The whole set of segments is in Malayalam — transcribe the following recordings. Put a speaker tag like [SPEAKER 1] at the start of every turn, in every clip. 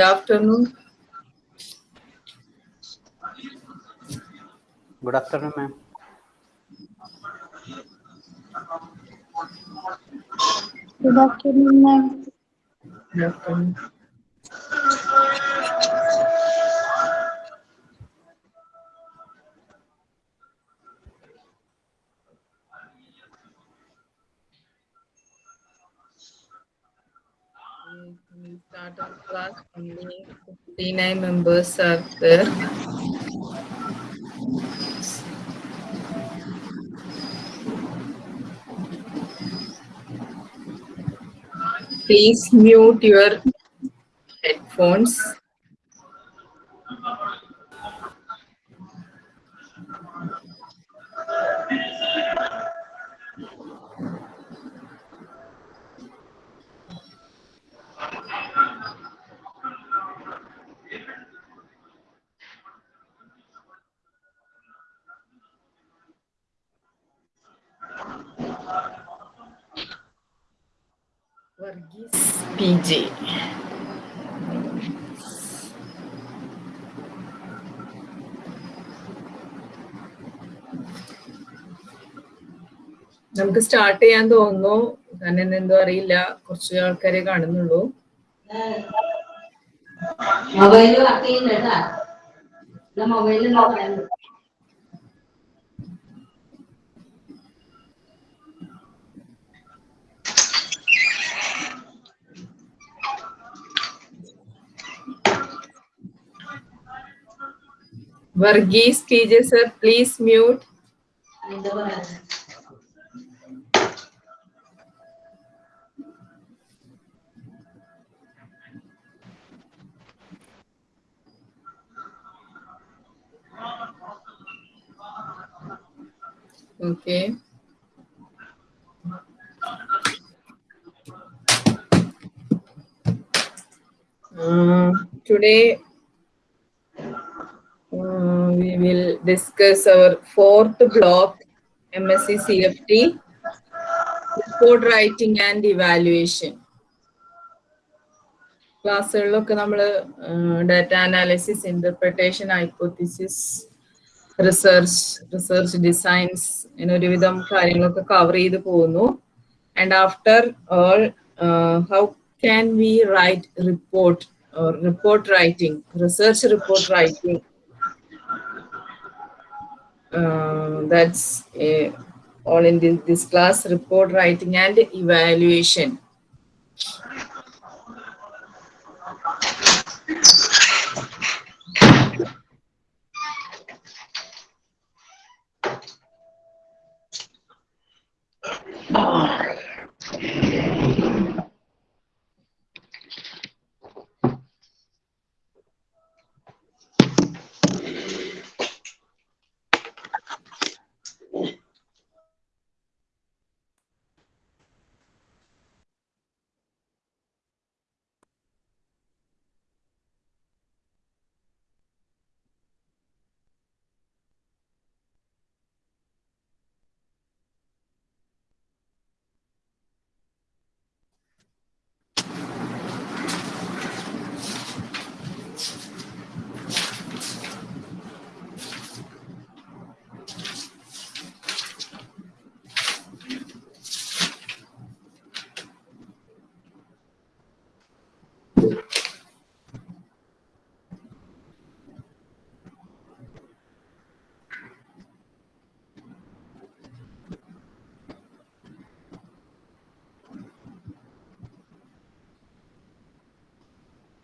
[SPEAKER 1] Good afternoon.
[SPEAKER 2] Good afternoon, ma'am.
[SPEAKER 3] Good afternoon, ma'am.
[SPEAKER 1] Good afternoon. 59 members are there. Please mute your headphones. നമുക്ക് സ്റ്റാർട്ട് ചെയ്യാൻ തോന്നുന്നു. തന്നെ എന്തോ അറിയില്ല. കുറച്ച് ആൾക്കാരെ കാണുന്നുള്ളൂ.
[SPEAKER 4] മൊബൈൽ വർക്ക് ചെയ്യുന്നുണ്ടാ മൊബൈലിൽ
[SPEAKER 1] വർഗീസ് ടീച്ചർ ജെ സർ പ്ലീസ് മ്യൂട്ട്
[SPEAKER 4] എന്താ പറയാ
[SPEAKER 1] okay today uh, we will discuss our fourth block MSc CFT report writing and evaluation ക്ലാസ്സുകളിലൊക്കെ നമ്മൾ data analysis interpretation hypothesis research research designs ഇങ്ങനെ ഒരുവിധം കാര്യങ്ങളൊക്കെ കവർ ചെയ്ത് പോകുന്നു and after all how can we write report report writing research report writing that's uh, all in this, this class report writing and evaluation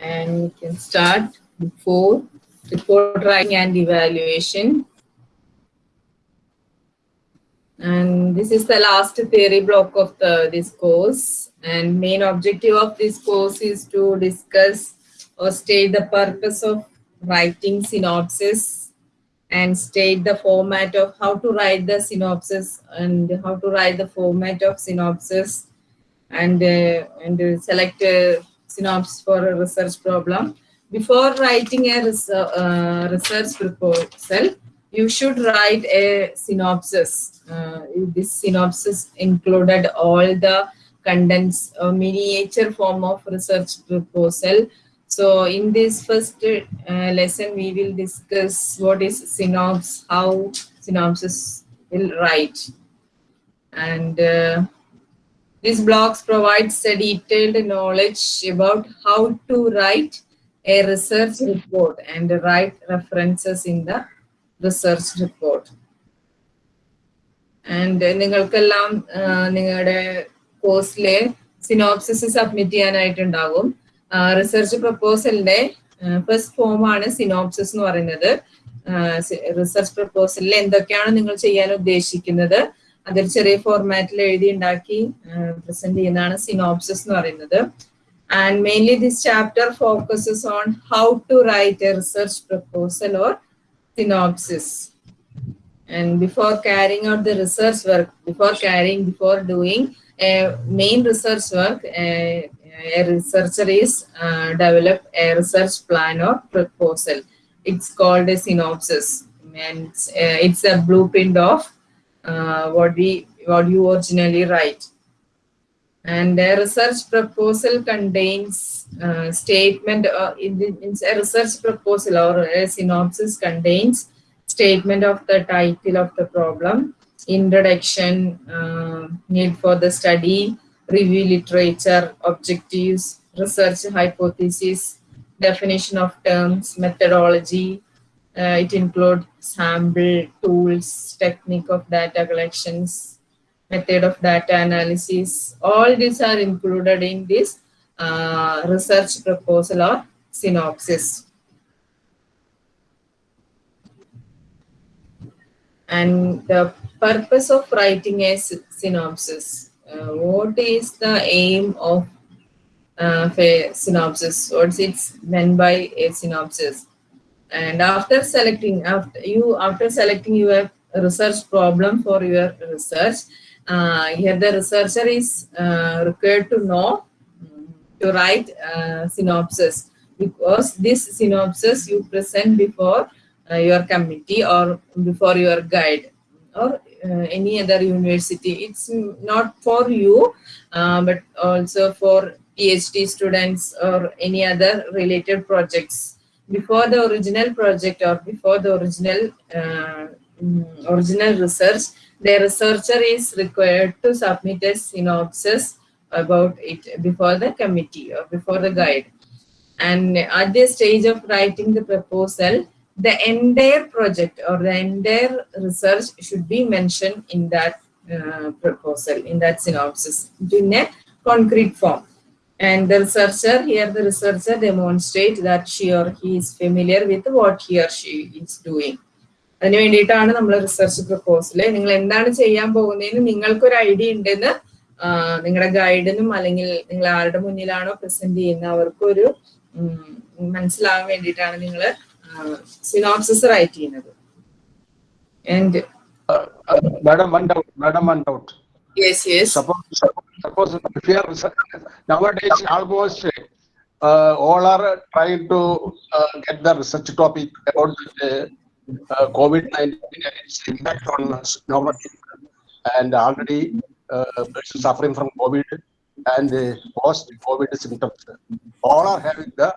[SPEAKER 1] And we can start before report writing and evaluation. And this is the last theory block of the this course. And main objective of this course is to discuss or state the purpose of writing synopsis and state the format of how to write the synopsis and how to write the format of synopsis and uh, and uh, select a synopsis for a research problem. Before writing a res- uh, research proposal, you should write a synopsis. Uh, this synopsis included all the contents, uh, miniature form of research proposal. So in this first uh, lesson, we will discuss what is synopsis, how synopsis will write. And uh, these blogs provides a detailed knowledge about how to write a research report and write references in the research report. And നിങ്ങൾക്കെല്ലാം നിങ്ങളുടെ കോഴ്സിലെ സിനോപ്സിസ് സബ്മിറ്റ് ചെയ്യാനായിട്ടുണ്ടാകും. റിസർച്ച് പ്രപ്പോസലിന്റെ ഫസ്റ്റ് ഫോം ആണ് സിനോപ്സിസ് എന്ന് പറയുന്നത്. റിസർച്ച് പ്രപ്പോസലിൽ എന്തൊക്കെയാണ് നിങ്ങൾ ചെയ്യാൻ ഉദ്ദേശിക്കുന്നത്? അതൊരു ചെറിയ ഫോർമാറ്റിൽ എഴുതി ഉണ്ടാക്കി പ്രസന്റ് ചെയ്യുന്നതാണ് സിനോപ്സിസ് എന്ന് പറയുന്നത് and mainly this chapter focuses on how to write a research proposal or synopsis and before carrying out the research work before carrying before doing a main research work a, a researcher is uh, develop a research plan or proposal it's called a synopsis and it's, uh, it's a blueprint of uh, what we what you originally write and a research proposal contains uh, statement uh, in the, it's a research proposal or a synopsis contains statement of the title of the problem, introduction, uh, need for the study, review literature, objectives, research hypothesis, definition of terms, methodology. Uh, it includes sample, tools, technique of data collections, method of data analysis. All these are included in this uh, research proposal or synopsis. and the purpose of writing a synopsis. Uh, what is the aim of uh, a synopsis? What's it's meant by a synopsis? And after selecting, after you after selecting your research problem for your research, uh, here the researcher is required to know to write synopsis because this synopsis you present before uh, your committee or before your guide or uh, any other university. It's not for you, uh, but also for PhD students or any other related projects. Before the original project or before the original original research, the researcher is required to submit a synopsis about it before the committee or before the guide. And at the stage of writing the proposal, the entire project or the entire research should be mentioned in that uh, proposal, in that synopsis, in a concrete form. And the researcher, here the researcher demonstrate that she or he is familiar with what he or she is doing. അതിന് വേണ്ടിയിട്ടാണ് നമ്മൾ റിസർച്ച് പ്രപ്പോസൽ നിങ്ങൾ എന്താണ് ചെയ്യാൻ പോകുന്നതെന്ന് നിങ്ങൾക്കൊരു ഐഡിയ ഉണ്ടെന്ന് നിങ്ങളുടെ ഗൈഡിനും അല്ലെങ്കിൽ നിങ്ങൾ ആരുടെ മുന്നിലാണോ പ്രസന്റ് ചെയ്യുന്ന അവർക്കൊരു മനസ്സിലാകാൻ വേണ്ടിയിട്ടാണ് നിങ്ങൾ സിനോപ്സിസ് റൈറ്റ് ചെയ്യുന്നത്. And
[SPEAKER 2] madam one doubt madam one doubt.
[SPEAKER 1] Yes, yes.
[SPEAKER 2] Suppose, suppose if you are, nowadays almost uh, all are trying to uh, get the research topic about the uh, COVID-19 and its impact on us normally. And already uh, persons suffering from COVID and post-COVID symptoms. All are having the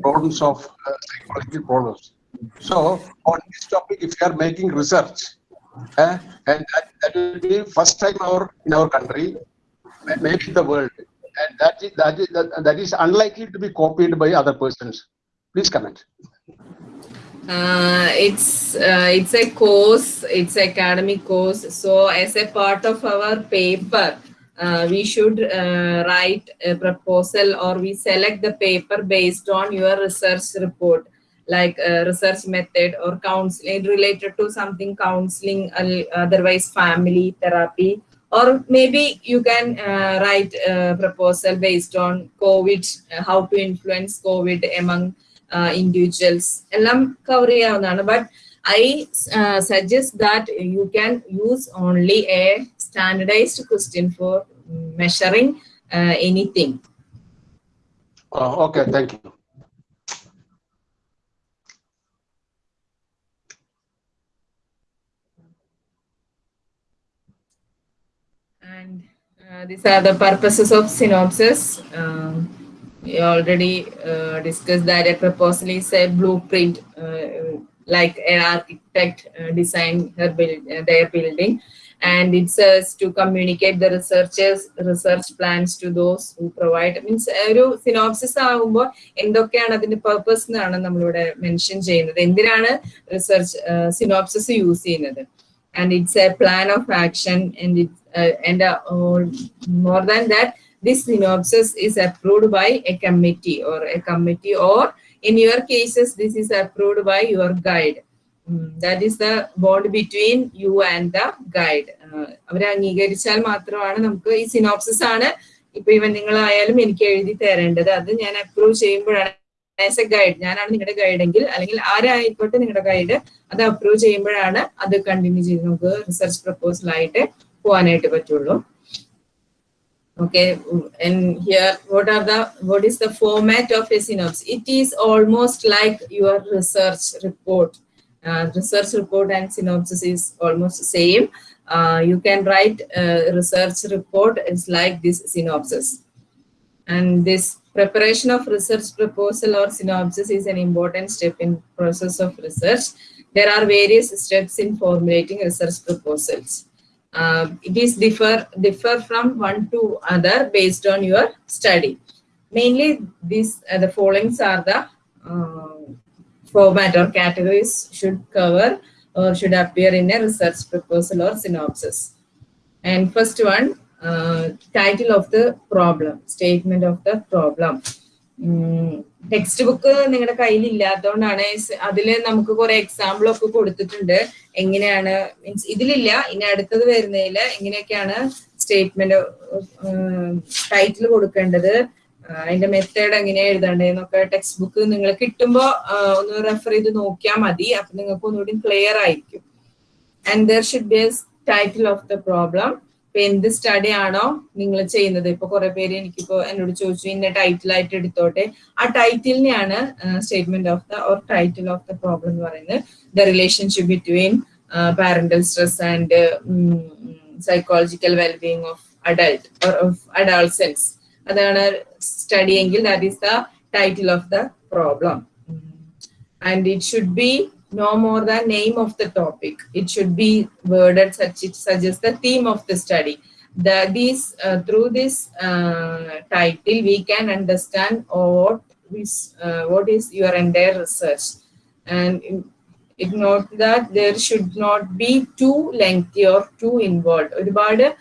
[SPEAKER 2] problems of uh, psychological problems. So on this topic, if you are making research, uh, and that, that will be first time our in our country, maybe the world, and that is that is that, that is unlikely to be copied by other persons. Please comment.
[SPEAKER 1] Uh, it's uh, it's a course, it's academic course. So as a part of our paper, uh, we should uh, write a proposal or we select the paper based on your research report like uh, research method or counseling related to something counseling otherwise family therapy or maybe you can uh, write a proposal based on covid how to influence covid among individuals എല്ലാം കവർ ചെയ്യാവുന്നതാണ് but I uh, suggest that you can use only a standardized question for measuring uh, anything.
[SPEAKER 2] Uh,
[SPEAKER 1] Uh, these are the purposes of synopsis. Um, we already uh, discussed that a proposal is a blueprint, uh, like an architect uh, design her build, uh, their building, and it says to communicate the researchers research plans to those who provide. Means ഒരു സിനോപ്സിസ് ആകുമ്പോൾ എന്തൊക്കെയാണ് അതിന്റെ പർപ്പസ് എന്നാണ് നമ്മളിവിടെ മെൻഷൻ ചെയ്യുന്നത് എന്തിനാണ് റിസർച്ച് സിനോപ്സിസ് യൂസ് ചെയ്യുന്നത് and it's a plan of action and it and more than that this synopsis is approved by a committee or a committee or in your cases this is approved by your guide. Mm, that is the bond between you and the guide. അവരെ അംഗീകരിച്ചാൽ മാത്രമാണ് നമുക്ക് ഈ സിനോപ്സിസ് ആണ്. ഇപ്പൊ ഇവൻ നിങ്ങളായാലും എനിക്ക് എഴുതി തരേണ്ടത്. അത് ഞാൻ അപ്രൂവ് ചെയ്യുമ്പോഴാണ് ആസ് എ ഗൈഡ് ഞാനാണ് നിങ്ങളുടെ ഗൈഡ് എങ്കിൽ അല്ലെങ്കിൽ ആരായിക്കോട്ടെ നിങ്ങളുടെ ഗൈഡ് അത് അപ്രൂവ് ചെയ്യുമ്പോഴാണ് അത് കണ്ടിന്യൂ ചെയ്ത് നമുക്ക് റിസർച്ച് പ്രപ്പോസൽ ആയിട്ട് പോകാനായിട്ട് പറ്റുള്ളൂ okay and here what are the what is the format of a synopsis it is almost like your research report uh, research report and synopsis is almost the same uh, you can write a research report it's like this synopsis and this preparation of research proposal or synopsis is an important step in process of research there are various steps in formulating research proposals uh, is differ differ from one to other based on your study. Mainly, these uh, the followings are the uh, format or categories should cover or should appear in a research proposal or synopsis. And first one, uh, title of the problem, statement of the problem. Text book നിങ്ങളുടെ കയ്യിൽ ഇല്ലാത്തതുകൊണ്ടാണ് അതിൽ നമുക്ക് കുറെ എക്സാമ്പിൾ ഒക്കെ കൊടുത്തിട്ടുണ്ട്. എങ്ങനെയാണ് മീൻസ് ഇതിലില്ല. ഇനി അടുത്തത് വരുന്നതിൽ എങ്ങനെയൊക്കെയാണ് സ്റ്റേറ്റ്മെന്റ് ടൈറ്റിൽ കൊടുക്കേണ്ടത്? അതിന്റെ മെത്തേഡ് എങ്ങനെയാ എഴുതേണ്ടതെന്നൊക്കെ ടെക്സ്റ്റ് ബുക്ക് നിങ്ങൾ കിട്ടുമ്പോൾ ഒന്ന് റെഫർ ചെയ്ത് നോക്കിയാൽ മതി. അപ്പൊ നിങ്ങൾക്ക് ഒന്നുകൂടി ക്ലിയർ ആയിരിക്കും. And there should be title of the problem ഇപ്പൊ എന്ത് സ്റ്റഡി ആണോ നിങ്ങൾ ചെയ്യുന്നത്? ഇപ്പൊ കുറെ പേര് എനിക്കിപ്പോ എന്നോട് ചോദിച്ചു ഇന്ന ടൈറ്റിൽ ആയിട്ട് എടുത്തോട്ടെ? ആ ടൈറ്റിലിനെയാണ് statement of the or title of the problem എന്ന് പറയുന്നത്. The relationship between parental stress and psychological wellbeing of adult or of adolescence അതാണ് സ്റ്റഡി എങ്കിൽ that is the title of the problem and it should be no more than name of the topic. It should be worded such it suggests the theme of the study. The, these uh, through this uh, title we can understand what is uh, what is your entire research, and it note that there should not be too lengthy or too involved. Title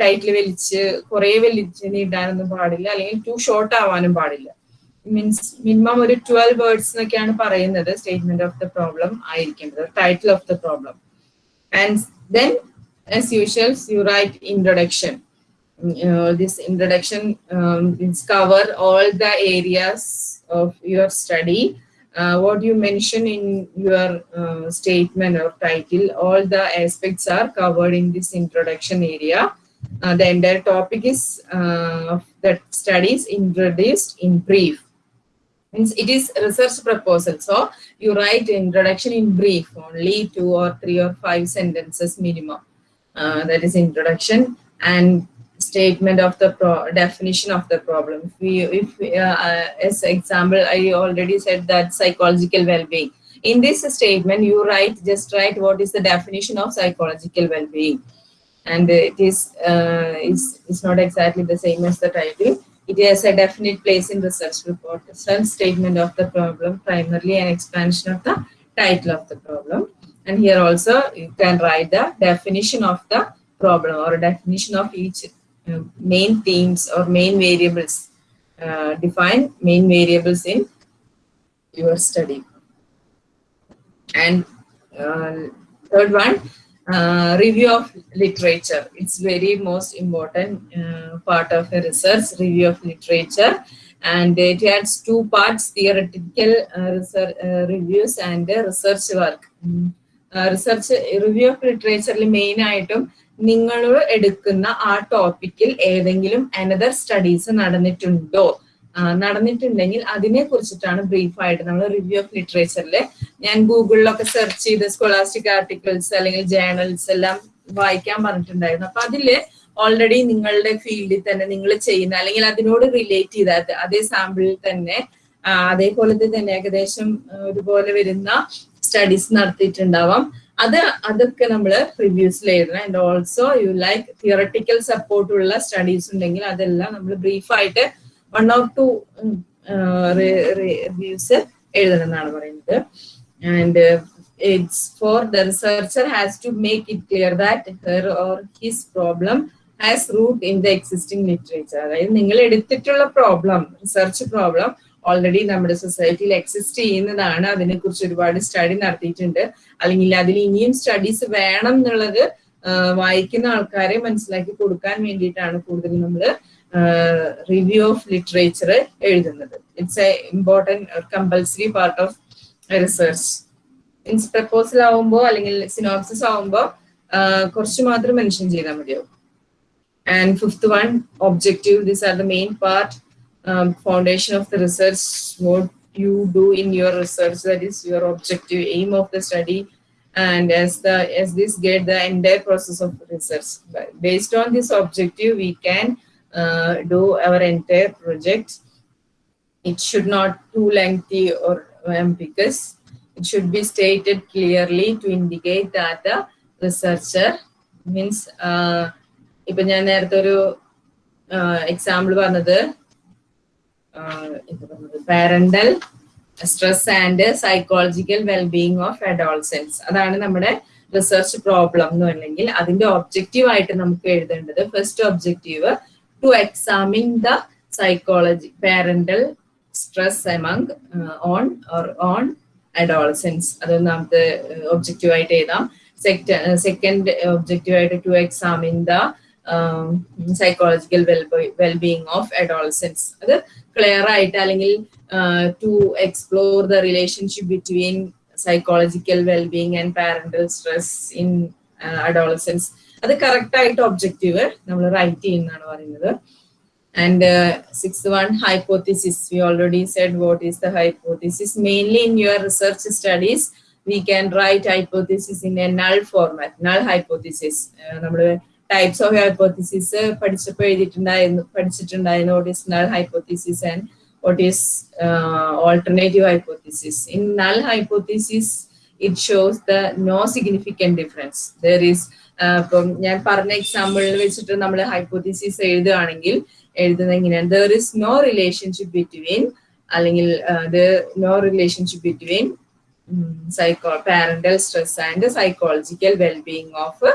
[SPEAKER 1] title വലിച്ച് കുറെ വലിച്ച് നീട്ടാനൊന്നും പാടില്ല അല്ലെങ്കിൽ ടു ഷോർട്ട് ആവാനും പാടില്ല മീൻസ് മിനിമം ഒരു ട്വൽവ് വേർഡ്സ് എന്നൊക്കെയാണ് പറയുന്നത് statement of the problem ആയിരിക്കേണ്ടത് title of the problem and then as usual you write introduction this introduction um, is cover all the areas of your study uh, what you mention in your uh, statement or title all the aspects are covered in this introduction area uh, the entire topic is uh, that studies introduced in brief means it is research proposal. So you write introduction in brief only two or three or five sentences minimum. Uh, that is introduction and statement of the definition of the problem. If we if uh, uh, as example i already said that psychological well-being. In this statement you write just write what is the definition of psychological well-being. And it is uh, is is not exactly the same as the title it has a definite place in research report. Some statement of the problem, primarily an expansion of the title of the problem. And here also you can write the definition of the problem or a definition of each uh, main themes or main variables. Uh, define main variables in your study. And uh, third one, uh, review of literature. It's very most important uh, part of a research, review of literature. And it has two parts, theoretical uh, research, uh, reviews and uh, research work. Research review of ലിറ്ററേച്ചറിൽ main ആയിട്ടും നിങ്ങൾ എടുക്കുന്ന ആ ടോപ്പിക്കിൽ ഏതെങ്കിലും അനദർ സ്റ്റഡീസ് നടന്നിട്ടുണ്ടോ നടന്നിട്ടുണ്ടെങ്കിൽ അതിനെ കുറിച്ചിട്ടാണ് ബ്രീഫായിട്ട് നമ്മൾ റിവ്യൂ ഓഫ് ലിറ്ററേച്ചറിൽ ഞാൻ ഗൂഗിളിലൊക്കെ സെർച്ച് ചെയ്ത് സ്കോളാസ്റ്റിക് ആർട്ടിക്കിൾസ് അല്ലെങ്കിൽ ജേണൽസ് എല്ലാം വായിക്കാൻ പറഞ്ഞിട്ടുണ്ടായിരുന്നു. അപ്പൊ അതിൽ ഓൾറെഡി നിങ്ങളുടെ ഫീൽഡിൽ തന്നെ നിങ്ങൾ ചെയ്യുന്ന അല്ലെങ്കിൽ അതിനോട് റിലേറ്റ് ചെയ്ത അതേ സാമ്പിളിൽ തന്നെ അതേപോലത്തെ തന്നെ ഏകദേശം ഒരുപോലെ വരുന്ന സ്റ്റഡീസ് നടത്തിയിട്ടുണ്ടാവാം. അത് അതൊക്കെ നമ്മൾ റിവ്യൂസിൽ എഴുതണം. And also you like theoretical support ഉള്ള സ്റ്റഡീസ് ഉണ്ടെങ്കിൽ അതെല്ലാം നമ്മൾ ബ്രീഫായിട്ട് വൺ ഓർ ടു റിവ്യൂസ് എഴുതണം എന്നാണ് പറയുന്നത്. And it's for the researcher has to make it clear that her or his problem has root in the existing literature അതായത് നിങ്ങൾ എടുത്തിട്ടുള്ള പ്രോബ്ലം റിസർച്ച് പ്രോബ്ലം ഓൾറെഡി നമ്മുടെ സൊസൈറ്റിയിൽ എക്സിസ്റ്റ് ചെയ്യുന്നതാണ്. അതിനെ കുറിച്ച് ഒരുപാട് സ്റ്റഡി നടത്തിയിട്ടുണ്ട്. അല്ലെങ്കിൽ അതിൽ ഇനിയും സ്റ്റഡീസ് വേണം എന്നുള്ളത് വായിക്കുന്ന ആൾക്കാരെ മനസ്സിലാക്കി കൊടുക്കാൻ വേണ്ടിയിട്ടാണ് കൂടുതൽ നമ്മൾ റിവ്യൂ ഓഫ് ലിറ്ററേച്ചർ എഴുതുന്നത് it's a important compulsory part of research means proposal ആവുമ്പോൾ അല്ലെങ്കിൽ സിനോപ്സിസ് ആവുമ്പോൾ കുറച്ച് മാത്രം മെൻഷൻ ചെയ്താൽ മതിയാവും And fifth one, objective. These are the main part, um, foundation of the research, what you do in your research, that is your objective, aim of the study. And as the as this get the entire process of research. But Based on this objective, we can uh, do our entire project. It should not too lengthy or ambiguous. It should be stated clearly to indicate that the researcher means uh, ഇപ്പൊ ഞാൻ നേരത്തെ ഒരു എക്സാമ്പിൾ പറഞ്ഞത് parental stress and psychological wellbeing of adolescence അതാണ് നമ്മുടെ റിസർച്ച് പ്രോബ്ലം എന്ന് പറഞ്ഞെങ്കിൽ അതിന്റെ ഒബ്ജക്റ്റീവ് ആയിട്ട് നമുക്ക് എഴുതേണ്ടത് first objective to examine the psychology parental stress among on or on adolescence അത് ഒന്നാമത്തെ ഒബ്ജക്റ്റീവ് ആയിട്ട് എഴുതാം. സെക്കൻഡ് ഒബ്ജക്റ്റീവ് ആയിട്ട് to examine the psychological wellbeing of adolescence അത് ക്ലിയർ ആയിട്ട് അല്ലെങ്കിൽ to explore the relationship between psychological wellbeing and parental stress in adolescence അത് കറക്റ്റ് ആയിട്ട് ഒബ്ജക്റ്റീവ് നമ്മൾ റൈറ്റ് ചെയ്യുന്നതാണ് പറയുന്നത് and six one hypothesis hypothesis. Already said said is the hypothesis mainly in your research studies we can write hypothesis in a null format null hypothesis. നമ്മൾ ടൈപ്സ് ഓഫ് ഹൈപ്പോത്തിസിസ് പഠിച്ചപ്പോൾ എഴുതിയിട്ടുണ്ടായിരുന്നു പഠിച്ചിട്ടുണ്ടായിരുന്നു what is null hypothesis and what is alternative hypothesis in null hypothesis it shows the no significant difference there is ഇപ്പം ഞാൻ പറഞ്ഞ എക്സാമ്പിളിൽ വെച്ചിട്ട് നമ്മൾ ഹൈപ്പോത്തിസിസ് എഴുതുകയാണെങ്കിൽ എഴുതുന്ന എങ്ങനെയാണ്? There is no relationship between അല്ലെങ്കിൽ no relationship between psycho parental stress and psychological wellbeing of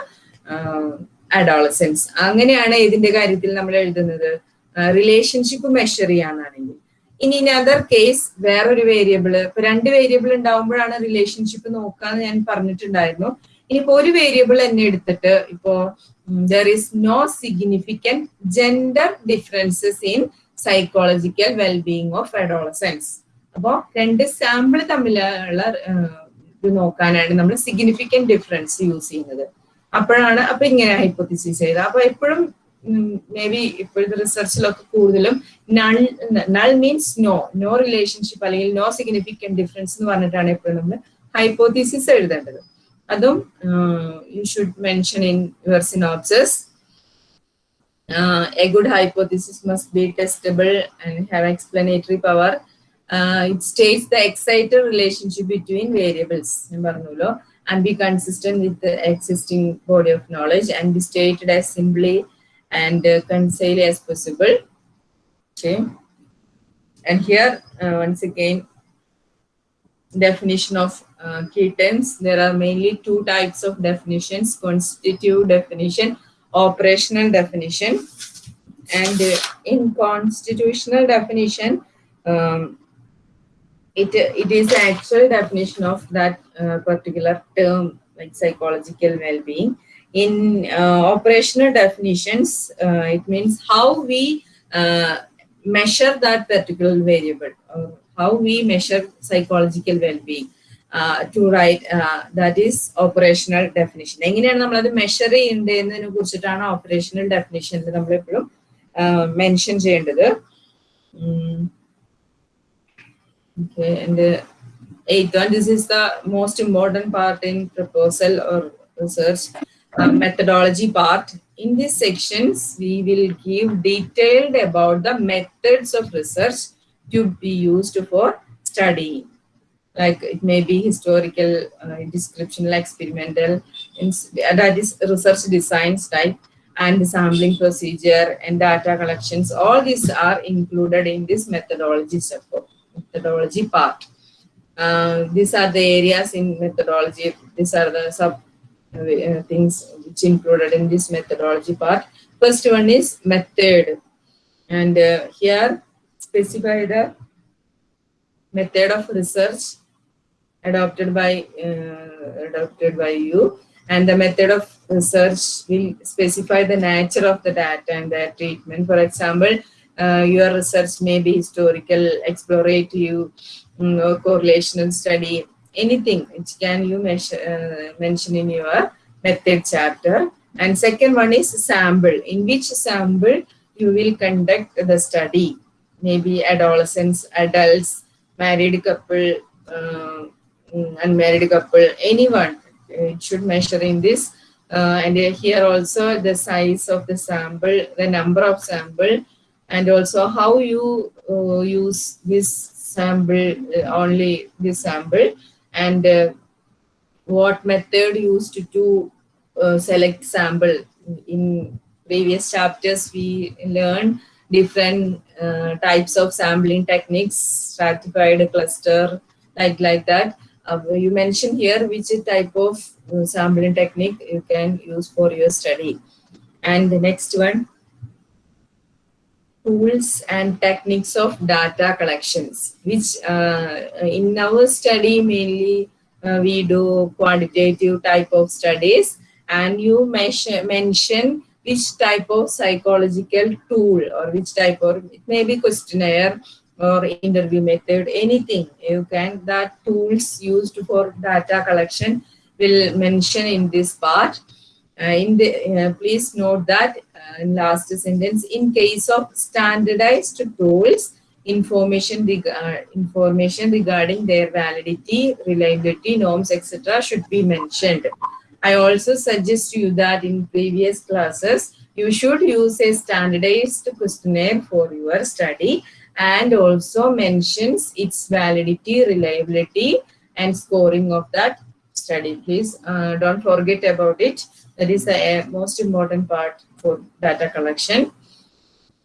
[SPEAKER 1] adolescence അങ്ങനെയാണ് ഇതിന്റെ കാര്യത്തിൽ നമ്മൾ എഴുതുന്നത്. റിലേഷൻഷിപ്പ് മെഷർ ചെയ്യാനാണെങ്കിൽ. ഇനി ഇൻ അതർ കേസ് വേറൊരു വേരിയബിൾ ഇപ്പൊ രണ്ട് വേരിയബിൾ ഉണ്ടാവുമ്പോഴാണ് റിലേഷൻഷിപ്പ് നോക്കാന്ന് ഞാൻ പറഞ്ഞിട്ടുണ്ടായിരുന്നു. ഇനിയിപ്പോ ഒരു വേരിയബിൾ തന്നെ എടുത്തിട്ട് ഇപ്പോ there is no significant gender differences in psychological wellbeing of adolescence അപ്പോ രണ്ട് സാമ്പിൾ തമ്മിലുള്ള ഇത് നോക്കാനാണ് നമ്മൾ സിഗ്നിഫിക്കന്റ് ഡിഫറൻസ് യൂസ് ചെയ്യുന്നത്. അപ്പോഴാണ് അപ്പൊ ഇങ്ങനെ ഹൈപ്പോത്തിസിസ് ചെയ്തത്. അപ്പൊ എപ്പോഴും മേ ബി ഇപ്പോഴത്തെ റിസർച്ചിലൊക്കെ കൂടുതലും null null means no no relationship അല്ലെങ്കിൽ നോ സിഗ്നിഫിക്കന്റ് ഡിഫറൻസ് എന്ന് പറഞ്ഞിട്ടാണ് എപ്പോഴും നമ്മൾ ഹൈപ്പോത്തിസിസ് എഴുതേണ്ടത്. Adam, uh, you should mention in your synopsis. Uh, a good hypothesis must be testable and have explanatory power. Uh, it states the exciter relationship between variables and be consistent with the existing body of knowledge and be stated as simply and uh, concise as possible. Okay. And here, uh, once again, definition of uh, key terms. There are mainly two types of definitions, constitutive definition, operational definition. And uh, in constitutional definition, um, it, it is the actual definition of that uh, particular term, like psychological well-being. In uh, operational definitions, uh, it means how we measure that particular variable, how we measure psychological well-being. to write that is operational definition. എങ്ങനെയാണ് നമ്മളത് മെഷർ ചെയ്യേണ്ടതെന്നതിനെ കുറിച്ചിട്ടാണ് ഓപ്പറേഷണൽ ഡെഫിനിഷനിൽ നമ്മൾ എപ്പോഴും മെൻഷൻ ചെയ്യേണ്ടത് uh, eighth one, this is the most important part in proposal or research. uh, methodology part. In these sections, we will give detailed about the methods of research to be used for studying. Like it may be historical, uh, descriptional, experimental, that is research designs type, and sampling procedure and data collections. All these are included in this methodology support, methodology part. Uh, these are the areas in methodology. These are the sub uh, things which included in this methodology part. First one is method, and uh, here specify the method of research adopted by uh, adopted by you, and the method of research will specify the nature of the data and their treatment. For example, uh, your research may be historical, explorative, mm, or correlational study, anything which can you uh, mention in your method chapter. And second one is sample, in which sample you will conduct the study. Maybe adolescents, adults, married couple, uh, mm, unmarried couple, anyone. It should measure in this. Uh, and here also the size of the sample, the number of sample, and also how you uh, use this sample, uh, only this sample, and uh, what method used to uh, select sample. In previous chapters, we learned different uh, types of sampling techniques, stratified cluster, like like that. Uh, you mentioned here which type of uh, sampling technique you can use for your study. And the next one, tools and techniques of data collections, which uh, in our study mainly uh, we do quantitative type of studies and you mention, mention which type of psychological tool or which type of, it may be questionnaire or interview method, anything you can, that tools used for data collection will mention in this part. Uh, in the, uh, please note that uh, in last sentence, in case of standardized tools, information, reg- uh, information regarding their validity, reliability, norms, etc. should be mentioned. I also suggest you that in previous classes, you should use a standardized questionnaire for your study and also mentions its validity, reliability, and scoring of that study. Please uh, don't forget about it. That is the uh, most important part for data collection.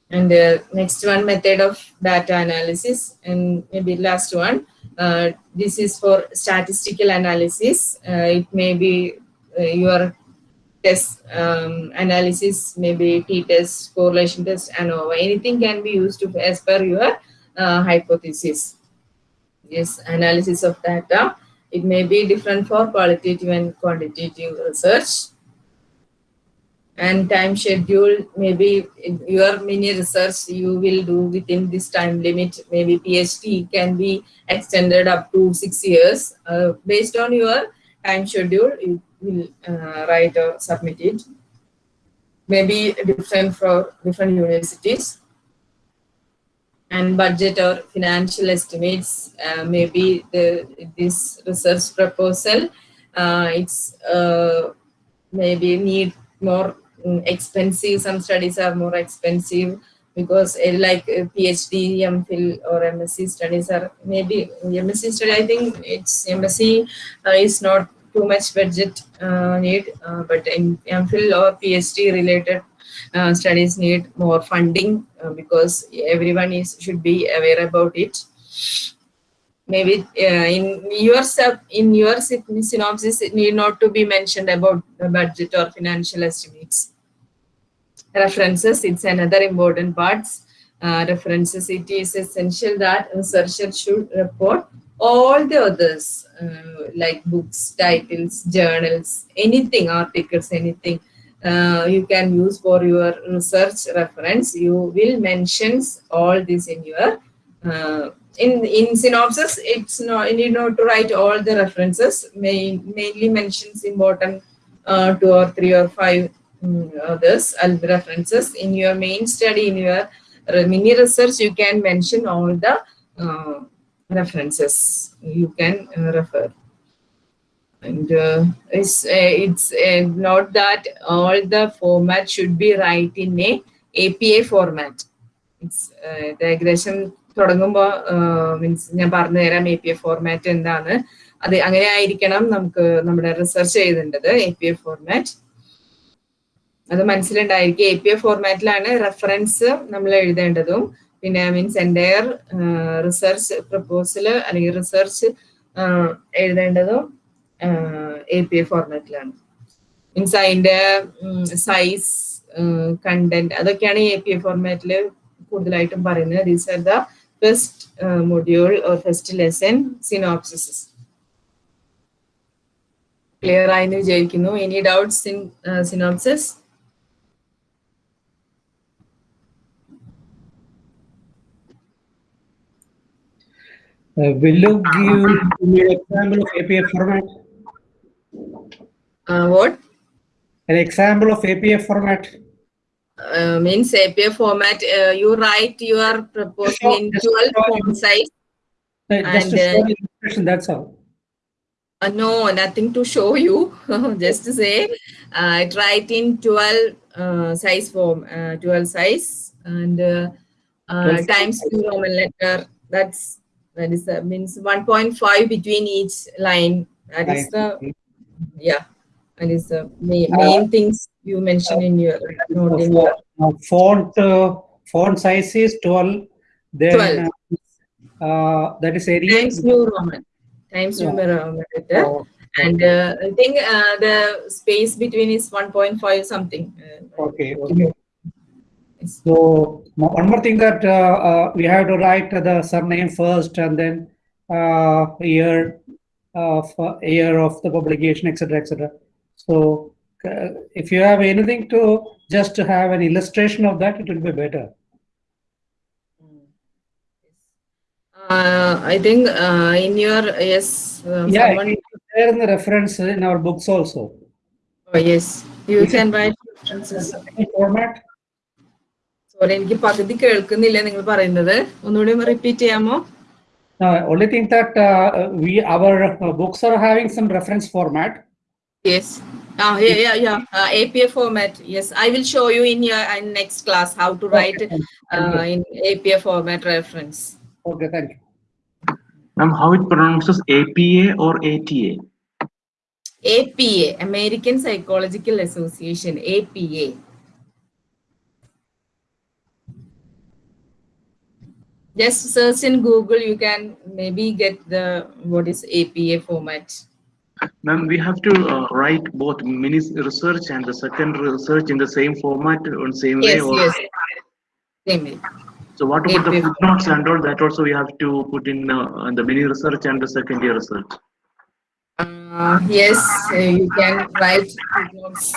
[SPEAKER 1] And uh, next one, method of data analysis, and maybe last one. Uh, this is for statistical analysis. Uh, it may be your test um, analysis, maybe t-test, correlation test, ANOVA. Anything can be used to, as per your uh, hypothesis. Yes, analysis of data. It may be different for qualitative and quantitative research. And time schedule, maybe your mini research you will do within this time limit. Maybe PhD can be extended up to six years. Uh, based on your time schedule, you will uh, write or submit it. Maybe different for different universities. And budget or financial estimates, uh, maybe the this research proposal, uh, it's uh, maybe need more mm, expensive. Some studies are more expensive because uh, like uh, PhD, MPhil or MSc studies are maybe MSc study. I think it's MSc uh, is not too much budget uh, need, uh, but in MPhil or PhD related uh, studies need more funding uh, because everyone is should be aware about it. Maybe in your sub in your synopsis, it need not to be mentioned about the budget or financial estimates. References, it's another important part. Uh, references, it is essential that researcher should report all the others uh, like books, titles, journals, anything, articles, anything uh, you can use for your research reference. You will mention all this in your uh, in in synopsis. It's not you need not to write all the references. May, mainly mentions important uh, two or three or five mm, this uh, references in your main study in your uh, mini research. You can mention all the uh, references you can uh, refer. and uh, it's uh, it's uh, not that all the format should be right in a APA format. It's uh, ഇത് ഏകദേശം തുടങ്ങുമ്പോൾ മീൻസ് ഞാൻ പറഞ്ഞു തരാം എ പി എ ഫോർമാറ്റ് എന്താണ് അത് അങ്ങനെ ആയിരിക്കണം നമുക്ക് നമ്മുടെ റിസർച്ച് ചെയ്തിട്ടുണ്ട് എ പി എ ഫോർമാറ്റ് അത് മനസ്സിലുണ്ടായിരിക്കും. എ പി എ ഫോർമാറ്റിലാണ് റെഫറൻസ് നമ്മൾ എഴുതേണ്ടതും. പിന്നെ മീൻസ് എന്റയർ റിസർച്ച് പ്രപ്പോസൽ അല്ലെങ്കിൽ റിസർച്ച് എഴുതേണ്ടതും എ പി എ ഫോർമാറ്റിലാണ് മീൻസ് അതിന്റെ സൈസ് കണ്ടന്റ് അതൊക്കെയാണ് എ പി എ ഫോർമാറ്റിൽ കൂടുതലായിട്ടും പറയുന്നത്. These are the first module or first lesson synopsis clear ആയെന്ന് വിചാരിക്കുന്നു. Any doubts in synopsis
[SPEAKER 5] Uh, will you give me an example of APA format?
[SPEAKER 1] Uh, what?
[SPEAKER 5] An example of APA format.
[SPEAKER 1] Uh, means APA format, uh, you write your proposal in 12 font size.
[SPEAKER 5] Uh, just
[SPEAKER 1] and, uh,
[SPEAKER 5] that's all.
[SPEAKER 1] Uh, no, nothing to show you. just to say, I write in 12 size form, 12 size and times two Roman letter. That's that is uh, means 1.5 between each line. That is the yeah. and That is the main, main things you mention in your note in your
[SPEAKER 5] Uh, Font, uh, font size is 12. Then
[SPEAKER 1] 12.
[SPEAKER 5] uh, uh, that is area.
[SPEAKER 1] times new Roman, times
[SPEAKER 5] Yeah.
[SPEAKER 1] new Roman letter.
[SPEAKER 5] Oh,
[SPEAKER 1] And uh, I think uh, the space between is 1.5 something. Uh,
[SPEAKER 5] Okay, okay. So one more thing that uh, uh, we have to write the surname first and then uh, year of uh, year of the publication, etc., etc. So if you have anything to just to have an illustration of that, it will be better.
[SPEAKER 1] Uh, I think uh, in your yes, uh,
[SPEAKER 5] yeah,
[SPEAKER 1] someone.
[SPEAKER 5] there in the reference in our books also.
[SPEAKER 1] Oh, yes, you
[SPEAKER 5] Is
[SPEAKER 1] can write references.
[SPEAKER 5] Any format?
[SPEAKER 1] Sorry എനിക്ക് പകുതി കേൾക്കുന്നില്ല നിങ്ങൾ പറയുന്നത് ഒന്നുകൂടി റിപ്പീറ്റ് ചെയ്യാമോ
[SPEAKER 5] Uh, only thing that uh, we our uh, books are having some reference format.
[SPEAKER 1] yes Ah, yeah, yeah, yeah. Uh, APA format. Yes, I will show you in your in next class how to write
[SPEAKER 5] Okay,
[SPEAKER 1] uh, in APA format reference.
[SPEAKER 5] Okay, thank you.
[SPEAKER 6] Ma'am, how it pronounces APA or ATA?
[SPEAKER 1] APA, American Psychological Association, APA. Just search in Google, you can maybe get the what is APA format.
[SPEAKER 6] Ma'am, we have to uh, write both mini research and the second research in the same format on same way.
[SPEAKER 1] Yes,
[SPEAKER 6] or,
[SPEAKER 1] yes. Same way.
[SPEAKER 6] So what about the
[SPEAKER 1] APA.
[SPEAKER 6] footnotes and all that also we have to put in uh, the mini research and the second year research.
[SPEAKER 1] Uh, yes, uh, you can write footnotes.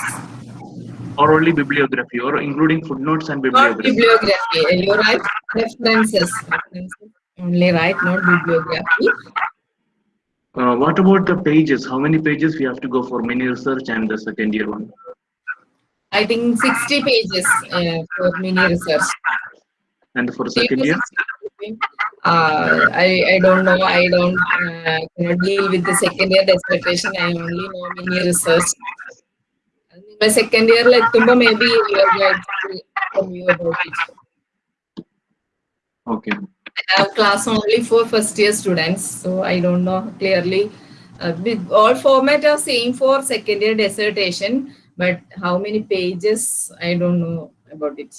[SPEAKER 6] Or only bibliography or including footnotes and
[SPEAKER 1] Not
[SPEAKER 6] bibliography.
[SPEAKER 1] bibliography. uh, You write references. references. Only right, not bibliography.
[SPEAKER 6] Uh, what about the pages? How many pages we have to go for mini research and the second year one?
[SPEAKER 1] I think 60 pages uh, for mini research.
[SPEAKER 6] And for second year?
[SPEAKER 1] Uh, I, I don't know. I don't uh, cannot deal with the second year dissertation. I only know mini research my second year like Tumba maybe you.
[SPEAKER 6] Okay.
[SPEAKER 1] I have class only for first year students, so I don't know clearly. Uh, all format are same for second year dissertation, but how many pages I don't know about it.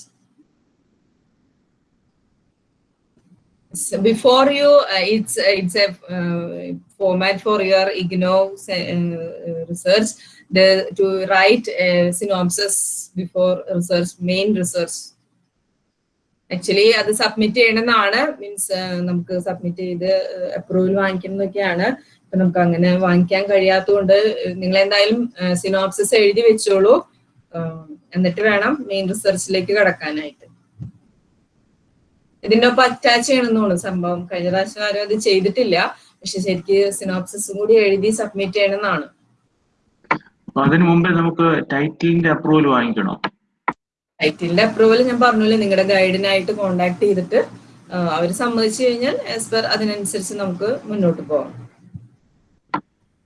[SPEAKER 1] So before you, uh, it's it's a uh, format for your IGNO uh, uh, research, The to write a synopsis before research, main research. Actually അത് സബ്മിറ്റ് ചെയ്യണമെന്നാണ്. മീൻസ് നമുക്ക് സബ്മിറ്റ് ചെയ്ത് അപ്രൂവൽ വാങ്ങിക്കുന്നതൊക്കെയാണ്. അപ്പൊ നമുക്ക് അങ്ങനെ വാങ്ങിക്കാൻ കഴിയാത്തതുകൊണ്ട് നിങ്ങൾ എന്തായാലും സിനോപ്സിസ് എഴുതി വെച്ചോളൂ. എന്നിട്ട് വേണം മെയിൻ റിസർച്ചിലേക്ക് കടക്കാനായിട്ട്. ഇതിന്റെ ഒപ്പം അറ്റാച്ച് ചെയ്യണമെന്നുള്ളൂ. സംഭവം കഴിഞ്ഞ പ്രാവശ്യം ആരും അത് ചെയ്തിട്ടില്ല. പക്ഷെ ശരിക്ക് സിനോപ്സിസും കൂടി എഴുതി സബ്മിറ്റ് ചെയ്യണമെന്നാണ്.
[SPEAKER 6] അപ്പൊ അതിനു മുമ്പേ നമുക്ക് ടൈറ്റിലിന്റെ അപ്രൂവൽ വാങ്ങിക്കണോ?
[SPEAKER 1] ടൈറ്റിലിന്റെ അപ്രൂവൽ ഞാൻ പറഞ്ഞില്ലേ നിങ്ങളുടെ ഗൈഡിനായിട്ട് കോണ്ടാക്ട് ചെയ്തിട്ട് അവർ സമ്മതിച്ചു കഴിഞ്ഞാൽ ആസ് പെർ അതിനനുസരിച്ച് നമുക്ക് മുന്നോട്ട് പോവാം.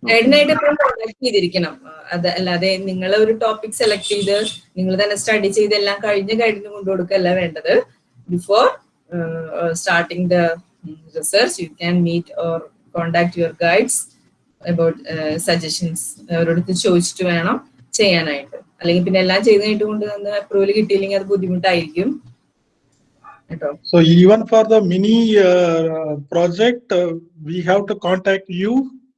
[SPEAKER 1] ഗൈഡിനായിട്ട് എപ്പോഴും കോണ്ടാക്ട് ചെയ്തിരിക്കണം. അത് അല്ലാതെ നിങ്ങൾ ഒരു ടോപ്പിക് സെലക്ട് ചെയ്ത് നിങ്ങൾ തന്നെ സ്റ്റഡി ചെയ്ത് എല്ലാം കഴിഞ്ഞ് ഗൈഡിന് കൊണ്ടുകൊടുക്കല്ല വേണ്ടത്. Before starting the research you can meet or contact your guides about suggestions അവരോടത്ത് ചോദിച്ചിട്ട് വേണം ചെയ്യാനായിട്ട് അല്ലെങ്കിൽ പിന്നെ എല്ലാം ചെയ്ത് കഴിഞ്ഞിട്ട് കൊണ്ട് തന്നെ അപ്രൂവൽ കിട്ടിയില്ലെങ്കിൽ അത് ബുദ്ധിമുട്ടായിരിക്കും
[SPEAKER 7] So even for the mini uh, project, uh, we have to contact you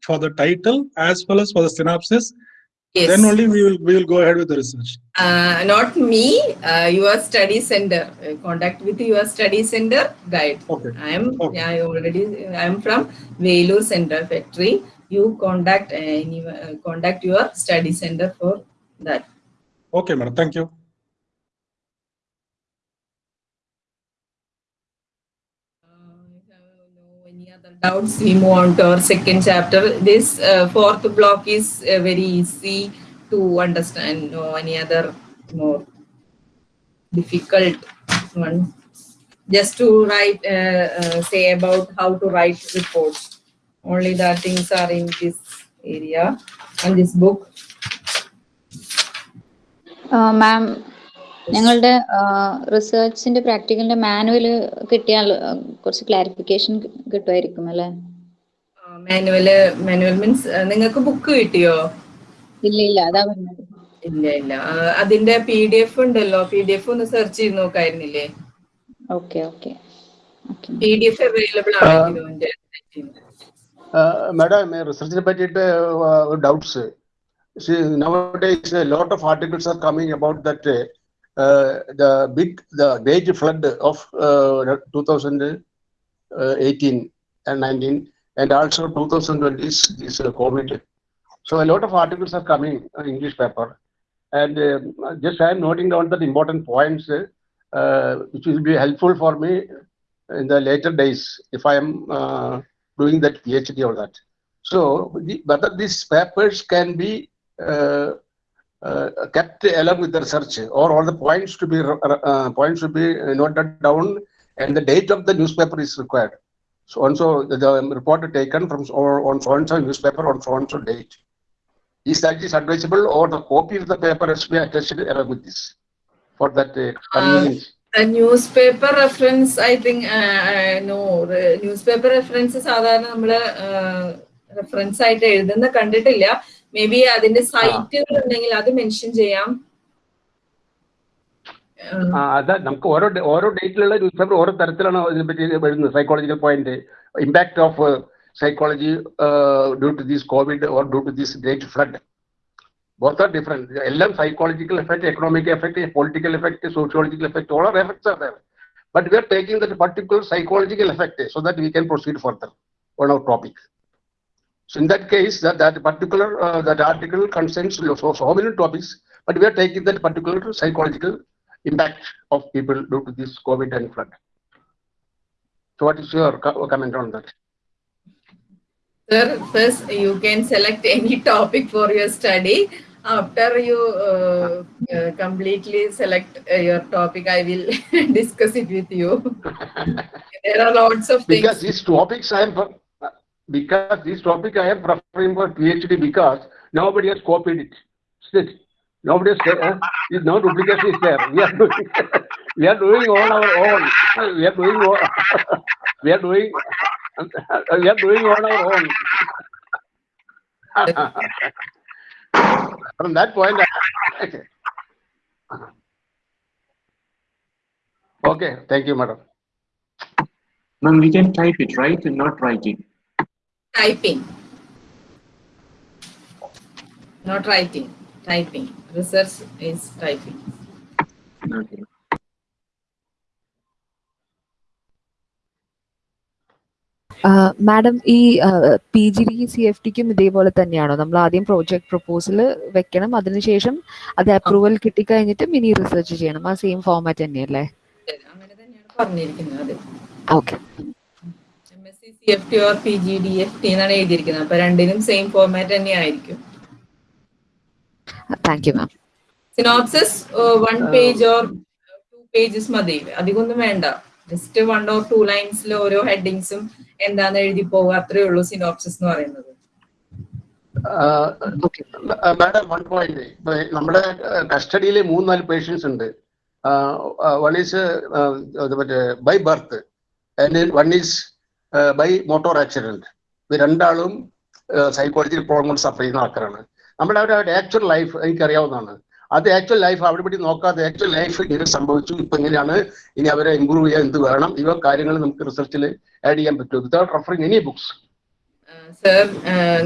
[SPEAKER 7] for the title as well as for the synopsis.
[SPEAKER 1] Yes.
[SPEAKER 7] Then only we will we will go ahead with the research.
[SPEAKER 1] uh, not me, uh, your study center. Uh, contact with your study center guide.
[SPEAKER 7] Okay.
[SPEAKER 1] I am
[SPEAKER 7] Okay.
[SPEAKER 1] I already I am from Velu Center Factory. You contact uh, any, uh, contact your study center for that.
[SPEAKER 7] Okay, madam. Thank you.
[SPEAKER 1] Uh, if you have no any other doubts, we move on to our second chapter. This uh, fourth block is uh, very easy to understand. No any other more difficult one. Just to write, uh, uh, say about how to write reports. Only the things are in this area and this book.
[SPEAKER 3] മാം ഞങ്ങളുടെ റിസർച്ചിന്റെ പ്രാക്ടിക്കലിന്റെ മാനുവൽ കിട്ടിയാൽ കുറച്ച് ക്ലാരിഫിക്കേഷൻ കിട്ടുമായിരിക്കും അല്ലേ?
[SPEAKER 1] മാനുവൽ മാനുവൽ മീൻസ് നിങ്ങൾക്ക് ബുക്ക് കിട്ടിയോ?
[SPEAKER 3] ഇല്ല ഇല്ല അതാ പറഞ്ഞത്.
[SPEAKER 1] ഇല്ല ഇല്ല. അതിന്റെ പി ഡി എഫ് ഉണ്ടല്ലോ. പി ഡി എഫ് ഒന്ന് സെർച്ച് ചെയ്ത് നോക്കായിരുന്നില്ലേ?
[SPEAKER 3] Okay okay okay
[SPEAKER 1] P D F available ആണ് Uh,
[SPEAKER 2] madam, research related uh, uh, doubts. See, nowadays a lot of articles are coming about that the big the great flood of 2018 and 19 and also 2020 is, is COVID. So a lot of articles are coming in English paper. And uh, just I am noting down the important points uh, which will be helpful for me in the later days if I am uh, doing that phd or that so the, whether these papers can be uh, uh, kept along with the research or all the points to be uh, points to be noted down and the date of the newspaper is required. So and so the, the report taken from or on so and so newspaper on so and so date. Is that is advisable or the copy of the paper has to be attached along with this for that uh, convenience
[SPEAKER 1] newspaper reference I think no newspaper reference സാധാരണ നമ്മൾ റെഫറൻസ് ആയിട്ട് എഴുതുന്ന കണ്ടിട്ടില്ല. മേ ബി അതിന്റെ സൈറ്റുകൾ ഉണ്ടെങ്കിൽ അത് മെൻഷൻ ചെയ്യാം.
[SPEAKER 2] അതാ നമുക്ക് ഓരോ ഓരോ ഡേറ്റിലുള്ള ന്യൂസ് പേപ്പർ ഓരോ തരത്തിലാണ് ഇതിനെപ്പറ്റി വരുന്നത്. Psychological point impact of psychology due to this COVID or due to this great flood Both are different. LM psychological effect, economic effect, political effect, sociological effect, all our effects are there. But we are taking that particular psychological effect so that we can proceed further on our topic. So in that case, that, that particular uh, that article concerns so, so many topics, but we are taking that particular psychological impact of people due to this COVID and flood. So what is your comment on that?
[SPEAKER 1] Sir, first you can select any topic for your study. After you uh, uh, completely select uh, your topic, I will discuss it with you. there are lots of things.
[SPEAKER 2] Because these topics I am, because this topic I am preferring for PhD because nobody has copied it. Still, nobody has, uh, is no duplication is there. We are doing, we are doing on our own. We are doing, all- we are doing, we are doing on our own. From that point, I- okay. Okay, thank you, madam.
[SPEAKER 6] Ma'am, we can type it, right? And not writing.
[SPEAKER 1] Typing. Not writing, typing. Research is typing.
[SPEAKER 6] Okay.
[SPEAKER 8] Madam ഈ P G D C F ടിക്കും ഇതേപോലെ തന്നെയാണോ? നമ്മൾ ആദ്യം പ്രോജക്ട് പ്രപ്പോസൽ വെക്കണം അതിനുശേഷം അത് അപ്രൂവൽ കിട്ടിക്കഴിഞ്ഞിട്ട് മിനി റിസർച്ച് ചെയ്യണം. ആ സെയിം ഫോമാറ്റ് തന്നെയല്ലേ?
[SPEAKER 1] അങ്ങനെ തന്നെയാണ് പറഞ്ഞിരിക്കുന്നത് okay C F T or P G D F T എന്നാണ് എഴുതിയിരിക്കുന്നത്. അപ്പൊ രണ്ടിനും സെയിം ഫോർമാറ്റ് തന്നെ ആയിരിക്കും
[SPEAKER 8] thank you ma'am
[SPEAKER 1] synopsis one page or two pages മതി. അധികമൊന്നും വേണ്ട. ജസ്റ്റ് വൺ ഓർ ടു ലൈൻസിൽ ഓരോ ഹെഡിങ്സും എന്താന്ന് എഴുതി പോവുക അത്രേ ഉള്ളൂ സിനോപ്സിസ് എന്ന് പറയുന്നത്.
[SPEAKER 2] മാഡം വൺ പോയിന്റ് നമ്മുടെ കസ്റ്റഡിയിൽ മൂന്ന് നാല് പേഷ്യൻസ് ഉണ്ട്. വൺ ഈസ് മറ്റേ by birth one is by motor accident ഇത് രണ്ടാളും സൈക്കോളജി പ്രോബ്ലം സഫർ ചെയ്യുന്ന ആൾക്കാരാണ്. നമ്മുടെ അവരുടെ ആക്ച്വൽ ലൈഫ് എനിക്കറിയാവുന്നതാണ്. അത് ആക്ച്വൽ ലൈഫ് അവിടെ ഇവിടെ നോക്കാതെ ആക്ച്വൽ ലൈഫ് ഇത് സംഭവിച്ചു. ഇപ്പൊ എങ്ങനെയാണ് ഇനി അവരെ ഇമ്പ്രൂവ് ചെയ്യാൻ എന്ത് വേണം ഇവ കാര്യങ്ങൾ നമുക്ക് റിസർച്ചിൽ ആഡ് ചെയ്യാൻ പറ്റും without referring any books
[SPEAKER 1] sir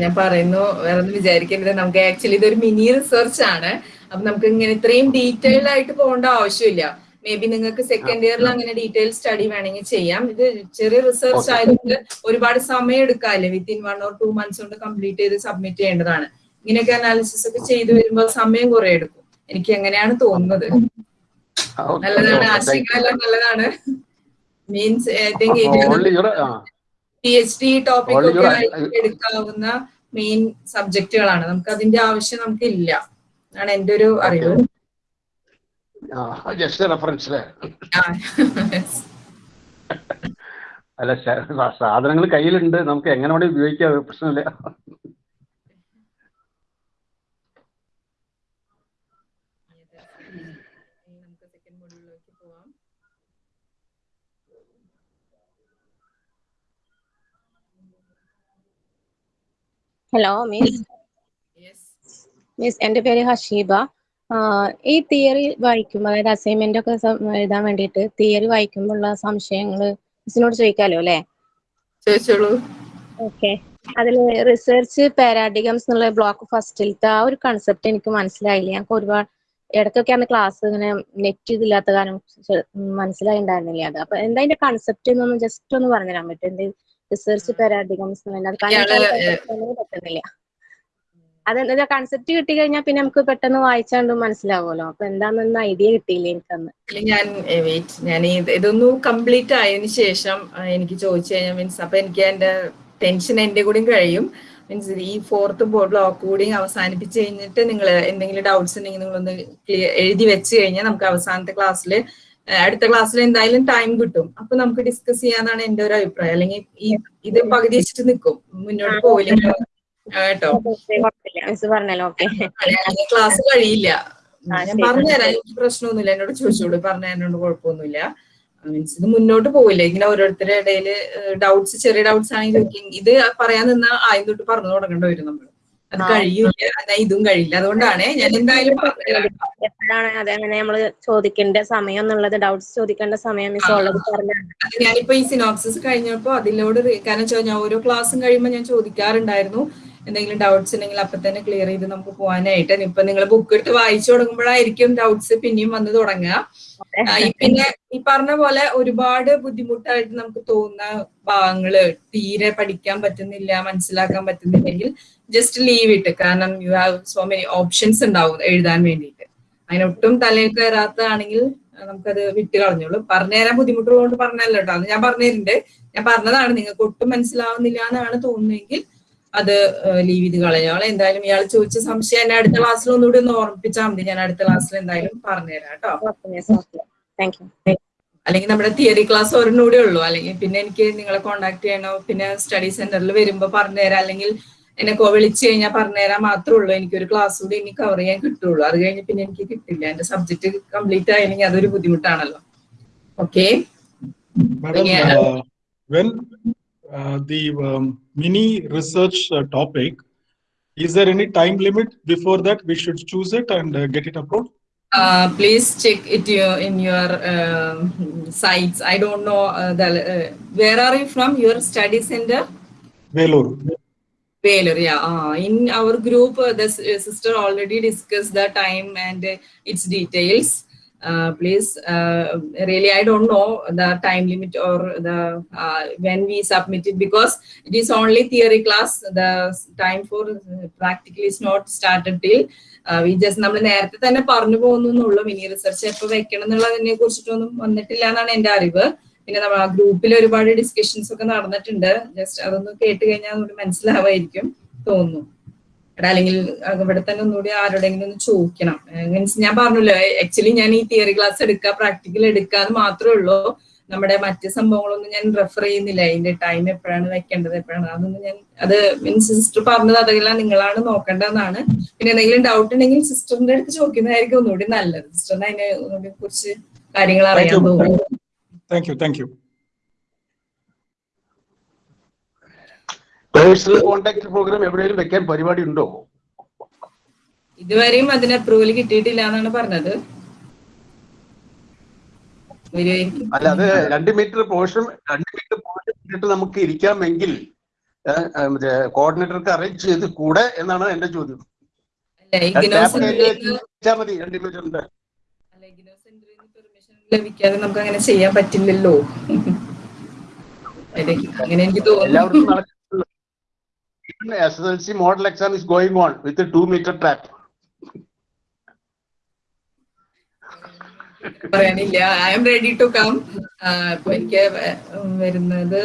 [SPEAKER 1] ഞാൻ പറയുന്നു. വേറെ ഒന്നും വിചാരിക്കരുത് നമുക്ക് ആക്ച്വലി ഇതൊരു മിനി റിസർച്ച് ആണ്. അപ്പൊ നമുക്ക് ഇങ്ങനെ ഇത്രയും ഡീറ്റെയിൽഡ് ആയിട്ട് പോകേണ്ട ആവശ്യമില്ല. മേ ബി നിങ്ങൾക്ക് സെക്കൻഡ് ഇയറിൽ അങ്ങനെ ഡീറ്റെയിൽ സ്റ്റഡി വേണമെങ്കിൽ ചെയ്യാം. ഇത് ചെറിയ റിസർച്ച് ആയതുകൊണ്ട് ഒരുപാട് സമയം എടുക്കാല്ലേ within one or two months കൊണ്ട് കംപ്ലീറ്റ് ചെയ്ത് സബ്മിറ്റ് ചെയ്യേണ്ടതാണ്. ഇങ്ങനെയൊക്കെ അനാലിസിസ് ഒക്കെ ചെയ്തു വരുമ്പോൾ സമയം കുറെ എടുക്കും. എനിക്ക് എങ്ങനെയാണ് തോന്നുന്നത്? നല്ലതാണ്. ആശയങ്ങളെല്ലാം നല്ലതാണ്. Means P H D
[SPEAKER 2] topic
[SPEAKER 1] ഒക്കെ എടുക്കാവുന്ന മെയിൻ സബ്ജക്റ്റുകളാണ് നമുക്ക് അതിന്റെ ആവശ്യം നമുക്ക് ഇല്ല ആണ് എന്റെ ഒരു അറിവ്.
[SPEAKER 2] അല്ലേ സാധനങ്ങൾ കയ്യിലുണ്ട്. നമുക്ക് എങ്ങനെ വേണേ ഉപയോഗിക്കാം പ്രശ്നമില്ല.
[SPEAKER 9] ഹലോ മിസ് മിസ് എന്റെ പേര് ഹഷീബ. ഈ തിയറി വായിക്കുമ്പോൾ അതായത് അസൈൻമെന്റ് ഒക്കെ എഴുതാൻ വേണ്ടിയിട്ട് തിയറി വായിക്കുമ്പോഴുള്ള സംശയങ്ങൾ മിസ്സിനോട് ചോദിക്കാലോ അല്ലേ?
[SPEAKER 1] ചോദിച്ചോളൂ.
[SPEAKER 9] ഓക്കെ അതിൽ റിസർച്ച് പാരാഡിഗംസ് എന്നുള്ള ബ്ലോക്ക് ഫസ്റ്റിലത്തെ ആ ഒരു കൺസെപ്റ്റ് എനിക്ക് മനസ്സിലായില്ല. ഞങ്ങൾക്ക് ഒരുപാട് ഇടയ്ക്കൊക്കെ ആണ് ക്ലാസ് ഇങ്ങനെ നെറ്റ് ഇതില്ലാത്ത കാരണം മനസ്സിലായിണ്ടായിരുന്നില്ല അത്. അപ്പൊ എന്താ അതിന്റെ കൺസെപ്റ്റ് എന്നൊന്ന് ജസ്റ്റ് ഒന്ന് പറഞ്ഞു തരാൻ പറ്റും എന്ത് റിസർച്ച് പാരാഡിഗംസ് പറ്റുന്നില്ല. അതെന്താ കൺസെപ്റ്റ് കിട്ടി കഴിഞ്ഞാൽ പിന്നെ നമുക്ക് പെട്ടെന്ന് വായിച്ചാണ്ട് മനസ്സിലാവുമല്ലോ. അപ്പൊ എന്താണെന്ന് ഐഡിയ കിട്ടിയില്ല എനിക്കന്ന്.
[SPEAKER 1] ഞാൻ വെയിറ്റ് ഞാൻ ഇത് ഇതൊന്ന് കംപ്ലീറ്റ് ആയതിനു ശേഷം എനിക്ക് ചോദിച്ചു കഴിഞ്ഞാൽ മീൻസ് അപ്പൊ എനിക്ക് എന്റെ ടെൻഷൻ എന്റെ കൂടിയും കഴിയും. മീൻസ് ഈ ഫോർത്ത് ബോർഡ് ബ്ലോക്ക് കൂടി അവസാനിപ്പിച്ച് കഴിഞ്ഞിട്ട് നിങ്ങൾ എന്തെങ്കിലും ഡൗട്ട്സ് ഉണ്ടെങ്കിൽ നിങ്ങളൊന്ന് ക്ലിയർ എഴുതി വെച്ച് കഴിഞ്ഞാൽ നമുക്ക് അവസാനത്തെ ക്ലാസ്സിൽ അടുത്ത ക്ലാസ്സിൽ എന്തായാലും ടൈം കിട്ടും. അപ്പൊ നമുക്ക് ഡിസ്കസ് ചെയ്യാന്നാണ് എന്റെ ഒരു അഭിപ്രായം. അല്ലെങ്കിൽ ഈ ഇത് പകുതി വെച്ചിട്ട് നിൽക്കും മുന്നോട്ട് പോവില്ല. കേട്ടോ. ക്ലാസ് കഴിയില്ല. ഞാൻ. പറഞ്ഞുതരാം എനിക്ക് പ്രശ്നമൊന്നുമില്ല. എന്നോട് ചോദിച്ചോളൂ. പറഞ്ഞു തരുന്നോണ്ട് കുഴപ്പമൊന്നുമില്ല. മീൻസ് ഇത് മുന്നോട്ട് പോവില്ല. ഇങ്ങനെ ഓരോരുത്തരുടെ ഇടയിൽ ഡൗട്ട്സ് ചെറിയ ഡൗട്ട്സ് ആണെങ്കിൽ ഇത് പറയാൻ നിന്നാ ആദ്യം തൊട്ട് പറഞ്ഞു തുടങ്ങേണ്ടി വരും നമ്മൾ അത്. കഴിയൂല എന്നാ ഇതും കഴിയില്ല. അതുകൊണ്ടാണ് ഞാൻ എന്തായാലും
[SPEAKER 9] എപ്പോഴാണ് അതങ്ങനെ നമ്മൾ ചോദിക്കേണ്ട സമയം എന്നുള്ളത് ഡൗട്ട്സ് ചോദിക്കേണ്ട സമയം മിസ് ഉള്ളത് പറഞ്ഞാണ്
[SPEAKER 1] ഞാനിപ്പോ ഈ സിനോപ്സിസ് കഴിഞ്ഞപ്പോ അതിലോട് കാരണം വെച്ചാൽ ഞാൻ ഓരോ ക്ലാസ്സും കഴിയുമ്പോൾ ഞാൻ ചോദിക്കാറുണ്ടായിരുന്നു. എന്തെങ്കിലും ഡൗട്ട്സ് ഉണ്ടെങ്കിൽ അപ്പൊ തന്നെ ക്ലിയർ ചെയ്ത് നമുക്ക് പോകാനായിട്ട് ഇപ്പൊ നിങ്ങൾ ബുക്ക് എടുത്ത് വായിച്ചു തുടങ്ങുമ്പോഴായിരിക്കും ഡൗട്ട്സ് പിന്നെയും വന്ന് തുടങ്ങുക. പിന്നെ ഈ പറഞ്ഞ പോലെ ഒരുപാട് ബുദ്ധിമുട്ടായിട്ട് നമുക്ക് തോന്നുന്ന ഭാഗങ്ങൾ തീരെ പഠിക്കാൻ പറ്റുന്നില്ല മനസ്സിലാക്കാൻ പറ്റുന്നില്ലെങ്കിൽ ജസ്റ്റ് ലീവ് ഇട്ട്. കാരണം you have so many options ഉണ്ടാവും എഴുതാൻ വേണ്ടിയിട്ട്. അതിനൊട്ടും തലയിൽ കയറാത്തതാണെങ്കിൽ നമുക്കത് വിട്ട് കളഞ്ഞോളൂ. പറഞ്ഞുതരാൻ ബുദ്ധിമുട്ടുള്ളതുകൊണ്ട് പറഞ്ഞല്ലോ കേട്ടോ. അത് ഞാൻ പറഞ്ഞിട്ടുണ്ട് ഞാൻ പറഞ്ഞതാണ് നിങ്ങൾക്ക് ഒട്ടും മനസ്സിലാവുന്നില്ല എന്നാണ് തോന്നുന്നതെങ്കിൽ അത് ലീവ് ചെയ്ത് കളഞ്ഞോളെ എന്തായാലും ഇയാൾ ചോദിച്ച സംശയം എന്നെ അടുത്ത ക്ലാസ്സിൽ ഒന്നുകൂടി ഒന്ന് ഓർമ്മിപ്പിച്ചാൽ മതി. ഞാൻ അടുത്ത ക്ലാസ്സിൽ എന്തായാലും പറഞ്ഞുതരാം കേട്ടോ. അല്ലെങ്കിൽ നമ്മുടെ തിയറി ക്ലാസ് ഒരെണ്ണൂടെ ഉള്ളൂ. അല്ലെങ്കിൽ പിന്നെ എനിക്ക് നിങ്ങളെ കോണ്ടാക്ട് ചെയ്യണോ? പിന്നെ സ്റ്റഡി സെന്ററിൽ വരുമ്പോൾ പറഞ്ഞുതരാം. അല്ലെങ്കിൽ എന്നെ കോ വിളിച്ചു കഴിഞ്ഞാൽ പറഞ്ഞുതരാൻ മാത്രമേ ഉള്ളൂ. എനിക്ക് ഒരു ക്ലാസ് കൂടി ഇനി കവർ ചെയ്യാൻ കിട്ടുള്ളൂ. അത് കഴിഞ്ഞ് പിന്നെ എനിക്ക് കിട്ടില്ല. എന്റെ സബ്ജക്ട് കംപ്ലീറ്റ് ആയില്ലെങ്കിൽ അതൊരു ബുദ്ധിമുട്ടാണല്ലോ. Okay.
[SPEAKER 7] Uh, uh, the um, mini research uh, topic, is there any time limit before that we should choose it and uh, get it approved?
[SPEAKER 1] uh, please check it your, in your um, sites i don't know uh, the uh, where are you from your study center
[SPEAKER 7] Vellore.
[SPEAKER 1] Baylor, yeah. Uh, in our group, uh, the uh, sister already discussed the time and uh, its details. Uh, please, uh, really, I don't know the time limit or the uh, when we submit it because it is only theory class. The time for practically is not started till. We just നമ്മൾ നേരത്തെ തന്നെ പറഞ്ഞു പോകുന്നു എന്നുള്ളൂ മിനി റിസർച്ച് എപ്പോൾ വെക്കണം എന്നുള്ളതിനെ കുറിച്ചിട്ടൊന്നും വന്നിട്ടില്ല എന്നാണ് എന്റെ അറിവ് പിന്നെ നമ്മൾ ആ ഗ്രൂപ്പിൽ ഒരുപാട് ഡിസ്കഷൻസ് ഒക്കെ നടന്നിട്ടുണ്ട് ജസ്റ്റ് അതൊന്ന് കേട്ട് കഴിഞ്ഞാൽ നമുക്ക് മനസ്സിലാവായിരിക്കും തോന്നുന്നു എടാ അല്ലെങ്കിൽ ഇവിടെ തന്നെ ഒന്നുകൂടി ആരോടെങ്കിലും ഒന്ന് ചോദിക്കണം. മീൻസ് ഞാൻ പറഞ്ഞല്ലോ ആക്ച്വലി ഞാൻ ഈ തിയറി ക്ലാസ് എടുക്കുക പ്രാക്ടിക്കൽ എടുക്കുക എന്ന് മാത്രമേ ഉള്ളൂ. നമ്മുടെ മറ്റ് സംഭവങ്ങളൊന്നും ഞാൻ റെഫർ ചെയ്യുന്നില്ല. അതിന്റെ ടൈം എപ്പോഴാണ് വെക്കേണ്ടത് എപ്പോഴാണ് അതൊന്നും ഞാൻ അത് മീൻസ് സിസ്റ്റർ പറഞ്ഞത് അതെല്ലാം നിങ്ങളാണ് നോക്കേണ്ടതെന്നാണ്. പിന്നെ എന്തെങ്കിലും ഡൗട്ട് ഉണ്ടെങ്കിൽ സിസ്റ്ററിന്റെ അടുത്ത് ചോദിക്കുന്നതായിരിക്കും ഒന്നുകൂടി നല്ലത്. സിസ്റ്ററിന് അതിനെ ഒന്നുകൂടി കുറിച്ച് കാര്യങ്ങൾ അറിയാൻ. തോന്നുന്നു
[SPEAKER 7] Thank you. Thank you.
[SPEAKER 2] Personal contact programme എവിടെയെങ്കിലും വെക്കാൻ പരിപാടി ഉണ്ടോ
[SPEAKER 1] ഇതുവരെയും അതിന് അപ്രൂവൽ കിട്ടിയിട്ടില്ല എന്നാണ് പറഞ്ഞത്.
[SPEAKER 2] അല്ല അത് രണ്ട് മീറ്റർ പോർഷൻ രണ്ട് മീറ്റർ പോർഷൻ ഇട്ടിട്ട് നമുക്ക് ഇരിക്കാമെങ്കിൽ കോർഡിനേറ്റർക്ക് അറേഞ്ച് ചെയ്ത് കൂടെ എന്നാണ് എന്റെ ചോദ്യം. മതി രണ്ട് മീറ്ററിന്റെ
[SPEAKER 1] ലഭിക്കാതെ നമുക്ക് അങ്ങനെ ചെയ്യാൻ പറ്റില്ലല്ലോ. അങ്ങനെ എനിക്ക് തോന്നുന്നു.
[SPEAKER 2] എല്ലാവർക്കും model S S L C model exam is meter track
[SPEAKER 1] പറയാനില്ല I'm ready to come അപ്പൊ എനിക്ക് വരുന്നത്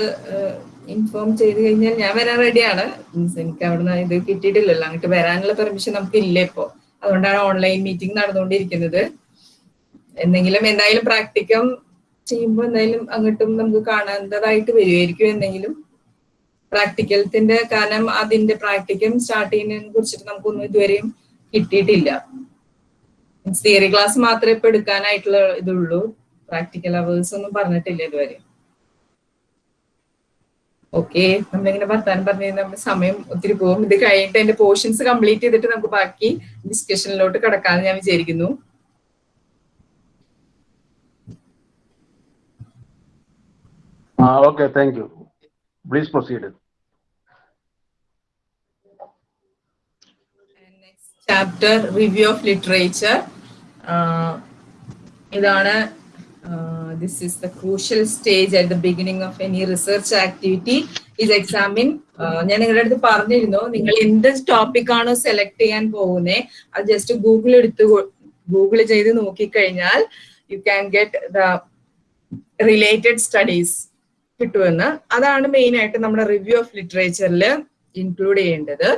[SPEAKER 1] ഇൻഫോം ചെയ്ത് കഴിഞ്ഞാൽ ഞാൻ വരാൻ റെഡിയാണ് മീൻസ് എനിക്ക് അവിടുന്ന് ഇത് കിട്ടിയിട്ടില്ലല്ലോ. അങ്ങോട്ട് വരാനുള്ള പെർമിഷൻ നമുക്ക് ഇല്ല ഇപ്പോ. അതുകൊണ്ടാണ് ഓൺലൈൻ മീറ്റിംഗ് നടന്നുകൊണ്ടിരിക്കുന്നത്. എന്തെങ്കിലും എന്തായാലും പ്രാക്ടിക്കം ചെയ്യുമ്പോൾ എന്തായാലും അങ്ങോട്ടും നമുക്ക് കാണേണ്ടതായിട്ട് വരുമായിരിക്കും എന്തെങ്കിലും. പ്രാക്ടിക്കലത്തിന്റെ കാരണം അതിന്റെ പ്രാക്ടിക്കം സ്റ്റാർട്ട് ചെയ്യുന്നതിനെ കുറിച്ചിട്ട് നമുക്കൊന്നും ഇതുവരെയും കിട്ടിയിട്ടില്ല. തിയറി ക്ലാസ് മാത്രമേ ഇപ്പൊ എടുക്കാനായിട്ടുള്ള ഇതുള്ളൂ. പ്രാക്ടിക്കൽ അവേഴ്സ് ഒന്നും പറഞ്ഞിട്ടില്ല ഇതുവരെ. ഓക്കെ നമ്മളിങ്ങനെ വർത്താനം പറഞ്ഞു നമ്മുടെ സമയം ഒത്തിരി പോകും. ഇത് കഴിഞ്ഞിട്ട് എന്റെ പോർഷൻസ് കംപ്ലീറ്റ് ചെയ്തിട്ട് നമുക്ക് ബാക്കി ഡിസ്കഷനിലോട്ട് കിടക്കാമെന്ന് ഞാൻ വിചാരിക്കുന്നു.
[SPEAKER 2] Okay thank you please proceed
[SPEAKER 1] chapter review of literature ഇതാണ് this is the crucial stage at the beginning of any research activity is examine ഞാൻ നിങ്ങളുടെ അടുത്ത് പറഞ്ഞിരുന്നു നിങ്ങൾ എന്ത് ടോപ്പിക് ആണോ സെലക്ട് ചെയ്യാൻ പോകുന്നത് അത് ജസ്റ്റ് ഗൂഗിൾ എടുത്ത് ഗൂഗിൾ ചെയ്ത് നോക്കിക്കഴിഞ്ഞാൽ you can get the related studies കിട്ടുമെന്ന്. അതാണ് മെയിൻ ആയിട്ട് നമ്മുടെ റിവ്യൂ ഓഫ് ലിറ്ററേച്ചറിൽ ഇൻക്ലൂഡ് ചെയ്യേണ്ടത്.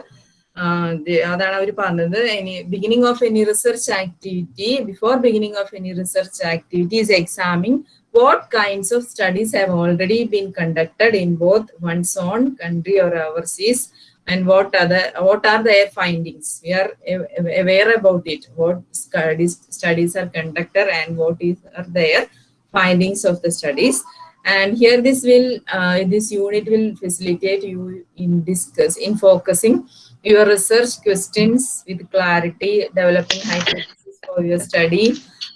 [SPEAKER 1] uh, they, any beginning of any research activity before beginning of any research activities, examining what kinds of studies have already been conducted in both one's own country or overseas and what are what are their findings? We are aware about it. What studies studies are conducted and what is are their findings of the studies. And here this will uh, this unit will facilitate you in discuss in focusing your research questions with clarity developing hypotheses for your study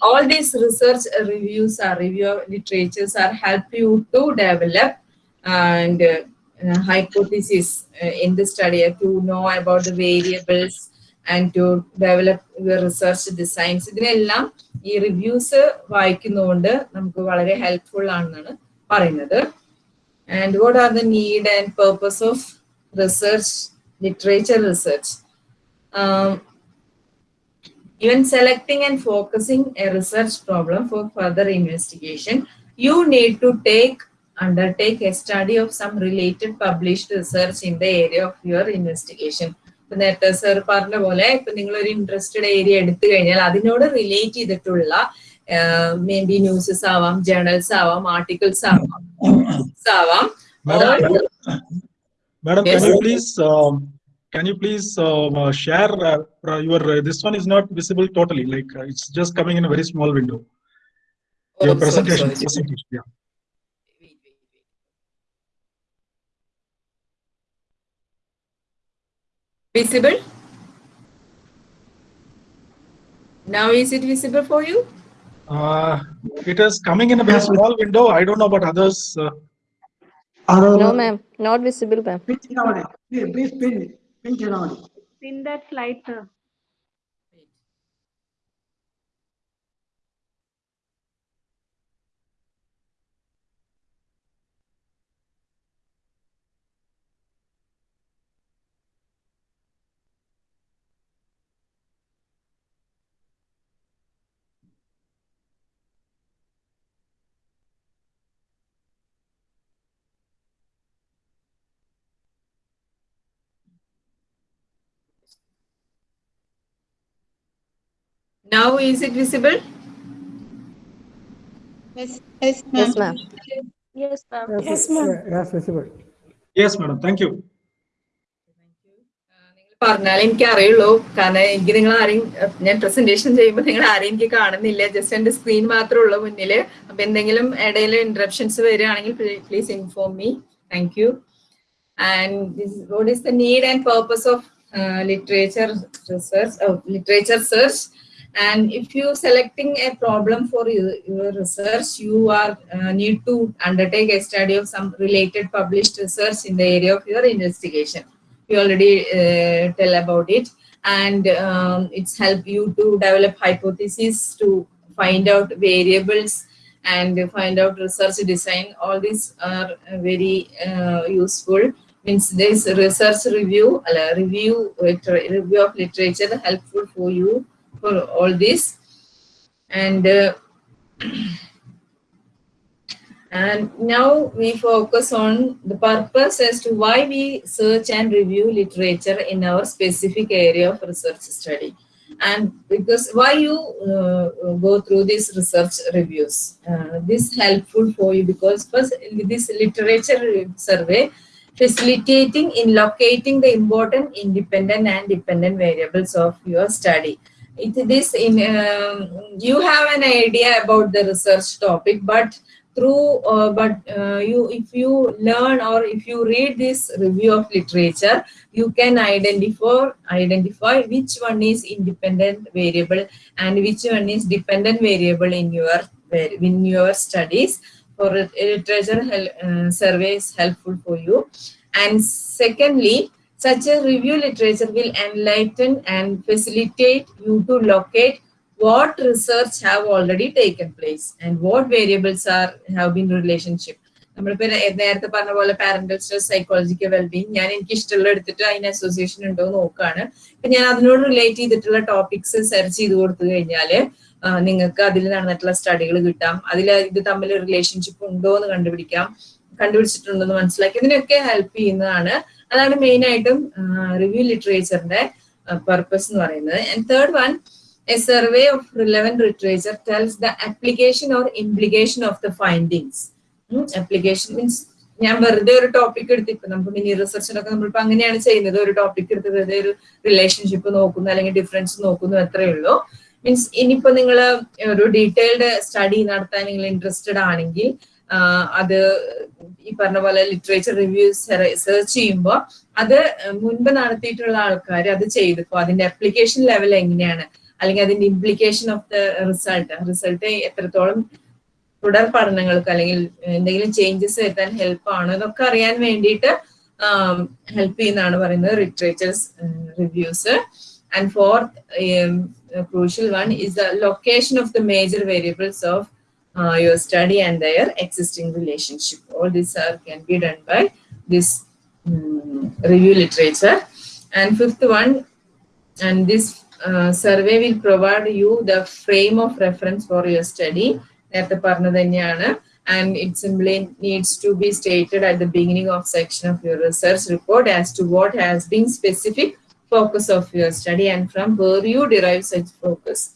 [SPEAKER 1] all these research uh, reviews or review literatures are help you to develop and uh, uh, hypothesis uh, in the study uh, to know about the variables and to develop the research designs ഇതിനെല്ലാം ഈ റിവ്യൂസ് വായിക്കുന്നതുകൊണ്ട് നമുക്ക് വളരെ ഹെൽപ്ഫുൾ ആണെന്നാണ് പറയുന്നത് and what are the need and purpose of research literature Um, even selecting and focusing a research problem for further investigation, you need to take undertake a study of some related published research in the area of your investigation. ഇപ്പൊ നേരത്തെ സർ പറഞ്ഞ പോലെ ഇപ്പൊ നിങ്ങൾ ഒരു ഇൻട്രസ്റ്റഡ് ഏരിയ എടുത്തു കഴിഞ്ഞാൽ അതിനോട് റിലേറ്റ് ചെയ്തിട്ടുള്ള മേ ബി ന്യൂസസ് ആവാം ജേണൽസ് ആവാം ആർട്ടിക്കിൾസ് ആവാം ആവാം
[SPEAKER 7] Madam,
[SPEAKER 1] or-
[SPEAKER 7] madam, madam,
[SPEAKER 1] Yes.
[SPEAKER 7] can you please, um, can you please um, uh, share uh, uh, your, uh, this one is not visible totally, like uh, it's just coming in a very small window.
[SPEAKER 1] Oh,
[SPEAKER 7] Your
[SPEAKER 1] sorry,
[SPEAKER 7] presentation,
[SPEAKER 1] sorry.
[SPEAKER 7] presentation, yeah.
[SPEAKER 1] Visible? Now is it visible for you?
[SPEAKER 7] Uh, it is coming in a very small window. I don't know about others. Uh,
[SPEAKER 9] No, ma'am. Not visible, ma'am.
[SPEAKER 10] Pinch it Please, please pin, pin Chinamani.
[SPEAKER 11] Pin that slide, sir.
[SPEAKER 1] Now is it visible?
[SPEAKER 11] Yes, yes,
[SPEAKER 9] Yes,
[SPEAKER 11] ma'am.
[SPEAKER 9] ma'am. Yes, ma'am.
[SPEAKER 11] Yes, ma'am.
[SPEAKER 5] Yes, visible.
[SPEAKER 7] Yes, madam. Thank you.
[SPEAKER 1] പറഞ്ഞാൽ എനിക്ക് അറിയുള്ളൂ കാരണം എനിക്ക് നിങ്ങൾ ആരെയും ഞാൻ പ്രസന്റേഷൻ ചെയ്യുമ്പോൾ നിങ്ങൾ ആരെയും എനിക്ക് കാണുന്നില്ല ജസ്റ്റ് എന്റെ സ്ക്രീൻ മാത്രമേ ഉള്ളൂ മുന്നിൽ അപ്പൊ എന്തെങ്കിലും ഇടയിൽ ഇന്ററപ്ഷൻസ് വരികയാണെങ്കിൽ please inform me thank you and what is the need and purpose of literature research literature search and if you selecting a problem for your, your research you are uh, need to undertake a study of some related published research in the area of your investigation. We already uh, tell about it. And um, it's help you to develop hypotheses to find out variables and find out research design. All these are uh, very uh, useful. Means this research review uh, review review of literature helpful for you for all this. And uh, and now we focus on the purpose as to why we search and review literature in our specific area of research study. And because why you uh, go through these research reviews, uh, this helpful for you because first this literature survey facilitating in locating the important independent and dependent variables of your study it this in um, you have an idea about the research topic but through uh, but uh, you if you learn or if you read this review of literature you can identify identify which one is independent variable and which one is dependent variable in your in your studies. For literature hel- uh, survey is helpful for you. And secondly such a review literature will enlighten and facilitate you to locate what research have already taken place and what variables are have been relationship. നമ്മളിപ്പോ നേരത്തെ പറഞ്ഞ പോലെ പാരന്റൽ സ്ട്രെസ് സൈക്കോളജിക്കൽ വെൽബീങ് ഞാൻ എനിക്ക് ഇഷ്ടമുള്ള എടുത്തിട്ട് അതിന് അസോസിയേഷൻ ഉണ്ടോ നോക്കുകയാണ്. അപ്പൊ ഞാൻ അതിനോട് റിലേറ്റ് ചെയ്തിട്ടുള്ള ടോപ്പിക്സ് സെർച്ച് ചെയ്ത് കൊടുത്തു കഴിഞ്ഞാൽ നിങ്ങൾക്ക് അതിൽ നടന്നിട്ടുള്ള സ്റ്റഡികൾ കിട്ടാം. അതിൽ ഇത് തമ്മിൽ റിലേഷൻഷിപ്പ് ഉണ്ടോ എന്ന് കണ്ടുപിടിക്കാം. കണ്ടുപിടിച്ചിട്ടുണ്ടെന്ന് മനസ്സിലാക്കി. ഇതിനൊക്കെ ഹെൽപ്പ് ചെയ്യുന്നതാണ് അതാണ് മെയിൻ ആയിട്ടും റിവ്യൂ ലിറ്ററേച്ചറിന്റെ പർപ്പസ് എന്ന് പറയുന്നത്. And third one a survey of relevant literature tells the application or implication of the findings application means ഞാൻ വെറുതെ ഒരു ടോപ്പിക് എടുത്ത് ഇപ്പൊ നമുക്ക് മിനി റിസർച്ചിലൊക്കെ നമ്മളിപ്പോ അങ്ങനെയാണ് ചെയ്യുന്നത്. ഒരു ടോപ്പിക് എടുത്ത് വെറുതെ ഒരു റിലേഷൻഷിപ്പ് നോക്കുന്നു അല്ലെങ്കിൽ ഡിഫറൻസ് നോക്കുന്നു അത്രേ ഉള്ളൂ. മീൻസ് ഇനിയിപ്പോ നിങ്ങൾ ഒരു ഡീറ്റെയിൽഡ് സ്റ്റഡി നടത്താൻ നിങ്ങൾ ഇൻട്രസ്റ്റഡ് ആണെങ്കിൽ അത് ഈ പറഞ്ഞ പോലെ ലിറ്ററേച്ചർ റിവ്യൂസ് സെർച്ച് ചെയ്യുമ്പോൾ അത് മുൻപ് നടത്തിയിട്ടുള്ള ആൾക്കാർ അത് ചെയ്തിപ്പോ അതിന്റെ അപ്ലിക്കേഷൻ ലെവൽ എങ്ങനെയാണ്? അല്ലെങ്കിൽ അതിന്റെ implication of the result result എത്രത്തോളം തുടർ പഠനങ്ങൾക്ക് അല്ലെങ്കിൽ എന്തെങ്കിലും ചേഞ്ചസ് വരുത്താൻ ഹെൽപ്പ് ആണ് ഇതൊക്കെ അറിയാൻ വേണ്ടിയിട്ട് ഹെൽപ്പ് ചെയ്യുന്നതാണ് പറയുന്നത് literatures reviews and fourth crucial one is the location of the major variables of uh, your study and their existing relationship. All these are can be done by this um, review literature. And fifth one, and this uh, survey will provide you the frame of reference for your study. നേരത്തെ പറഞ്ഞത് തന്നെയാണ് and it simply needs to be stated at the beginning of section of your research report as to what has been specific focus of your study and from where you derive such focus.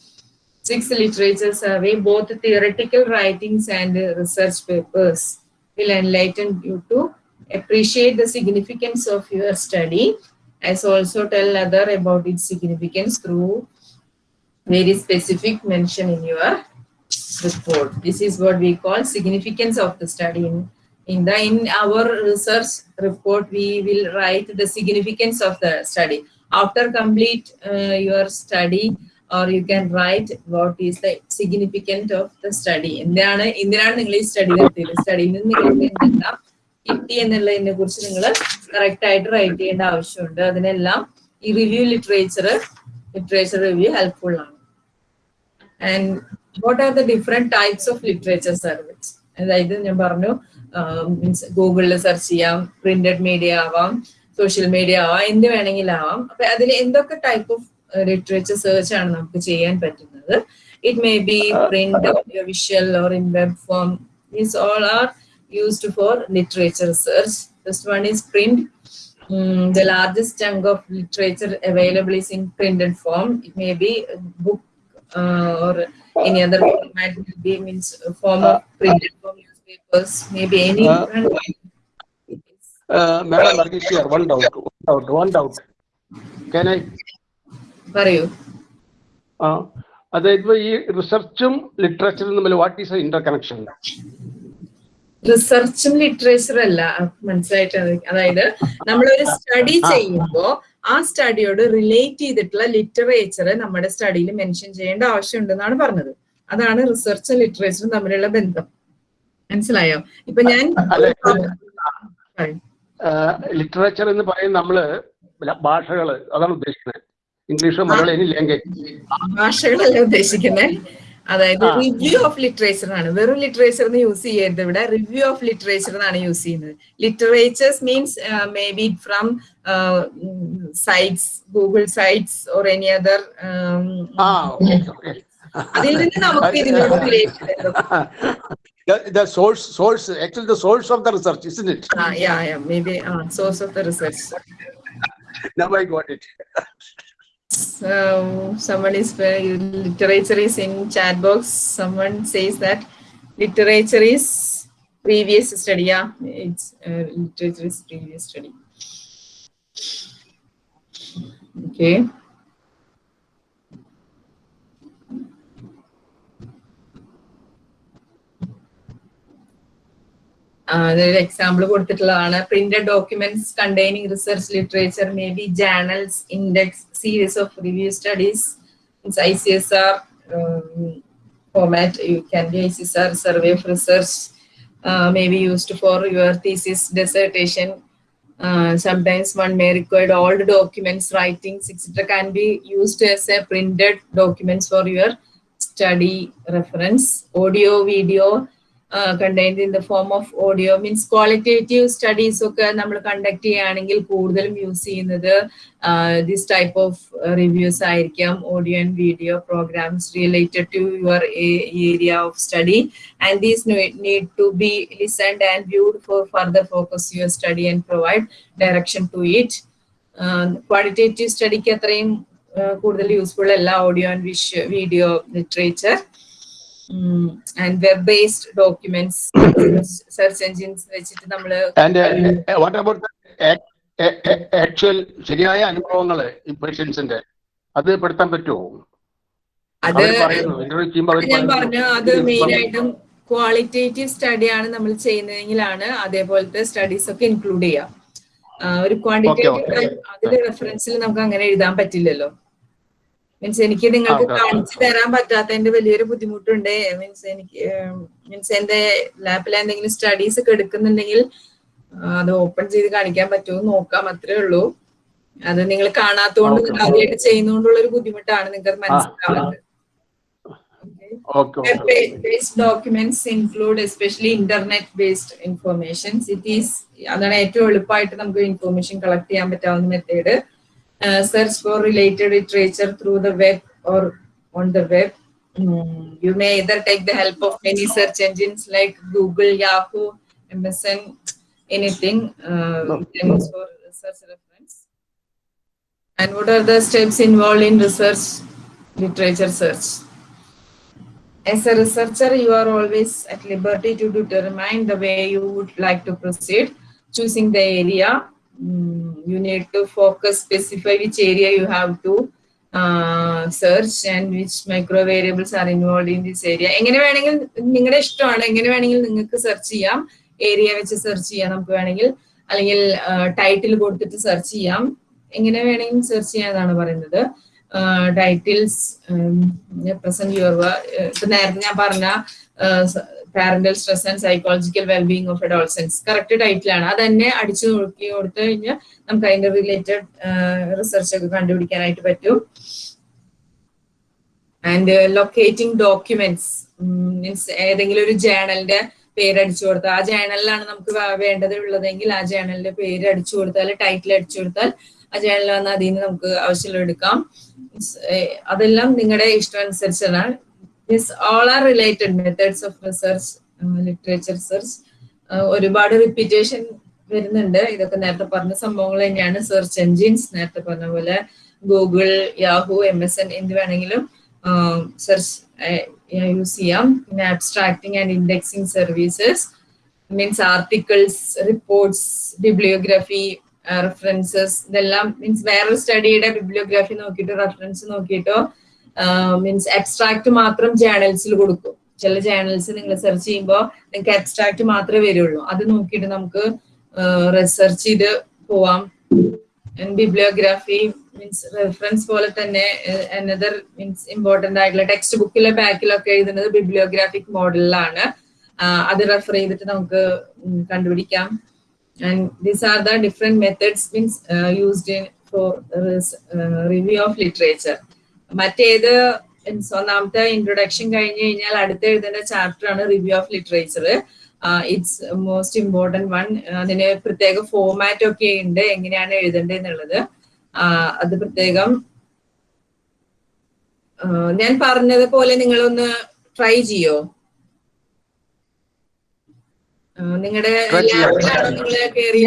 [SPEAKER 1] Sixth literature survey, both theoretical writings and research papers will enlighten you to appreciate the significance of your study as also tell other about its significance through very specific mention in your report. This is what we call significance of the study. In, in the in our research report, we will write the significance of the study. After complete uh, your study, or you can write what is the significant of the study. എന്താണ് എന്തിനാണ് നിങ്ങൾ ഈ സ്റ്റഡി നടത്തിയത്? സ്റ്റഡിയിൽ നിന്ന് നിങ്ങൾക്ക് എന്തെല്ലാം കിട്ടി എന്നുള്ളതിനെ കുറിച്ച് നിങ്ങൾ കറക്റ്റ് ആയിട്ട് റൈറ്റ് ചെയ്യേണ്ട ആവശ്യമുണ്ട്. അതിനെല്ലാം ഈ review literature literature review helpful ആണ്. And what are the different types of literature service അതായത് ഞാൻ പറഞ്ഞു മീൻസ് ഗൂഗിളിൽ സെർച്ച് ചെയ്യാം പ്രിന്റഡ് മീഡിയ ആവാം സോഷ്യൽ മീഡിയ ആവാം എന്ത് വേണമെങ്കിലും ആവാം. അപ്പൊ അതിൽ എന്തൊക്കെ type of ലിറ്ററേച്ചർ സെർച്ച് ആണ് നമുക്ക് ചെയ്യാൻ പറ്റുന്നത് it may be print visual or in web form these all are used for literature research. First one is print. Mm, the largest chunk of literature available is in printed form. It may be book uh, or any other format will be means uh, form of printed form newspapers, maybe any
[SPEAKER 2] Uh,
[SPEAKER 1] different.
[SPEAKER 2] Uh, Madam Argishia, one doubt, one doubt, one doubt. Can I?
[SPEAKER 1] പറയൂ.
[SPEAKER 2] ആ അതായത് ഈ റിസർച്ചും ലിറ്ററേച്ചറും തമ്മിൽ വാട്ട് ഈസ് ഇന്റർ കണക്ഷൻ
[SPEAKER 1] റിസർച്ചും ലിറ്ററേച്ചറും അല്ല മനസ്സിലായിട്ട് അതായത് നമ്മളൊരു സ്റ്റഡി ചെയ്യുമ്പോ ആ സ്റ്റഡിയോട് റിലേറ്റ് ചെയ്തിട്ടുള്ള ലിറ്ററേച്ചർ നമ്മുടെ സ്റ്റഡിയിൽ മെൻഷൻ ചെയ്യേണ്ട ആവശ്യമുണ്ടെന്നാണ് പറഞ്ഞത്. അതാണ് റിസർച്ചും ലിറ്ററേച്ചറും തമ്മിലുള്ള ബന്ധം. മനസ്സിലായോ? ഇപ്പൊ ഞാൻ
[SPEAKER 2] ലിറ്ററേച്ചർ എന്ന് പറയുന്ന നമ്മൾ ഭാഷകൾ അതാണ് ഉദ്ദേശിക്കുന്നത്. ഇംഗ്ലീഷ് മലയാളം എനി ലാംഗ്വേജ്
[SPEAKER 1] ഭാഷകളല്ല ഉദ്ദേശിക്കുന്നത് അതായത്. റിവ്യൂ ഓഫ് ലിറ്ററേച്ചർ ആണ് വെറും ലിറ്ററേച്ചർ എന്ന് യൂസ് ചെയ്യരുത് ഇവിടെ. റിവ്യൂ ഓഫ് ലിറ്ററേച്ചർ എന്നാണ് യൂസ് ചെയ്യുന്നത്. Literatures means may be from sites Google sites
[SPEAKER 2] or any other
[SPEAKER 1] അതിൽ നിന്ന് നമുക്ക് ഇതിനോട്
[SPEAKER 2] the source source actually the source of the research isn't now i got it.
[SPEAKER 1] So someone is very literature is in chat box. Someone says that literature is previous study. Yeah, it's uh, literature is previous study. Okay. അതൊരു example കൊടുത്തിട്ടുള്ളതാണ് printed documents containing research literature may be journals index series of review studies. It's ICSR um, format. You can be ICSR survey of research, uh, maybe used for your thesis dissertation. Uh, sometimes one may require all the documents, writings, etc. can be used as a printed documents for your study reference, audio, video, uh, in the form of audio means qualitative studies ഒക്കെ നമ്മൾ കണ്ടക്ട് ചെയ്യുകയാണെങ്കിൽ കൂടുതലും യൂസ് ചെയ്യുന്നത് ദിസ് ടൈപ്പ് ഓഫ് റിവ്യൂസ് ആയിരിക്കാം. Audio and video programmes related to your area of study and these need to be listened and viewed for further focus your study and provide direction to it qualitative സ്റ്റഡിക്ക് അത്രയും കൂടുതൽ യൂസ്ഫുൾ അല്ല audio and wish video literature and web based documents, search engines, വെച്ചിട്ട് നമ്മൾ
[SPEAKER 2] and uh, uh, ശരിയായ അനുഭവങ്ങൾ പേഷ്യൻസിന്റെ? അത് പെടുത്താൻ പറ്റുമോ?
[SPEAKER 1] അത് ഞാൻ പറഞ്ഞു അത് മെയിൻ ആയിട്ടും ക്വാളിറ്റേറ്റീവ് സ്റ്റഡി ആണ് നമ്മൾ ചെയ്യുന്നതെങ്കിലാണ് അതേപോലത്തെ സ്റ്റഡീസ് ഒക്കെ ഇൻക്ലൂഡ് ചെയ്യാം. ഒരു ക്വാണ്ടിറ്റേറ്റീവ്. അതിന്റെ റെഫറൻസിൽ നമുക്ക് അങ്ങനെ എഴുതാൻ പറ്റില്ലല്ലോ. മീൻസ് എനിക്ക് നിങ്ങൾക്ക്. കാണിച്ചു തരാൻ പറ്റാത്തതിന്റെ വലിയൊരു ബുദ്ധിമുട്ടുണ്ട്. മീൻസ് എനിക്ക് മീൻസ് എന്റെ ലാപ്പിൽ എന്തെങ്കിലും സ്റ്റഡീസ് ഒക്കെ എടുക്കുന്നുണ്ടെങ്കിൽ അത് ഓപ്പൺ ചെയ്ത് കാണിക്കാൻ പറ്റുമോ നോക്കാം അത്രേ ഉള്ളൂ. അത് നിങ്ങൾ കാണാത്തോണ്ട് ആദ്യമായിട്ട് ചെയ്യുന്നോണ്ടുള്ള ഒരു ബുദ്ധിമുട്ടാണ് നിങ്ങൾക്ക് മനസ്സിലാവുന്നത്. Documents include especially internet internet-based information. It is അതാണ് ഏറ്റവും എളുപ്പമായിട്ട് നമുക്ക് ഇൻഫോർമേഷൻ കളക്ട് ചെയ്യാൻ പറ്റാവുന്ന method uh, search for related literature through the web or on the web. Mm. You may either take the help of many search engines like Google, Yahoo, Amazon, anything uh, no. for research reference. And what are the steps involved in research, literature search? As a researcher, you are always at liberty to determine the way you would like to proceed, choosing the area Mm, you need to focus, specify which area you have to uh, search and which micro variables are involved in this area. എങ്ങനെ വേണമെങ്കിൽ നിങ്ങളുടെ ഇഷ്ടമാണ് എങ്ങനെ വേണമെങ്കിൽ നിങ്ങൾക്ക് സെർച്ച് ചെയ്യാം. ഏരിയ വെച്ച് സെർച്ച് ചെയ്യാം നമുക്ക് വേണമെങ്കിൽ. അല്ലെങ്കിൽ ടൈറ്റിൽ കൊടുത്തിട്ട് സെർച്ച് ചെയ്യാം. എങ്ങനെ വേണമെങ്കിലും സെർച്ച് ചെയ്യാന്നാണ് പറയുന്നത്. ടൈറ്റിൽസ് പ്രസന്റ് യുവർ നേരത്തെ ഞാൻ പറഞ്ഞ parental stress and psychological wellbeing of adolescence correct ടൈറ്റിലാണ് അത് തന്നെ അടിച്ചു നോക്കി കൊടുത്തു കഴിഞ്ഞാൽ നമുക്ക് അതിന്റെ റിലേറ്റഡ് റിസർച്ച് ഒക്കെ കണ്ടുപിടിക്കാനായിട്ട് പറ്റും. ആൻഡ് ലൊക്കേറ്റിംഗ് ഡോക്യുമെന്റ്സ് മീൻസ് ഏതെങ്കിലും ഒരു ജേണലിന്റെ പേര് അടിച്ചു കൊടുത്താൽ ആ ജേണലിലാണ് നമുക്ക് വേണ്ടത് ഉള്ളതെങ്കിൽ ആ ജേണലിന്റെ പേര് അടിച്ചു കൊടുത്താൽ ടൈറ്റിൽ അടിച്ചു കൊടുത്താൽ ആ ജേണലിൽ വന്ന് അതിൽ നിന്ന് നമുക്ക് ആവശ്യമുള്ള എടുക്കാം. അതെല്ലാം നിങ്ങളുടെ ഇഷ്ടം അനുസരിച്ചാണ് this all are related methods of research literature research ഒരുപാട് റിപ്പീറ്റേഷൻ വരുന്നുണ്ട്. ഇതൊക്കെ നേരത്തെ പറഞ്ഞ സംഭവങ്ങൾ തന്നെയാണ്. സെർച്ച് എൻജിൻസ് നേരത്തെ പറഞ്ഞ പോലെ Google Yahoo M S N എന്ത് വേണമെങ്കിലും സെർച്ച് യൂസ് ചെയ്യാം. പിന്നെ abstracting and indexing services means articles reports bibliography references ഇതെല്ലാം മീൻസ് വേറൊരു സ്റ്റഡിയുടെ ബിബ്ലിയോഗ്രഫി നോക്കിയിട്ടോ റെഫറൻസ് നോക്കിയിട്ടോ മീൻസ് അബ്സ്ട്രാക്ട് മാത്രം ജേണൽസിൽ കൊടുക്കും. ചില ജേണൽസ് നിങ്ങൾ സെർച്ച് ചെയ്യുമ്പോൾ നിങ്ങൾക്ക് അബ്സ്ട്രാക്ട് മാത്രമേ വരുള്ളൂ. അത് നോക്കിയിട്ട് നമുക്ക് റിസർച്ച് ചെയ്ത് പോവാം. ബിബ്ലിയോഗ്രാഫി മീൻസ് റെഫറൻസ് പോലെ തന്നെ അനദർ മീൻസ് ഇമ്പോർട്ടന്റ് ആയിട്ടുള്ള ടെക്സ്റ്റ് ബുക്കിലെ ബാക്കിലൊക്കെ എഴുതുന്നത് ബിബ്ലിയോഗ്രാഫിക് മോഡലിലാണ് അത് റെഫർ ചെയ്തിട്ട് നമുക്ക് കണ്ടുപിടിക്കാം. And these are the different methods means used in for review of literature മറ്റേത് ഒന്നാമത്തെ ഇൻട്രൊഡക്ഷൻ കഴിഞ്ഞു കഴിഞ്ഞാൽ അടുത്ത എഴുതേണ്ട ചാപ്റ്റർ ആണ് review of literature it's most important one അതിന് പ്രത്യേക ഫോമാറ്റ് ഒക്കെ ഉണ്ട് എങ്ങനെയാണ് എഴുതേണ്ടത് എന്നുള്ളത് അത് പ്രത്യേകം ഞാൻ പറഞ്ഞത് പോലെ നിങ്ങളൊന്ന് ട്രൈ ചെയ്യോ? നിങ്ങളുടെ ലാപ്പിലാണോ നിങ്ങൾ കയറി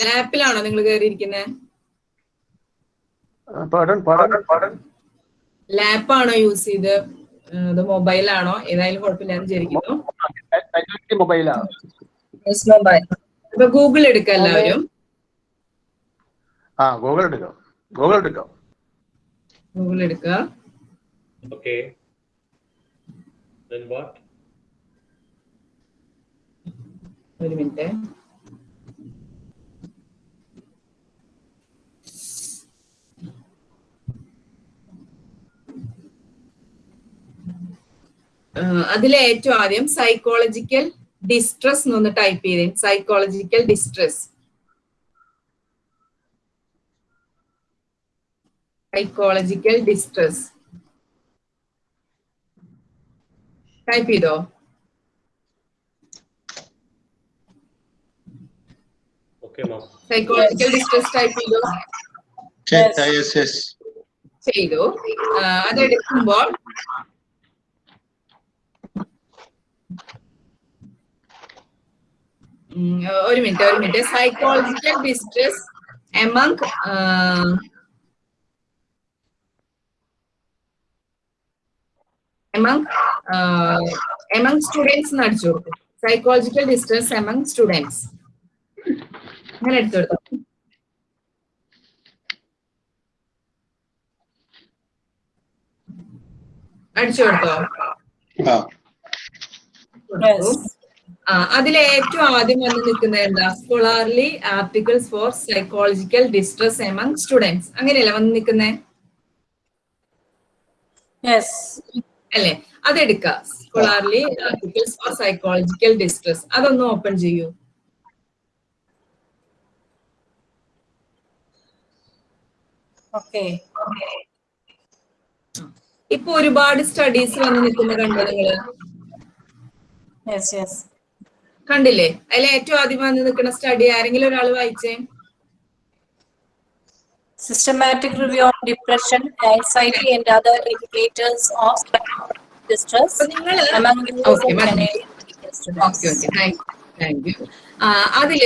[SPEAKER 1] ലാപ്പിലാണോ നിങ്ങൾ കയറിയിരിക്കുന്നത് ലാപ്പാണോ യൂസ് ചെയ്ത്? ഇത് മൊബൈലാണോ ഏതായാലും കുഴപ്പമില്ല എന്ന് വിചാരിക്കുന്നു.
[SPEAKER 2] മൊബൈലാണ്
[SPEAKER 1] മൊബൈൽ അപ്പൊ ഗൂഗിൾ എടുക്കാം എല്ലാവരും.
[SPEAKER 2] ആ ഗൂഗിൾ എടുക്കാം. ഗൂഗിൾ എടുക്കാം.
[SPEAKER 1] ഗൂഗിൾ എടുക്കുക
[SPEAKER 11] what?
[SPEAKER 1] ഒരു മിനിറ്റ് അതിലെ ഏറ്റവും ആദ്യം സൈക്കോളജിക്കൽ ഡിസ്ട്രസ് എന്നൊന്ന് ടൈപ്പ് ചെയ്തേ. Psychological distress psychological distress type ചെയ്തോ. സൈക്കോളജിക്കൽ ഡിസ്ട്രസ് ടൈപ്പ് ചെയ്തോ. ചെയ്തു. അതെടുക്കുമ്പോൾ ഒരു മിനിറ്റ് ഒരു minute. Psychological distress among among among students അടിച്ചു കൊടുക്കും സൈക്കോളജിക്കൽ ഡിസ്ട്രസ് എമംഗ് സ്റ്റുഡൻസ് അങ്ങനെ എടുത്തു കൊടുത്തു. അടിച്ചു കൊടുത്തോ. അതിൽ ഏറ്റവും ആദ്യം വന്ന് നിൽക്കുന്നത് എന്താ? Scholarly articles for psychological distress among students അങ്ങനെയല്ല വന്ന് നിൽക്കുന്നേ? അല്ലെ? അതെടുക്ക. Scholarly articles for psychological distress അതൊന്ന് ഓപ്പൺ ചെയ്യൂ. ഇപ്പൊ ഒരുപാട് സ്റ്റഡീസ് വന്ന് നിൽക്കുന്ന കണ്ടോ
[SPEAKER 12] നിങ്ങൾ?
[SPEAKER 1] കണ്ടില്ലേ? അതിൽ ഏറ്റവും ആദ്യം വന്ന് നിൽക്കുന്ന സ്റ്റഡി ആരെങ്കിലും ഒരാൾ വായിച്ചേ?
[SPEAKER 12] Systematic review on depression anxiety, and other indicators of distress നിങ്ങൾ
[SPEAKER 1] Okay, താങ്ക് യു അതിൽ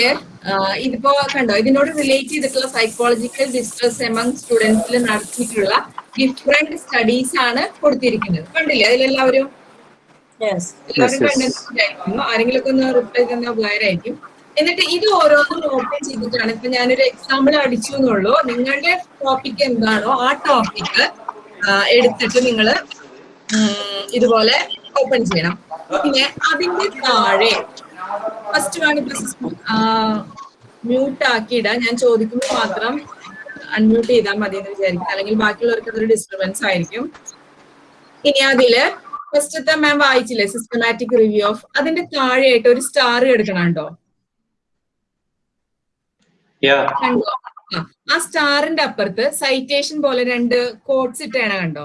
[SPEAKER 1] ഇതിപ്പോ കണ്ടോ? ഇതിനോട് റിലേറ്റ് ചെയ്തിട്ടുള്ള സൈക്കോളജിക്കൽ ഡിസ്ട്രസ് എമംഗ് സ്റ്റുഡൻസിൽ നടത്തിയിട്ടുള്ള ഡിഫറെന്റ് സ്റ്റഡീസ് ആണ് കൊടുത്തിരിക്കുന്നത്. കണ്ടില്ലേ? അതിലെല്ലാവരും ഒന്ന് റിപ്ലൈ തന്ന ഉപകാരമായിരിക്കും. എന്നിട്ട് ഇത് ഓരോന്നും ഓപ്പൺ ചെയ്തിട്ടാണ്. ഇപ്പൊ ഞാനൊരു എക്സാമ്പിൾ അടിച്ചു എന്നുള്ളൂ. നിങ്ങളുടെ ടോപ്പിക് എന്താണോ ആ ടോപ്പിക് എടുത്തിട്ട് നിങ്ങൾ ഇതുപോലെ ഓപ്പൺ ചെയ്യണം. പിന്നെ അതിന്റെ താഴെ ഫസ്റ്റ് വൺ ഇപ്പൊ മ്യൂട്ട് ആക്കിയിടാം. ഞാൻ ചോദിക്കുമ്പോൾ മാത്രം അൺമ്യൂട്ട് ചെയ്താൽ മതി എന്ന് വിചാരിക്കും. അല്ലെങ്കിൽ ബാക്കിയുള്ളവർക്ക് അതൊരു ഡിസ്റ്റർബൻസ് ആയിരിക്കും. ഇനി അതിൽ ഫസ്റ്റത്തെ മാം വായിച്ചില്ലേ? സിസ്റ്റമാറ്റിക് റിവ്യൂ ഓഫ് അതിന്റെ താഴെയായിട്ട് ഒരു സ്റ്റാർ എടുക്കണം കേട്ടോ കണ്ടോ? ആ, ആ സ്റ്റാറിന്റെ അപ്പുറത്ത് സൈറ്റേഷൻ പോലെ രണ്ട് കോഡ്സ് ഇട്ടാണ് കണ്ടോ.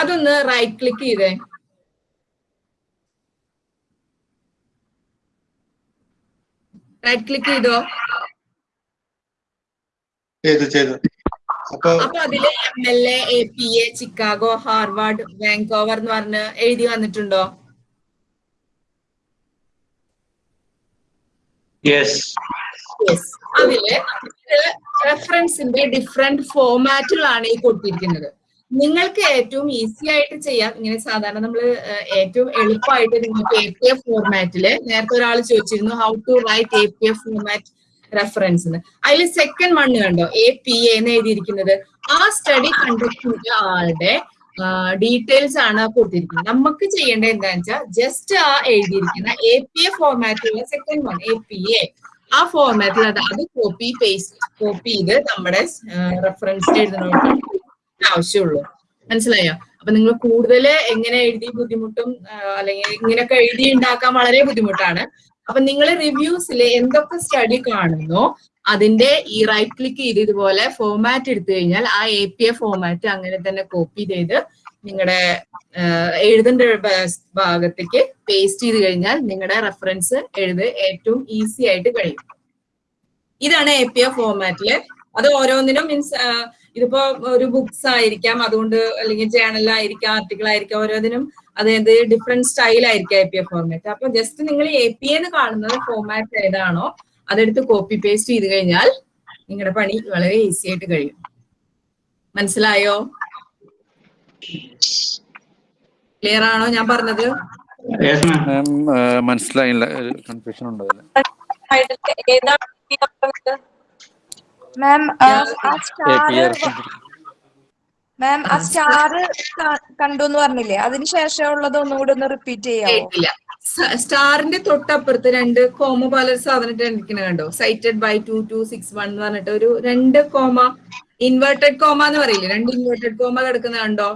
[SPEAKER 1] അതൊന്ന് റൈറ്റ് ക്ലിക്ക് ചെയ്തേ. റൈറ്റ് ക്ലിക്ക് ചെയ്തോ?
[SPEAKER 13] ചെയ്തു ചെയ്തു. അപ്പൊ
[SPEAKER 1] അപ്പൊ അതിൽ M L A A P A Chicago Harvard Vancouver എന്ന് പറഞ്ഞ് എഴുതി വന്നിട്ടുണ്ടോ. അതിൽ റെഫറൻസിന്റെ ഡിഫറെന്റ് ഫോമാറ്റുകളാണ് ഈ കൊടുത്തിരിക്കുന്നത്. നിങ്ങൾക്ക് ഏറ്റവും ഈസി ആയിട്ട് ചെയ്യാം. ഇങ്ങനെ സാധാരണ നമ്മൾ ഏറ്റവും എളുപ്പമായിട്ട് നിങ്ങൾക്ക് എ പി എഫ് ഫോർമാറ്റിൽ നേരത്തെ ഒരാൾ ചോദിച്ചിരുന്നു how to write A P F format reference അതിൽ സെക്കൻഡ് വൺ കണ്ടോ? എ പി എന്ന് എഴുതിയിരിക്കുന്നത്. ആ സ്റ്റഡി കണ്ടക്ട് ചെയ്ത ആളുടെ ഡീറ്റെയിൽസ് ആണ് കൊടുത്തിരിക്കുന്നത്. നമുക്ക് ചെയ്യേണ്ടത് എന്താണെന്ന് വെച്ചാൽ ജസ്റ്റ് ആ എഴുതിയിരിക്കുന്ന A P A ഫോർമാറ്റിലുള്ള second one A P A ആ ഫോർമാറ്റിൽ അത് അത് കോപ്പി പേസ്റ്റ് കോപ്പി ചെയ്ത് നമ്മുടെ റെഫറൻസ് എഴുതണമെങ്കിൽ ആവശ്യമുള്ളൂ. മനസ്സിലായോ? അപ്പൊ നിങ്ങൾ കൂടുതൽ എങ്ങനെ എഴുതി ബുദ്ധിമുട്ടും അല്ലെങ്കിൽ ഇങ്ങനെയൊക്കെ എഴുതി ഉണ്ടാക്കാൻ വളരെ ബുദ്ധിമുട്ടാണ്. അപ്പൊ നിങ്ങൾ റിവ്യൂസിൽ എന്തൊക്കെ സ്റ്റഡി കാണുന്നു അതിന്റെ ഈ റൈറ്റ് ക്ലിക്ക് ചെയ്ത് ഇതുപോലെ ഫോർമാറ്റ് എടുത്തു കഴിഞ്ഞാൽ ആ എ പി എ ഫോമാറ്റ് അങ്ങനെ തന്നെ കോപ്പി ചെയ്ത് നിങ്ങളുടെ എഴുതേണ്ട ഭാഗത്തേക്ക് പേസ്റ്റ് ചെയ്ത് കഴിഞ്ഞാൽ നിങ്ങളുടെ റെഫറൻസ് എഴുത് ഏറ്റവും ഈസി ആയിട്ട് കഴിയും. ഇതാണ് എ പി എ ഫോർമാറ്റിൽ അത് ഓരോന്നിനും മീൻസ് ഇതിപ്പോ ഒരു ബുക്സ് ആയിരിക്കാം അതുകൊണ്ട് അല്ലെങ്കിൽ ജേണലായിരിക്കാം ആർട്ടിക്കിൾ ആയിരിക്കാം ഓരോന്നിനും അതായത് ഡിഫറെന്റ് സ്റ്റൈൽ ആയിരിക്കാം എ പി എഫ് ഫോർമാറ്റ് അപ്പൊ ജസ്റ്റ് നിങ്ങൾ എ പി എന്ന് കാണുന്നത് ഫോർമാറ്റ് ഏതാണോ അതെടുത്ത് കോപ്പി പേസ്റ്റ് ചെയ്ത് കഴിഞ്ഞാൽ നിങ്ങളുടെ പണി വളരെ ഈസി ആയിട്ട് കഴിയും. മനസ്സിലായോ? ക്ലിയർ ആണോ ഞാൻ പറഞ്ഞത്?
[SPEAKER 14] മാം മനസ്സിലായില്ല. കൺഫ്യൂഷൻ
[SPEAKER 15] മാം ആ സ്റ്റാർ മാം ആ സ്റ്റാർ കണ്ടു എന്ന് പറഞ്ഞില്ലേ? അതിന് ഉള്ളത് ഒന്നുകൂടി ഒന്ന് റിപ്പീറ്റ്
[SPEAKER 1] കേട്ടില്ല. സ്റ്റാറിന്റെ തൊട്ടപ്പുറത്ത് രണ്ട് കോമ പോലെ ഒരു സാധനം ഇരിക്കണ കണ്ടോ? Cited by two two six one എന്ന് പറഞ്ഞിട്ട് ഒരു രണ്ട് കോമ ഇൻവേർട്ടഡ് കോമ എന്ന് പറയില്ലേ? രണ്ട് ഇൻവേർട്ടഡ് കോമ കിടക്കുന്ന കണ്ടോ?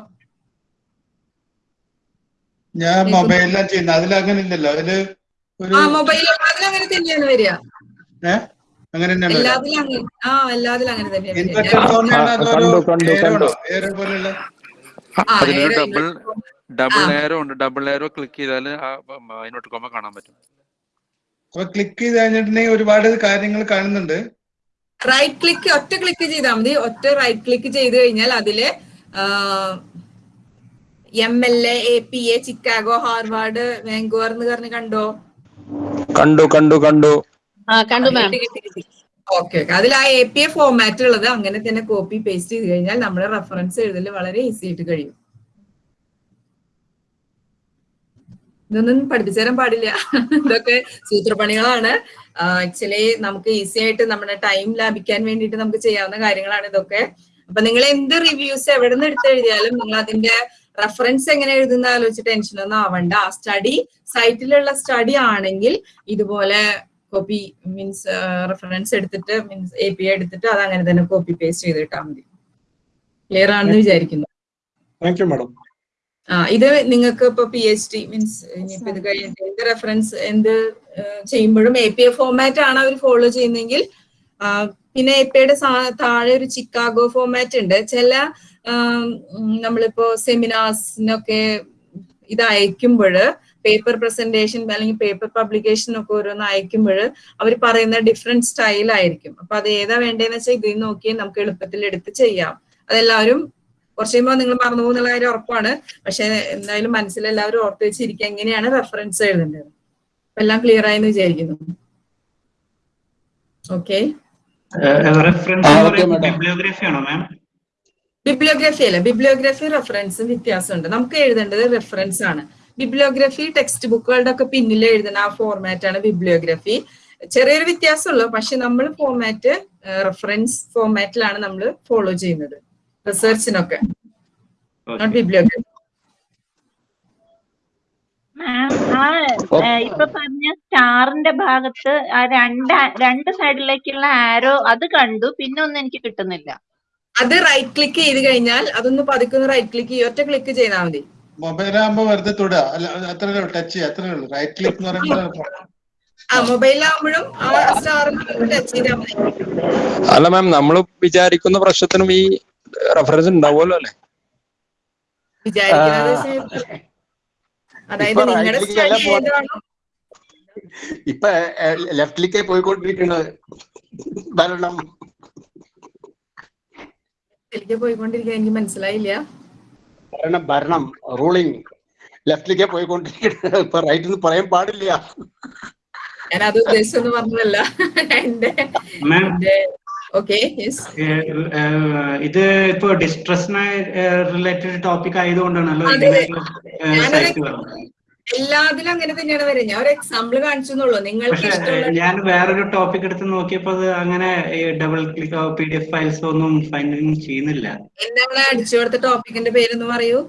[SPEAKER 13] ഞാൻ മൊബൈലിലാണ് ചെയ്യുന്നത്. അതിൽ അങ്ങനെ ഇല്ലല്ലോ അതിൽ
[SPEAKER 1] ആ മൊബൈൽ എല്ലാത്തിലും അങ്ങനെ തന്നെയാണ് വരിക.
[SPEAKER 13] അങ്ങനെ
[SPEAKER 1] തന്നെയാണ്
[SPEAKER 14] ഡബിൾ ഡബിൾ ഉണ്ട്? ഡബിൾ ക്ലിക്ക് ചെയ്താൽ അതിനോട്ട് കോമ കാണാൻ പറ്റും.
[SPEAKER 13] അപ്പൊ ക്ലിക്ക് ചെയ്ത് കഴിഞ്ഞിട്ടുണ്ടെങ്കിൽ ഒരുപാട് കാര്യങ്ങൾ കാണുന്നുണ്ട്.
[SPEAKER 1] റൈറ്റ് ക്ലിക്ക് ഒറ്റ ക്ലിക്ക് ചെയ്താൽ മതി. ഒറ്റ റൈറ്റ് ക്ലിക്ക് ചെയ്ത് കഴിഞ്ഞാൽ അതിൽ M L A A P A Chicago Harvard Vancouver എന്ന് പറഞ്ഞ് കണ്ടോ?
[SPEAKER 16] കണ്ടു കണ്ടു കണ്ടു.
[SPEAKER 9] കണ്ടു മാം
[SPEAKER 1] ഓക്കെ ഓക്കെ അതിൽ ആ എ പി എ ഫോമാറ്റ് ഉള്ളത് അങ്ങനെ തന്നെ കോപ്പി പേസ്റ്റ് ചെയ്ത് കഴിഞ്ഞാൽ നമ്മുടെ റെഫറൻസ് എഴുതൽ വളരെ ഈസി ആയിട്ട് കഴിയും. ഇതൊന്നും പഠിപ്പിച്ചു തരാൻ പാടില്ല. ഇതൊക്കെ സൂത്രപ്പണികളാണ്. ആക്ച്വലി നമുക്ക് ഈസി ആയിട്ട് നമ്മുടെ ടൈം ലാഭിക്കാൻ വേണ്ടിയിട്ട് നമുക്ക് ചെയ്യാവുന്ന കാര്യങ്ങളാണ് ഇതൊക്കെ. അപ്പൊ നിങ്ങൾ എന്ത് റിവ്യൂസ് എവിടെ നിന്ന് എടുത്ത് എഴുതിയാലും നിങ്ങൾ അതിന്റെ റെഫറൻസ് എങ്ങനെ എഴുതുന്ന ആലോചിച്ച് ടെൻഷനൊന്നും ആവണ്ട. ആ സ്റ്റഡി സൈറ്റിലുള്ള സ്റ്റഡി ആണെങ്കിൽ ഇതുപോലെ കോപ്പി മീൻസ് റെഫറൻസ് എടുത്തിട്ട് മീൻസ് എ പി എടുത്തിട്ട് അത് അങ്ങനെ തന്നെ കോപ്പി പേസ്റ്റ് ചെയ്തിട്ടാ മതി. ക്ലിയർ ആണെന്ന് വിചാരിക്കുന്നു.
[SPEAKER 7] താങ്ക് യു മാഡം
[SPEAKER 1] ആ ഇത് നിങ്ങൾക്ക് ഇപ്പൊ പി എച്ച് ഡി മീൻസ് ഇനിയിപ്പോ ഇത് കഴിഞ്ഞിട്ട് എന്ത് റെഫറൻസ് എന്ത് ചെയ്യുമ്പോഴും എ പി എ ഫോമാറ്റ് ആണ് അവർ ഫോളോ ചെയ്യുന്നെങ്കിൽ പിന്നെ എ പിയുടെ താഴെ ഒരു ചിക്കാഗോ ഫോർമാറ്റ് ഉണ്ട്. ചില നമ്മളിപ്പോ സെമിനാർസിനൊക്കെ ഇത് അയക്കുമ്പോൾ പേപ്പർ പ്രസന്റേഷൻ അല്ലെങ്കിൽ പേപ്പർ പബ്ലിക്കേഷൻ ഒക്കെ ഓരോന്ന് അയക്കുമ്പോൾ അവർ പറയുന്ന ഡിഫറെന്റ് സ്റ്റൈൽ ആയിരിക്കും. അപ്പൊ അത് ഏതാ വേണ്ടതെന്ന് വെച്ചാൽ ഇതിൽ നോക്കി നമുക്ക് എളുപ്പത്തിൽ എടുത്ത് ചെയ്യാം. അതെല്ലാവരും കുറച്ച് കഴിയുമ്പോൾ നിങ്ങൾ മറന്നു പോകുന്നുള്ള കാര്യം ഉറപ്പാണ്. പക്ഷെ എന്തായാലും മനസ്സിൽ എല്ലാവരും ഓർത്ത് വെച്ചിരിക്കുക എങ്ങനെയാണ് റെഫറൻസ് എഴുതേണ്ടത്. അപ്പൊ എല്ലാം ക്ലിയർ ആയെന്ന് വിചാരിക്കുന്നു. ഓക്കെ
[SPEAKER 17] ബിബ്ലിയോഗ്രഫി
[SPEAKER 1] അല്ല. ബിബ്ലിയോഗ്രഫി റെഫറൻസും വ്യത്യാസമുണ്ട്. നമുക്ക് എഴുതേണ്ടത് റെഫറൻസ് ആണ്. ബിബ്ലിയോഗ്രഫി ടെക്സ്റ്റ് ബുക്കുകളുടെ ഒക്കെ പിന്നിൽ എഴുതുന്ന ആ ഫോർമാറ്റ് ആണ് ബിബ്ലിയോഗ്രഫി. ചെറിയൊരു വ്യത്യാസമുള്ളൂ പക്ഷെ നമ്മൾ ഫോർമാറ്റ് റെഫറൻസ് ഫോർമാറ്റിലാണ് നമ്മൾ ഫോളോ ചെയ്യുന്നത് റിസർച്ചിനൊക്കെ നോട്ട് ബിബ്ലിയോഗ്രഫി
[SPEAKER 18] ഇപ്പൊ പറഞ്ഞ സ്റ്റാറിന്റെ ഭാഗത്ത് ആ രണ്ട് രണ്ട് സൈഡിലേക്കുള്ള ആരോ അത് കണ്ടു പിന്നെ ഒന്നും എനിക്ക് കിട്ടുന്നില്ല.
[SPEAKER 1] അത് റൈറ്റ് ക്ലിക്ക് ചെയ്ത് കഴിഞ്ഞാൽ അതൊന്ന് പതുക്കെ റൈറ്റ് ക്ലിക്ക് ചെയ്യും ഒറ്റ ക്ലിക്ക് ചെയ്താൽ മതി.
[SPEAKER 13] മൊബൈലാകുമ്പോ വെറുതെ തൊടുക അല്ല അത്രേ ഉള്ളൂ ടച്ച് ചെയ്യുക അത്രേ ഉള്ളൂ. റൈറ്റ് ക്ലിക്ക് എന്ന് പറയുമ്പോൾ
[SPEAKER 16] അല്ല മാം നമ്മൾ വിചാരിക്കുന്ന പ്രശ്നത്തിനും ഈ റെഫറൻസ് ഉണ്ടാവുമല്ലോ അല്ലേ?
[SPEAKER 2] ഇപ്പൊ ലെഫ്റ്റിലേക്ക് പോയിക്കൊണ്ടിരിക്കുന്നത്
[SPEAKER 1] എനിക്ക് പോയിക്കൊണ്ടിരിക്കുക എനിക്ക് മനസ്സിലായില്ല.
[SPEAKER 2] ഭരണം ഭരണം റൂളിംഗ് ലെഫ്റ്റിലേക്ക് പോയിക്കൊണ്ടിരിക്കുന്നത്. ഇപ്പൊ റൈറ്റ് എന്ന് പറയാൻ പാടില്ല.
[SPEAKER 1] ഞാൻ അത് ഉദ്ദേശിച്ചൊന്നും പറഞ്ഞതല്ല. എന്റെ
[SPEAKER 17] ഇത് ഇപ്പൊ ഡിസ്ട്രസിനെ റിലേറ്റഡ് ടോപ്പിക് ആയതുകൊണ്ടാണല്ലോ
[SPEAKER 1] എല്ലാത്തിലും അങ്ങനെ തന്നെയാണ് വരുന്നത് ഞാൻ ഒരു എക്സാമ്പിൾ കാണിച്ചു എന്നുള്ളൂ നിങ്ങൾക്ക്
[SPEAKER 17] ഞാൻ വേറൊരു ടോപ്പിക് എടുത്ത് നോക്കിയപ്പോ അത് അങ്ങനെ double click P D F files ഒന്നും ഫൈൻഡിങ് ചെയ്യുന്നില്ല.
[SPEAKER 1] എന്താണ് അടിച്ചു കൊടുത്ത ടോപ്പിക്കിന്റെ പേരൊന്നും പറയൂ?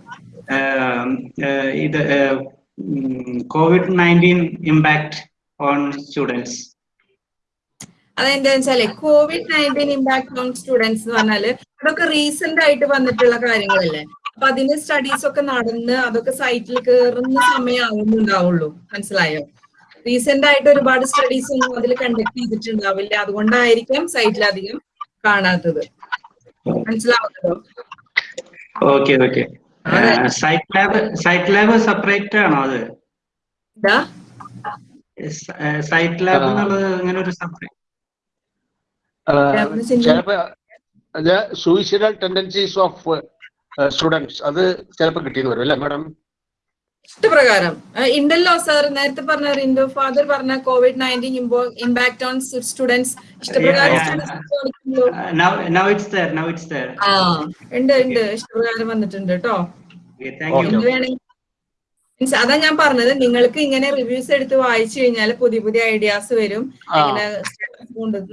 [SPEAKER 17] ഇത് Covid nineteen impact on students
[SPEAKER 1] അതെന്താ വെച്ചാൽ Covid nineteen impact on students എന്ന് പറഞ്ഞാൽ അതൊക്കെ റീസെന്റ് ആയിട്ട് വന്നിട്ടുള്ള കാര്യങ്ങളല്ലേ? അപ്പൊ അതിന് സ്റ്റഡീസ് ഒക്കെ നടന്ന് അതൊക്കെ സൈറ്റിൽ കയറുന്ന സമയം ആവുന്നുണ്ടാവുള്ളൂ മനസ്സിലായോ? റീസെന്റ് ആയിട്ട് ഒരുപാട് സ്റ്റഡീസ് ഒന്നും അതിൽ കണ്ടക്ട് ചെയ്തിട്ടുണ്ടാവില്ല. അതുകൊണ്ടായിരിക്കാം സൈറ്റിൽ അധികം കാണാത്തത്. മനസ്സിലാവുന്നുണ്ടോ?
[SPEAKER 17] Okay okay site lab site lab separate ആണോ അത്? സൈറ്റ് ലാബ് എന്നുള്ളത് അങ്ങനെ ഒരു
[SPEAKER 2] separate suicidal tendencies of students അത് ചിലപ്പോൾ കിട്ടിയെന്ന് വരും അല്ലേ മാഡം
[SPEAKER 1] ഇഷ്ടപ്രകാരം. ഉണ്ടല്ലോ സാർ നേരത്തെ പറഞ്ഞ റിൻഡോ ഫാദർ പറഞ്ഞ Covid nineteen impact on students
[SPEAKER 17] ഇഷ്ടപ്രകാരം
[SPEAKER 1] ആ ഉണ്ട് ഉണ്ട്. ഇഷ്ടപ്രകാരം വന്നിട്ടുണ്ട് കേട്ടോ മീൻസ് അതാ ഞാൻ പറഞ്ഞത് നിങ്ങൾക്ക് ഇങ്ങനെ റിവ്യൂസ് എടുത്ത് വായിച്ചു കഴിഞ്ഞാൽ പുതിയ പുതിയ ഐഡിയാസ് വരും. ഇങ്ങനെ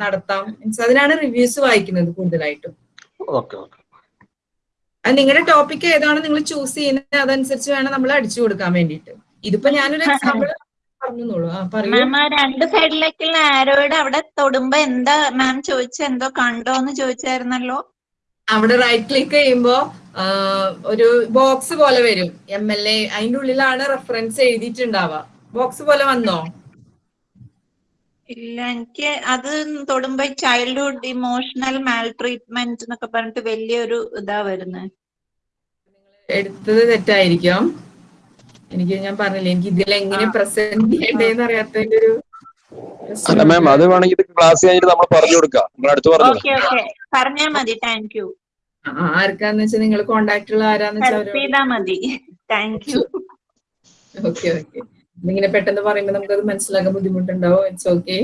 [SPEAKER 1] നടത്താം. മീൻസ് അതിനാണ് റിവ്യൂസ് വായിക്കുന്നത് കൂടുതലായിട്ടും.
[SPEAKER 2] ഓക്കെ ഓക്കെ
[SPEAKER 1] അത് നിങ്ങളുടെ ടോപ്പിക് ഏതാണ് നിങ്ങൾ ചൂസ് ചെയ്യുന്നത് അതനുസരിച്ച് വേണം നമ്മൾ അടിച്ചു കൊടുക്കാൻ വേണ്ടിയിട്ട്. ഇതിപ്പോ ഞാനൊരു എക്സാമ്പിൾ
[SPEAKER 18] മാം ആ രണ്ട് സൈഡിലേക്കുള്ള ആരോയുടെ അവിടെ തൊടുമ്പോ എന്താ മാം ചോദിച്ച? എന്തോ കണ്ടോന്ന് ചോദിച്ചായിരുന്നല്ലോ?
[SPEAKER 1] അവിടെ റൈറ്റ് ക്ലിക്ക് ചെയ്യുമ്പോ ഒരു ബോക്സ് പോലെ വരും. എം എൽ എ അതിന്റെ ഉള്ളിലാണ് റെഫറൻസ് എഴുതിയിട്ടുണ്ടാവുക. ബോക്സ് പോലെ വന്നോ?
[SPEAKER 18] ഇല്ല എനിക്ക് അത് തൊടുമ്പോ ചൈൽഡ്ഹുഡ് ഇമോഷണൽ മാൽ ട്രീറ്റ്മെന്റ് എന്നൊക്കെ പറഞ്ഞിട്ട് വലിയൊരു ഇതാ വരുന്നത്
[SPEAKER 1] എടുത്തത് തെറ്റായിരിക്കും. എനിക്ക് ഞാൻ പറഞ്ഞില്ലേ എനിക്ക് ഇതിൽ എങ്ങനെ പ്രസന്റ് ചെയ്യണ്ടേന്ന് അറിയാത്തതിന്റെ ഒരു
[SPEAKER 16] അല്ല മാം അത് വേണമെങ്കിൽ ക്ലാസ് കഴിഞ്ഞിട്ട് നമ്മൾ പറഞ്ഞു കൊടുക്കാം. നമ്മൾ അടുത്ത് പറഞ്ഞു
[SPEAKER 18] ഓക്കേ ഓക്കേ പറഞ്ഞാ മതി താങ്ക് യു
[SPEAKER 1] ആർക്കാന്ന് വെച്ചാൽ നിങ്ങൾ കോണ്ടാക്ട് ഉള്ള ആരാന്ന് വെച്ചാൽ
[SPEAKER 18] മതി. Thank you
[SPEAKER 1] okay okay. ഇങ്ങനെ പെട്ടെന്ന് പറയുമ്പോൾ നമുക്കത് മനസ്സിലാക്കാൻ ബുദ്ധിമുട്ടുണ്ടാവും. ഇറ്റ്സ് ഓക്കെ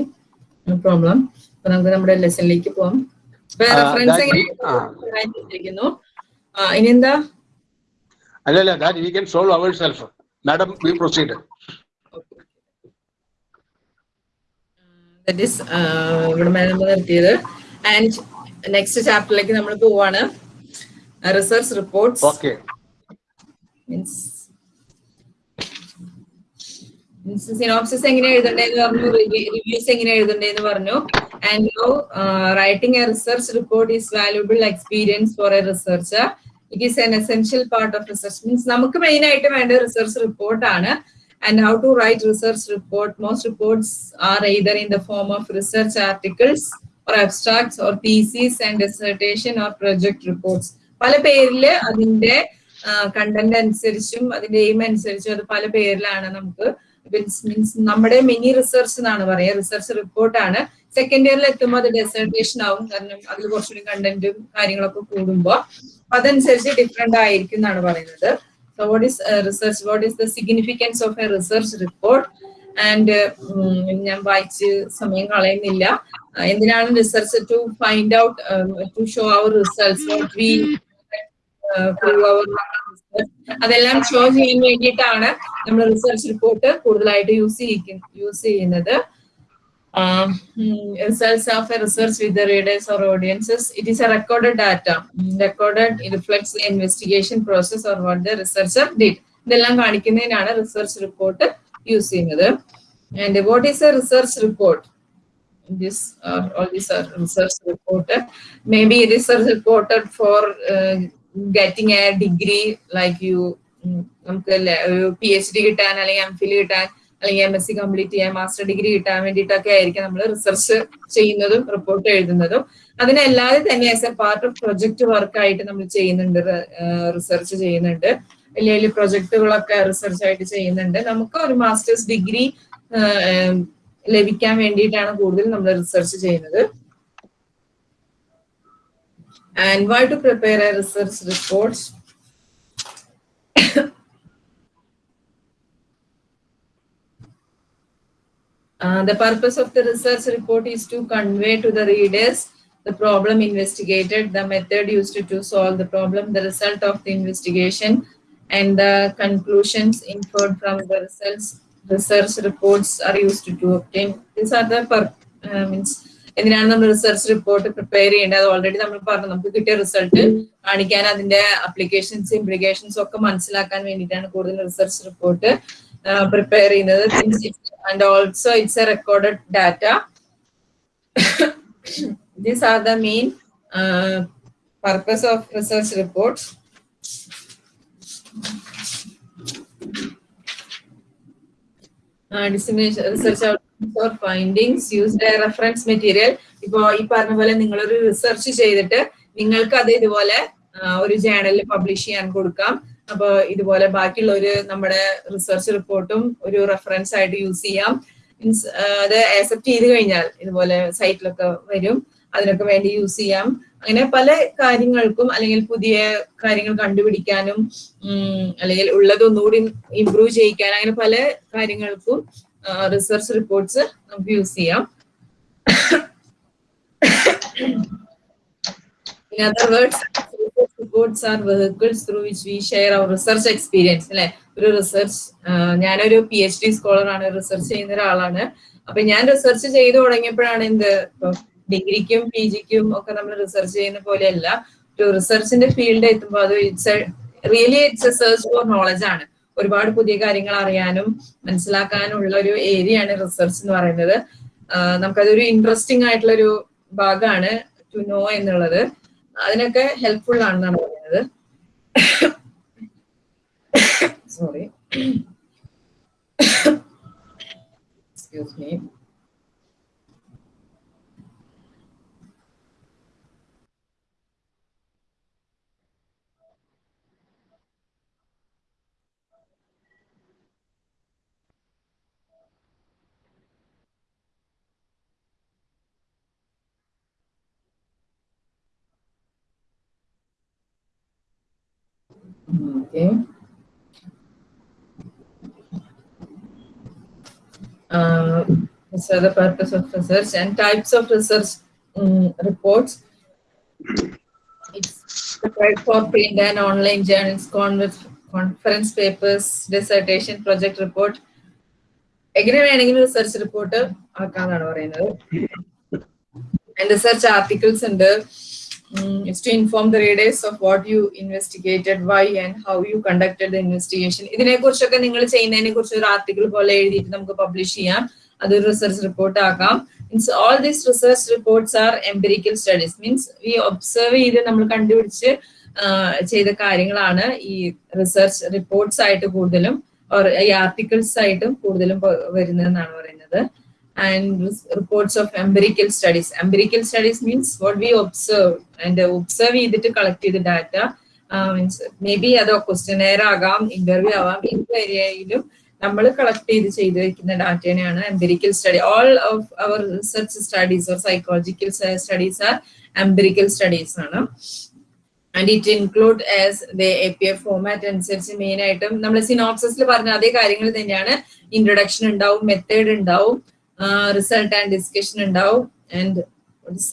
[SPEAKER 1] നോ പ്രോബ്ലം അപ്പൊ നമുക്ക് നമ്മുടെ ലെസണിലേക്ക് പോവാം.
[SPEAKER 2] ആ,
[SPEAKER 1] റെഫറൻസ്
[SPEAKER 2] that
[SPEAKER 1] എങ്ങനെ
[SPEAKER 2] we- ആ.
[SPEAKER 1] ഇരിക്കുന്നു ആ, ഇനി എന്താ?
[SPEAKER 2] അല്ല അല്ല that we can solve our self madam we proceed
[SPEAKER 1] that is ഇവിടെ നമ്മൾ നിർത്തിയത്. ആൻഡ് നെക്സ്റ്റ് ചാപ്റ്ററിലേക്ക് നമ്മൾ പോവാണ്. Research reports
[SPEAKER 2] okay
[SPEAKER 1] means synopsis എങ്ങനെ എഴുതണ്ടേന്ന് പറഞ്ഞു റിവ്യൂസ് എങ്ങനെ എഴുതണ്ടേന്ന് പറഞ്ഞു. And no writing a research report is valuable experience for a researcher it is an essential part of research means നമുക്ക് മെയിൻ ആയിട്ട് വേണ്ട റിസർച്ച് റിപ്പോർട്ട് ആണ്. How to write research report most reports are either in the form of research articles or abstracts or theses and dissertation or project reports പല പേരിൽ അതിന്റെ കണ്ടന്റ് അനുസരിച്ചും അതിന്റെ എയിം അനുസരിച്ചും അത് പല പേരിലാണ് നമുക്ക് മീൻസ് നമ്മുടെ മിനി റിസർച്ച് എന്നാണ് പറയുക. റിസർച്ച് റിപ്പോർട്ടാണ് സെക്കൻഡ് ഇയറിൽ എത്തുമ്പോൾ അത് ഡെസർട്ടേഷൻ ആവും. കാരണം അതിൽ കുറച്ചുകൂടി കണ്ടന്റും കാര്യങ്ങളൊക്കെ കൂടുമ്പോൾ അതനുസരിച്ച് ഡിഫറെന്റ് ആയിരിക്കും എന്നാണ് പറയുന്നത്. So what is research what What the significance of a research report and ഞാൻ വായിച്ച് സമയം കളയുന്നില്ല. Uh, എന്തിനാണ് research to find out to show our results അതെല്ലാം ഷോ ചെയ്യാൻ വേണ്ടിയിട്ടാണ് നമ്മൾ റിസർച്ച് റിപ്പോർട്ട് കൂടുതലായിട്ട് യൂസ് യൂസ് ചെയ്യുന്നത്. Results of a research with readers or audiences it is a record data record reflects investigation process or what the researcher did ഇതെല്ലാം കാണിക്കുന്നതിനാണ് റിസർച്ച് റിപ്പോർട്ട് യൂസ് ചെയ്യുന്നത്. And what is a research report this or all these are research report. Maybe this is reported for uh, for a degree like you നമുക്ക് പി എച്ച് ഡി കിട്ടാൻ അല്ലെങ്കിൽ എം ഫിൽ കിട്ടാൻ അല്ലെങ്കിൽ എം എസ് സി കംപ്ലീറ്റ് ചെയ്യാൻ മാസ്റ്റർ ഡിഗ്രി കിട്ടാൻ വേണ്ടിയിട്ടൊക്കെ ആയിരിക്കും നമ്മൾ റിസർച്ച് ചെയ്യുന്നതും റിപ്പോർട്ട് എഴുതുന്നതും. അതിനല്ലാതെ തന്നെ as a part of project work ആയിട്ട് നമ്മൾ ചെയ്യുന്നുണ്ട് റിസർച്ച് ചെയ്യുന്നുണ്ട്. വലിയ വലിയ പ്രൊജക്ടുകളൊക്കെ റിസർച്ച് ആയിട്ട് ചെയ്യുന്നുണ്ട്. നമുക്ക് ഒരു മാസ്റ്റേഴ്സ് ഡിഗ്രി ലഭിക്കാൻ വേണ്ടിയിട്ടാണ് കൂടുതൽ നമ്മൾ റിസർച്ച് ചെയ്യുന്നത്. and why to prepare a research report? Uh, the purpose of the research report is to convey to the readers the problem investigated, the method used to, to solve the problem, the result of the investigation, and the conclusions inferred from the results. Research reports are used to, to obtain. These are the per, uh, means എന്തിനാണ് നമ്മൾ റിസർച്ച് റിപ്പോർട്ട് പ്രിപ്പയർ ചെയ്യേണ്ടത്? അത് ഓൾറെഡി നമ്മൾ പറഞ്ഞു. നമുക്ക് കിട്ടിയ റിസൾട്ട് കാണിക്കാൻ അതിന്റെ അപ്ലിക്കേഷൻസ് ഇംപ്ലിക്കേഷൻസ് ഒക്കെ മനസ്സിലാക്കാൻ വേണ്ടിയിട്ടാണ് കൂടുതൽ റിസർച്ച് റിപ്പോർട്ട് പ്രിപ്പയർ ചെയ്യുന്നത്. And also it's a recorded data these are the main purpose of research reports dissemination research outcomes or findings used a reference material. ഇപ്പോ ഈ പറഞ്ഞ പോലെ നിങ്ങളൊരു റിസർച്ച് ചെയ്തിട്ട് നിങ്ങൾക്ക് അത് ഇതുപോലെ ഒരു ജേണലിൽ പബ്ലിഷ് ചെയ്യാൻ കൊടുക്കാം. അപ്പൊ ഇതുപോലെ ബാക്കിയുള്ള ഒരു നമ്മുടെ റിസർച്ച് റിപ്പോർട്ടും ഒരു റെഫറൻസ് ആയിട്ട് യൂസ് ചെയ്യാം. മീൻസ് അത് ആക്സെപ്റ്റ് ചെയ്ത് കഴിഞ്ഞാൽ ഇതുപോലെ സൈറ്റിലൊക്കെ വരും. അതിനൊക്കെ വേണ്ടി യൂസ് ചെയ്യാം. അങ്ങനെ പല കാര്യങ്ങൾക്കും അല്ലെങ്കിൽ പുതിയ കാര്യങ്ങൾ കണ്ടുപിടിക്കാനും അല്ലെങ്കിൽ ഉള്ളത് ഒന്നുകൂടി ഇംപ്രൂവ് ചെയ്യിക്കാൻ അങ്ങനെ പല കാര്യങ്ങൾക്കും റിസർച്ച് റിപ്പോർട്ട്സ് നമുക്ക് യൂസ് ചെയ്യാം. In other words, research are vehicles through which we share our research experience. അല്ലെ? ഒരു റിസർച്ച് ഞാനൊരു പി എച്ച് ഡി സ്കോളർ ആണ് റിസർച്ച് ചെയ്യുന്ന ഒരാളാണ്. അപ്പൊ ഞാൻ റിസർച്ച് ചെയ്തു തുടങ്ങിയപ്പോഴാണ് എന്ത്? ഡിഗ്രിക്കും പി ജിക്കും ഒക്കെ നമ്മൾ റിസർച്ച് ചെയ്യുന്ന പോലെയല്ല. ഒരു റിസർച്ചിന്റെ ഫീൽഡ് എത്തുമ്പോൾ അത് it's really it's a search for knowledge ആണ്. ഒരുപാട് പുതിയ കാര്യങ്ങൾ അറിയാനും മനസ്സിലാക്കാനുള്ള ഒരു ഏരിയയാണ് റിസർച്ച് എന്ന് പറയുന്നത്. നമുക്കതൊരു ഇൻട്രസ്റ്റിംഗ് ആയിട്ടുള്ള ഒരു ഭാഗമാണ് ടു നോ എന്നുള്ളത്. അതിനൊക്കെ ഹെൽപ്ഫുൾ ആണെന്നാണ് പറയുന്നത്. Sorry excuse me Okay. Uh, so the purpose of research and types of research um, reports. It's prepared for print and online journals, conver- conference papers, dissertation, project report. എങ്ങനെ വേണമെങ്കിലും റിസർച്ച് റിപ്പോർട്ട് ആക്കാന്നാണ് പറയുന്നത് റിസർച്ച് ആർട്ടിക്കിൾസ് ഉണ്ട് Mm, is to inform the readers of what you investigated, why and how you conducted the investigation. ഇതിനെക്കുറിച്ചൊക്കെ നിങ്ങൾ ചെയ്യുന്നതിനെക്കുറിച്ച് ഒരു ആർട്ടിക്കിൾ പോലെ എഴുതിയിട്ട് നമുക്ക് പബ്ലിഷ് ചെയ്യാം. അതൊരു റിസർച്ച് റിപ്പോർട്ട് ആക്കാം. Means all these research reports are empirical studies means ഈ ഒബ്സർവ് ചെയ്ത് നമ്മൾ കണ്ടുപിടിച്ച് ചെയ്ത കാര്യങ്ങളാണ് ഈ റിസർച്ച് റിപ്പോർട്ട്സ് ആയിട്ട് കൂടുതലും ഈ ആർട്ടിക്കിൾസ് ആയിട്ടും കൂടുതലും വരുന്നതെന്നാണ് പറയുന്നത്. And reports of empirical studies. Empirical studies means what we observe and uh, observe ചെയ്തിട്ട് കളക്ട് ചെയ്ത ഡാറ്റ മീൻസ് മേ ബി അത് ക്വസ്റ്റ്യനെയർ ആകാം ഇന്റർവ്യൂ ആവാം ഏത് ഏരിയയിലും നമ്മൾ കളക്ട് ചെയ്ത് ചെയ്ത് വെക്കുന്ന ഡാറ്റേനെയാണ് empirical study all of our research studies or psychological studies are empirical studies ആണ്. And it include as the A P F format അനുസരിച്ച് മെയിൻ ആയിട്ടും നമ്മൾ സിനോപ്സിൽ പറഞ്ഞ അതേ കാര്യങ്ങൾ തന്നെയാണ്. ഇൻട്രൊഡക്ഷൻ ഉണ്ടാവും മെത്തേഡ് ഉണ്ടാവും. റിസൾട്ട് ആൻഡ് ഡിസ്കഷൻ ഉണ്ടാവും. ആൻഡ്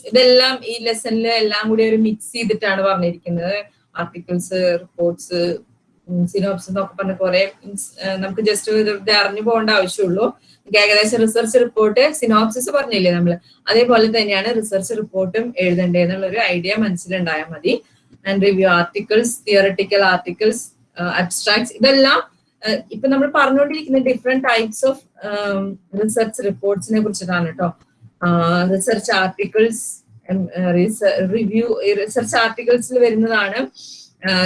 [SPEAKER 1] ഇതെല്ലാം ഈ ലെസണിൽ എല്ലാം കൂടി ഒരു മിക്സ് ചെയ്തിട്ടാണ് പറഞ്ഞിരിക്കുന്നത്. ആർട്ടിക്കിൾസ് റിപ്പോർട്ട്സ് സിനോപ്സ് എന്നൊക്കെ പറഞ്ഞ കുറെ നമുക്ക് ജസ്റ്റ് അറിഞ്ഞു പോകേണ്ട ആവശ്യമുള്ളൂ. ഏകദേശം റിസർച്ച് റിപ്പോർട്ട് സിനോപ്സിസ് പറഞ്ഞില്ലേ നമ്മൾ അതേപോലെ തന്നെയാണ് റിസർച്ച് റിപ്പോർട്ടും എഴുതേണ്ടതെന്നുള്ള ഒരു ഐഡിയ മനസ്സിലുണ്ടായാൽ മതി. And review articles theoretical articles abstracts ഇതെല്ലാം ഇപ്പൊ നമ്മൾ പറഞ്ഞുകൊണ്ടിരിക്കുന്ന ഡിഫറെന്റ് ടൈപ്സ് ഓഫ് റിസർച്ച് റിപ്പോർട്ട്സിനെ കുറിച്ചിട്ടാണ് കേട്ടോ റിസർച്ച് ആർട്ടിക്കിൾസ് റിവ്യൂ റിസർച്ച് ആർട്ടിക്കിൾസിൽ വരുന്നതാണ്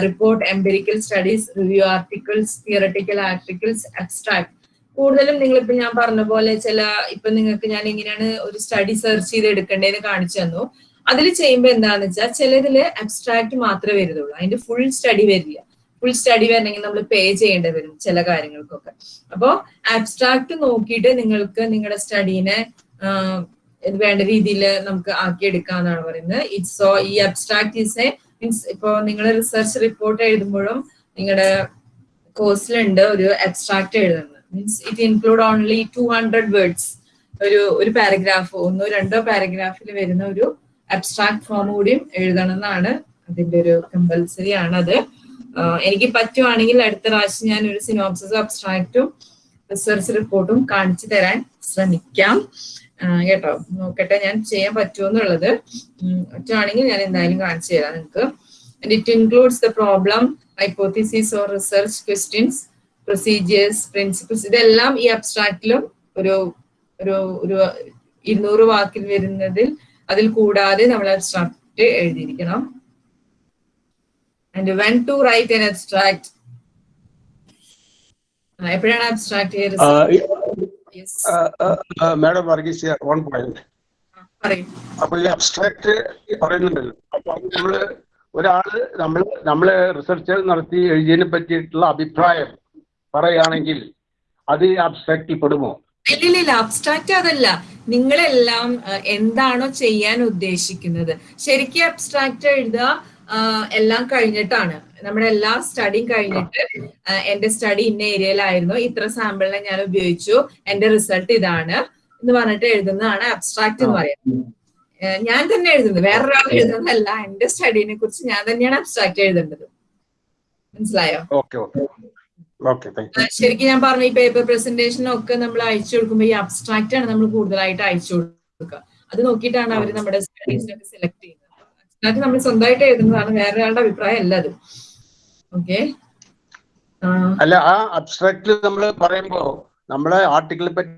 [SPEAKER 1] report empirical studies review articles theoretical articles abstract കൂടുതലും നിങ്ങൾ ഇപ്പൊ ഞാൻ പറഞ്ഞ പോലെ ചില ഇപ്പൊ നിങ്ങൾക്ക് ഞാൻ എങ്ങനെയാണ് ഒരു സ്റ്റഡി സെർച്ച് ചെയ്ത് എടുക്കേണ്ടതെന്ന് കാണിച്ചു തന്നു. അതിൽ ചെയ്യുമ്പോൾ എന്താണെന്ന് വെച്ചാൽ ചിലതിൽ അബ്സ്ട്രാക്ട് മാത്രമേ വരുന്നുള്ളൂ. അതിന്റെ ഫുൾ സ്റ്റഡി വരില്ല. ഫുൾ സ്റ്റഡി വരണമെങ്കിൽ നമ്മൾ പേ ചെയ്യേണ്ടി വരും ചില കാര്യങ്ങൾക്കൊക്കെ. അപ്പോൾ ആബ്സ്ട്രാക്ട് നോക്കിയിട്ട് നിങ്ങൾക്ക് നിങ്ങളുടെ സ്റ്റഡീനെ വേണ്ട രീതിയിൽ നമുക്ക് ആക്കിയെടുക്കാന്നാണ് പറയുന്നത്. ഇറ്റ്സ് സോ ഈ അബ്സ്ട്രാക്ട് ഈസ് എ മീൻസ് ഇപ്പോൾ നിങ്ങൾ റിസർച്ച് റിപ്പോർട്ട് എഴുതുമ്പോഴും നിങ്ങളുടെ കോഴ്സിലുണ്ട് ഒരു അബ്സ്ട്രാക്ട് എഴുതുന്നത്. Means it include only two hundred words ഒരു ഒരു പാരഗ്രാഫ് ഒന്നോ രണ്ടോ പാരഗ്രാഫിൽ വരുന്ന ഒരു അബ്സ്ട്രാക്ട് ഫോം കൂടിയും എഴുതണം എന്നാണ് അതിന്റെ ഒരു കമ്പൽസറി ആണ് അത് ആഹ് എനിക്ക് പറ്റുവാണെങ്കിൽ അടുത്ത പ്രാവശ്യം ഞാൻ ഒരു സിനോപ്സിസ് അബ്സ്ട്രാക്റ്റും റിസർച്ച് റിപ്പോർട്ടും കാണിച്ചു തരാൻ ശ്രമിക്കാം. കേട്ടോ? നോക്കട്ടെ ഞാൻ ചെയ്യാൻ പറ്റുമെന്നുള്ളത് പറ്റുവാണെങ്കിൽ ഞാൻ എന്തായാലും കാണിച്ചു തരാം നിങ്ങൾക്ക് it includes the problem hypothesis or research questions procedures principles. ഇതെല്ലാം ഈ അബ്സ്ട്രാക്റ്റിലും ഒരു ഒരു ഒരു ഇരുന്നൂറ് വാക്കിൽ വരുന്നതിൽ അതിൽ കൂടാതെ നമ്മൾ abstract എഴുതിയിരിക്കണം. And when to write an abstract. എപ്പോഴാണ്
[SPEAKER 2] abstract madam Varghese one
[SPEAKER 1] point
[SPEAKER 2] അപ്പൊ ഈ അബ്സ്ട്രാക്ട് പറയുന്നുണ്ടല്ലോ. അപ്പൊ നമ്മൾ ഒരാൾ നമ്മൾ നമ്മൾ റിസർച്ച് നടത്തി എഴുതിയതിനെ പറ്റിയിട്ടുള്ള അഭിപ്രായം പറയുകയാണെങ്കിൽ അത് അബ്സ്ട്രാക്റ്റിൽ പെടുമോ?
[SPEAKER 1] ഇല്ലില്ല അബ്സ്ട്രാക്ട് അതല്ല. നിങ്ങളെല്ലാം എന്താണോ ചെയ്യാൻ ഉദ്ദേശിക്കുന്നത്. ശരിക്കും അബ്സ്ട്രാക്ട് എഴുതുക എല്ലാം കഴിഞ്ഞിട്ടാണ്. നമ്മുടെ എല്ലാ സ്റ്റഡിയും കഴിഞ്ഞിട്ട് എന്റെ സ്റ്റഡി ഇന്ന ഏരിയയിലായിരുന്നു ഇത്ര സാമ്പിളിനെ ഞാൻ ഉപയോഗിച്ചു. എന്റെ റിസൾട്ട് ഇതാണ് എന്ന് പറഞ്ഞിട്ട് എഴുതുന്നതാണ് അബ്സ്ട്രാക്ട് എന്ന് പറയുന്നത്. ഞാൻ തന്നെ എഴുതുന്നത്. വേറൊരാൾ എഴുതുന്നതല്ല. എന്റെ സ്റ്റഡീനെ കുറിച്ച് ഞാൻ തന്നെയാണ് അബ്സ്ട്രാക്ട് എഴുതേണ്ടത്. മനസ്സിലായോ? ശരിക്കും ഞാൻ പറഞ്ഞു ഈ പേപ്പർ പ്രസന്റേഷനൊക്കെ നമ്മൾ അയച്ചു കൊടുക്കുമ്പോൾ ഈ അബ്സ്ട്രാക്റ്റ് ആണ് നമ്മൾ കൂടുതലായിട്ട് അയച്ചു കൊടുക്കുക. അത് നോക്കിയിട്ടാണ് അവർ നമ്മുടെ സ്റ്റഡീസിനൊക്കെ സെലക്ട് ചെയ്യുന്നത്. അബ്സ്ട്രാക്ട് നമ്മൾ സ്വന്തമായിട്ട് എഴുതുന്നതാണ്. വേറെ ഒരാളുടെ അഭിപ്രായം അല്ല അത്. ഓക്കെ
[SPEAKER 2] അല്ല ആ അബ്സ്ട്രാക്ട് നമ്മൾ പറയുമ്പോ നമ്മളെ ആർട്ടിക്കിളെ പറ്റി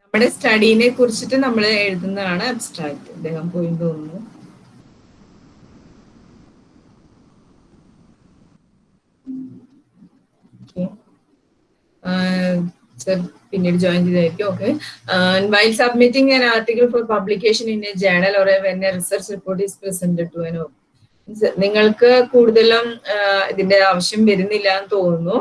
[SPEAKER 1] നമ്മുടെ സ്റ്റഡീനെ കുറിച്ചിട്ട് നമ്മൾ എഴുതുന്നതാണ് അബ്സ്ട്രാക്ട് അദ്ദേഹം പോയി തോന്നുന്നു. പിന്നീട് join ചെയ്തായിരിക്കും okay while submitting an article for publication in a journal or when research report is presented to an നിങ്ങൾക്ക് കൂടുതലും ഇതിന്റെ ആവശ്യം വരുന്നില്ല എന്ന് തോന്നുന്നു.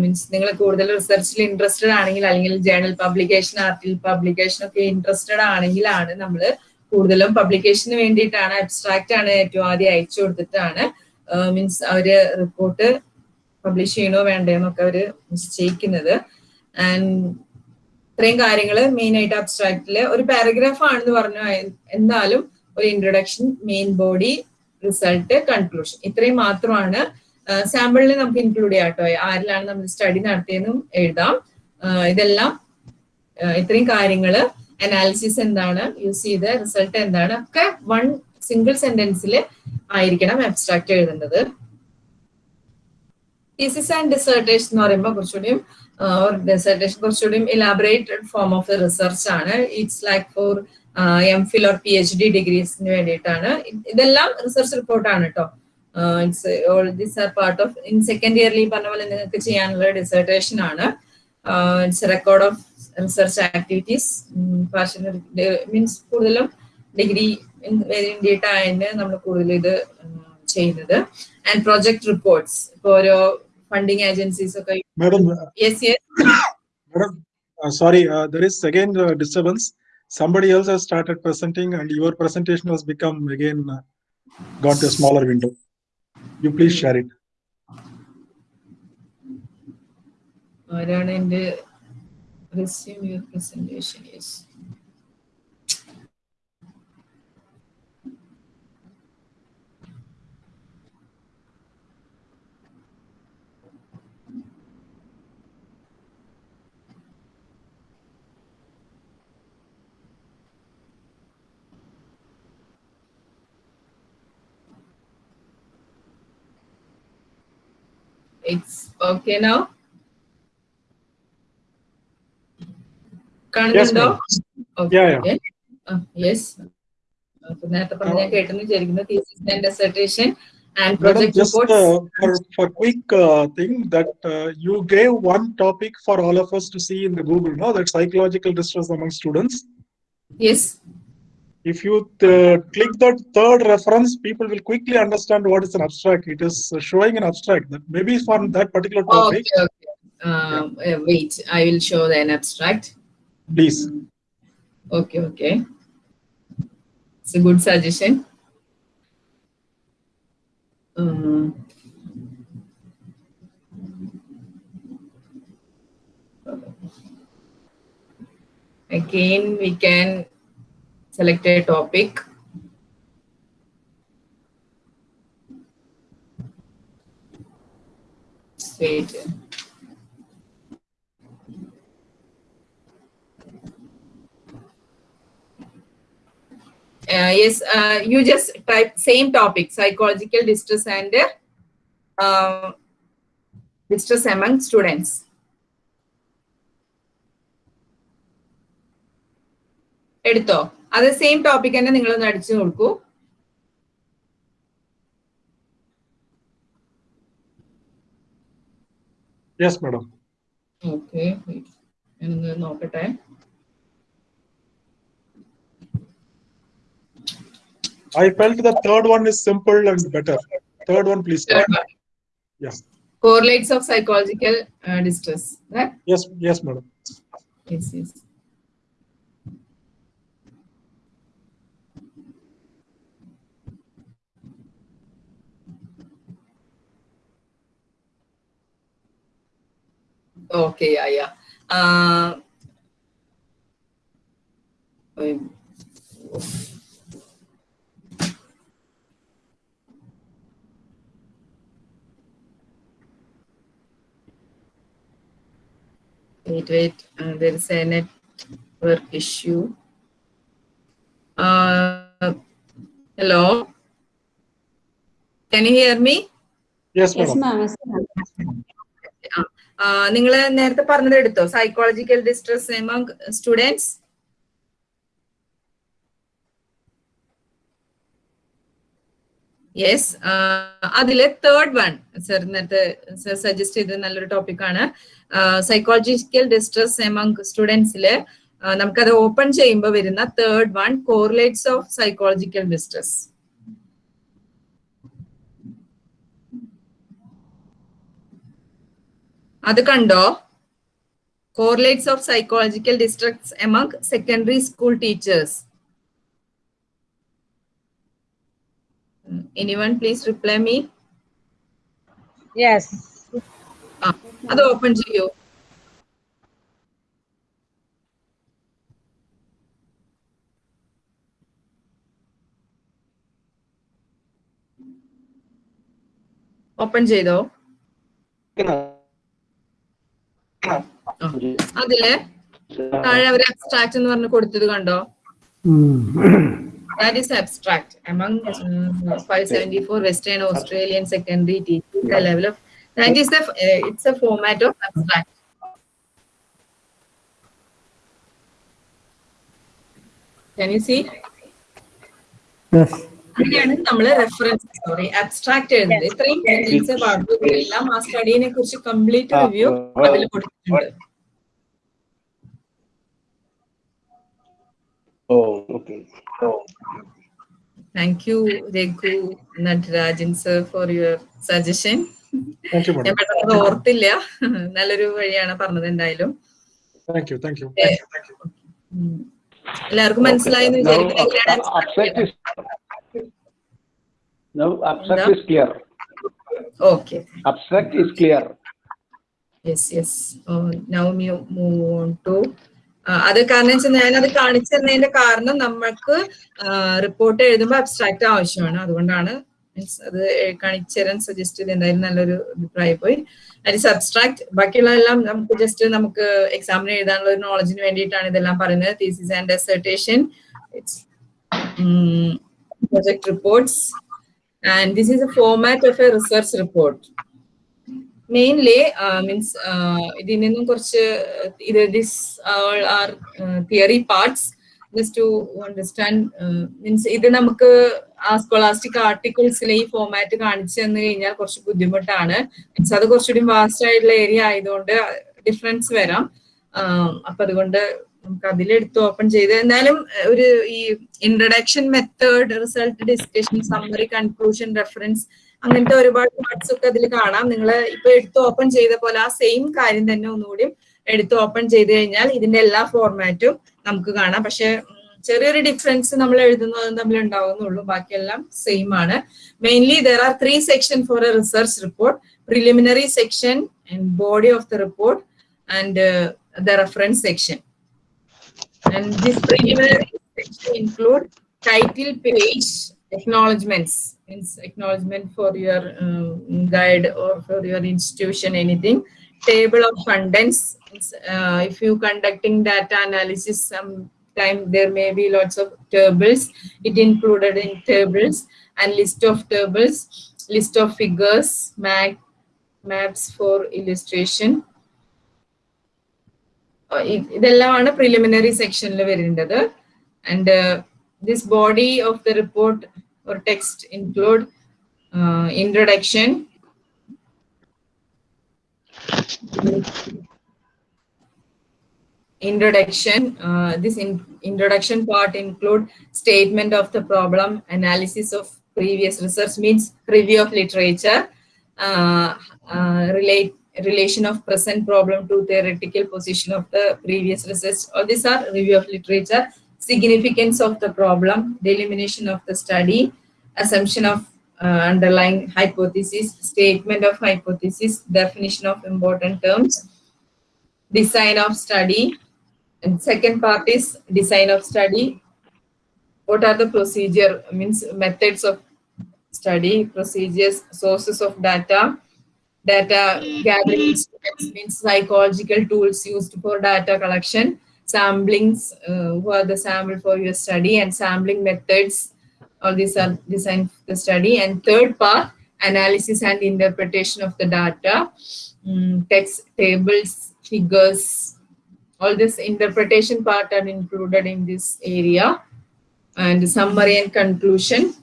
[SPEAKER 1] മീൻസ് നിങ്ങൾ കൂടുതൽ റിസർച്ചിൽ ഇൻട്രസ്റ്റഡ് ആണെങ്കിൽ അല്ലെങ്കിൽ ജേണൽ പബ്ലിക്കേഷൻ ആർട്ടിക്കൽ പബ്ലിക്കേഷൻ ഒക്കെ ഇൻട്രസ്റ്റഡ് ആണെങ്കിലാണ് നമ്മൾ കൂടുതലും പബ്ലിക്കേഷന് വേണ്ടിയിട്ടാണ് അബ്സ്ട്രാക്റ്റ് ആണ് ഏറ്റവും ആദ്യം അയച്ചു കൊടുത്തിട്ടാണ്. മീൻസ് അവർ റിപ്പോർട്ട് പബ്ലിഷ് ചെയ്യണോ വേണ്ടേന്നൊക്കെ അവർ നിശ്ചയിക്കുന്നത്. ആൻഡ് ഇത്രയും കാര്യങ്ങൾ മെയിൻ ആയിട്ട് അബ്സ്ട്രാക്റ്റിൽ ഒരു പാരഗ്രാഫ് ആണെന്ന് പറഞ്ഞു. എന്നാലും ഒരു introduction main body result conclusion ഇത്രയും മാത്രമാണ്. സാമ്പിളിൽ നമുക്ക് ഇൻക്ലൂഡ് ചെയ്യാം കേട്ടോ. ആരിലാണ് നമ്മൾ സ്റ്റഡി നടത്തിയെന്നും എഴുതാം. ഇതെല്ലാം ഇത്രയും കാര്യങ്ങൾ. അനാലിസിസ് എന്താണ്? യൂസ് ചെയ്ത റിസൾട്ട് എന്താണ്? ഒക്കെ വൺ സിംഗിൾ സെന്റൻസിൽ ആയിരിക്കണം അബ്സ്ട്രാക്ട് എഴുതേണ്ടത് തീസിസ് ആൻഡ് ഡിസർട്ടേഷൻ എന്ന് പറയുമ്പോൾ കുറച്ചുകൂടിയും ഡിസർട്ടേഷൻ കുറച്ചുകൂടിയും ഇലാബറേറ്റഡ് ഫോം ഓഫ് റിസർച്ച് ആണ്. It's like for M Phil or P H D ഡിഗ്രീസിന് വേണ്ടിയിട്ടാണ്. ഇത് ഇതെല്ലാം റിസർച്ച് റിപ്പോർട്ടാണ് കേട്ടോ it's are part of in second early പറഞ്ഞ പോലെ നിങ്ങൾക്ക് ചെയ്യാനുള്ള ഡിസർട്ടേഷൻ ആണ്. It's record of research activities means കൂടുതലും ഡിഗ്രി വേണ്ടിയിട്ടാണ് നമ്മൾ കൂടുതൽ ഇത് ചെയ്യുന്നത്. ആൻഡ് പ്രോജക്ട് റിപ്പോർട്ട്സ് ഇപ്പോൾ ഓരോ funding agencies. Okay.
[SPEAKER 7] Madam.
[SPEAKER 1] Yes, yes.
[SPEAKER 7] Madam, uh, sorry, uh, there is again uh, disturbance. Somebody else has started presenting and your presentation has become again uh, gone to a smaller window. You please share it.
[SPEAKER 1] I don't resume your presentation, yes. It's okay now? കാണുന്നുണ്ടോ
[SPEAKER 7] Yeah, yeah.
[SPEAKER 1] യെസ് നേരത്തെ പറഞ്ഞ ഞാൻ കേട്ടെന്ന് വിചാരിക്കുന്നു thesis and dissertation and
[SPEAKER 7] Madam,
[SPEAKER 1] project
[SPEAKER 7] just
[SPEAKER 1] reports
[SPEAKER 7] uh, for, for quick uh, thing that uh, you gave one topic for all of us to see in the Google, no? That psychological distress among students.
[SPEAKER 1] Yes
[SPEAKER 7] if you uh, click that third reference, people will quickly understand what is an abstract. It is showing an abstract that maybe for that particular topic.
[SPEAKER 1] Okay, okay. Uh, yeah. uh, wait, I will show an abstract.
[SPEAKER 7] Please.
[SPEAKER 1] Okay, okay. It's a good suggestion. Um, again, we can select a topic Just wait uh, yes uh, you just type same topic psychological distress and uh, distress among students എടുത്തോ അത് സെയിം ടോപ്പിക് തന്നെ നിങ്ങളൊന്ന് അടിച്ചു കൊടുക്കൂ
[SPEAKER 7] യെസ് മാഡം
[SPEAKER 1] ഓക്കെ ഞാനൊന്ന് നോക്കട്ടെ
[SPEAKER 7] I felt the third one is simple and better. Third one, please.
[SPEAKER 1] Third one.
[SPEAKER 7] Yes.
[SPEAKER 1] correlates of psychological uh, distress right
[SPEAKER 7] Yes. Yes, madam.
[SPEAKER 1] yes yes okay yeah yeah uh, wait. Wait, wait. Uh, there is a network issue. Uh, hello. Can you hear me?
[SPEAKER 7] Yes,
[SPEAKER 4] Yes,
[SPEAKER 7] madam.
[SPEAKER 4] ma'am.
[SPEAKER 1] നിങ്ങൾ നേരത്തെ പറഞ്ഞത് എടുത്തോ? സൈക്കോളജിക്കൽ ഡിസ്ട്രസ് സ്റ്റുഡൻസ് യെസ് അതിലെ തേർഡ് വൺ സർ നേരത്തെ സർ സജസ്റ്റ് ചെയ്ത നല്ലൊരു ടോപ്പിക്കാണ് സൈക്കോളജിക്കൽ ഡിസ്ട്രസ് എമംഗ് സ്റ്റുഡൻസിൽ നമുക്കത് ഓപ്പൺ ചെയ്യുമ്പോൾ വരുന്ന third one correlates of psychological distress അത് കണ്ടോ correlates of psychological distress among secondary school teachers anyone please reply me
[SPEAKER 9] yes
[SPEAKER 1] അത് ഓപ്പൺ ചെയ്യൂ ഓപ്പൺ ചെയ്തോ അതിൽ താഴെ അവർ അബ്സ്ട്രാക്ട് എന്ന് പറഞ്ഞ് കൊടുത്തത് കണ്ടോ That is abstract. Among uh, 574 Western Australian secondary teachers, the level of that is the uh, it's a format of abstract. Can you see?
[SPEAKER 5] Yes.
[SPEAKER 1] അങ്ങനെയാണ് നമ്മൾ റെഫറൻസ് സോറി അബ്സ്ട്രാക്ട് എഴുതുന്നത് ഇത്രയും ഡീറ്റെയിൽസ് എല്ലാം ആ സ്റ്റഡീനെ കുറിച്ച് കംപ്ലീറ്റ് റിവ്യൂ അതിൽ കൊടുത്തിട്ടുണ്ട്. Thank you Raghu you, sir for your suggestion. ഞാൻ പെട്ടെന്ന് ഓർത്തില്ല. നല്ലൊരു വഴിയാണ് പറഞ്ഞത് എന്തായാലും. എല്ലാവർക്കും മനസ്സിലായി എന്ന്
[SPEAKER 19] Now,
[SPEAKER 1] വിചാരിക്കുന്നു എങ്ങനെയാണ്
[SPEAKER 19] ab- abstract is now abstract
[SPEAKER 1] എന്താ?
[SPEAKER 19] is clear.
[SPEAKER 1] Okay.
[SPEAKER 19] Abstract is clear.
[SPEAKER 1] Yes, yes. Oh, now we move on to ആ, അത് കാരണം വെച്ചാൽ ഞാനത് കാണിച്ചു തരുന്നതിന്റെ കാരണം നമ്മൾക്ക് റിപ്പോർട്ട് എഴുതുമ്പോൾ അബ്സ്ട്രാക്ട് ആവശ്യമാണ് അതുകൊണ്ടാണ് മീൻസ് അത് കാണിച്ചു തരാൻ സജസ്റ്റ് ചെയ്ത് എന്തായാലും നല്ലൊരു അഭിപ്രായം പോയി അറ്റ് അബ്സ്ട്രാക്ട് ബാക്കിയുള്ളതെല്ലാം നമുക്ക് ജസ്റ്റ് നമുക്ക് എക്സാമിന് എഴുതാനുള്ള ഒരു നോളജിന് വേണ്ടിയിട്ടാണ് ഇതെല്ലാം പറയുന്നത് thesis and dissertation it's project reports and this is a format of a research report. Mainly means ഇതിൽ നിന്നും കുറച്ച് ഇത് this are theory parts just to understand means ഇത് നമുക്ക് ആ സ്കോളാസ്റ്റിക് ആർട്ടിക്കിൾസിലെ ഈ ഫോമാറ്റ് കാണിച്ചു തന്നു കഴിഞ്ഞാൽ കുറച്ച് ബുദ്ധിമുട്ടാണ്. മീൻസ് അത് കുറച്ചുകൂടി വാസ്റ്റ് ആയിട്ടുള്ള ഏരിയ ആയതുകൊണ്ട് ഡിഫറൻസ് വരാം. ആഹ് അപ്പൊ അതുകൊണ്ട് നമുക്ക് അതിലെടുത്ത് ഓപ്പൺ ചെയ്ത്. എന്നാലും ഒരു ഈ introduction method result discussion summary conclusion reference അങ്ങനത്തെ ഒരുപാട് പാർട്സ് ഒക്കെ അതിൽ കാണാം. നിങ്ങൾ ഇപ്പൊ എടുത്ത് ഓപ്പൺ ചെയ്ത പോലെ ആ സെയിം കാര്യം തന്നെ ഒന്നുകൂടി എടുത്ത് ഓപ്പൺ ചെയ്ത് കഴിഞ്ഞാൽ ഇതിന്റെ എല്ലാ ഫോർമാറ്റും നമുക്ക് കാണാം. പക്ഷെ ചെറിയൊരു ഡിഫറൻസ് നമ്മൾ എഴുതുന്നതും തമ്മിൽ ഉണ്ടാവുന്നുള്ളൂ ബാക്കിയെല്ലാം സെയിം ആണ്. Mainly there are three section for a research report preliminary section and body of the report and the reference section And this preliminary section include title page acknowledgements, means acknowledgement for your um, guide or for your institution, anything. Table of contents, uh, if you conducting data analysis, sometime there may be lots of tables. It included in tables and list of tables, list of figures, map, maps for illustration. Uh, ഇത് ഇതെല്ലാമാണ് പ്രിലിമിനറി സെക്ഷനിൽ വരേണ്ടത് and this body of the report or text include uh, introduction, introduction. Uh, this in introduction part include statement of the problem, analysis of previous research means review of literature, uh, uh, relate relation of present problem to theoretical position of the previous research. All these are review of literature, significance of the problem, delimitation of the study, assumption of uh, underlying hypothesis, statement of hypothesis, definition of important terms, design of study, and second part is design of study. What are the procedure, means methods of study, procedures, sources of data, data gathering instruments, means psychological tools used for data collection, samplings, uh, who are the sample for your study, and sampling methods, all these are designed for the study. And third part, analysis and interpretation of the data, mm, text, tables, figures, all this interpretation part are included in this area. And summary and conclusion.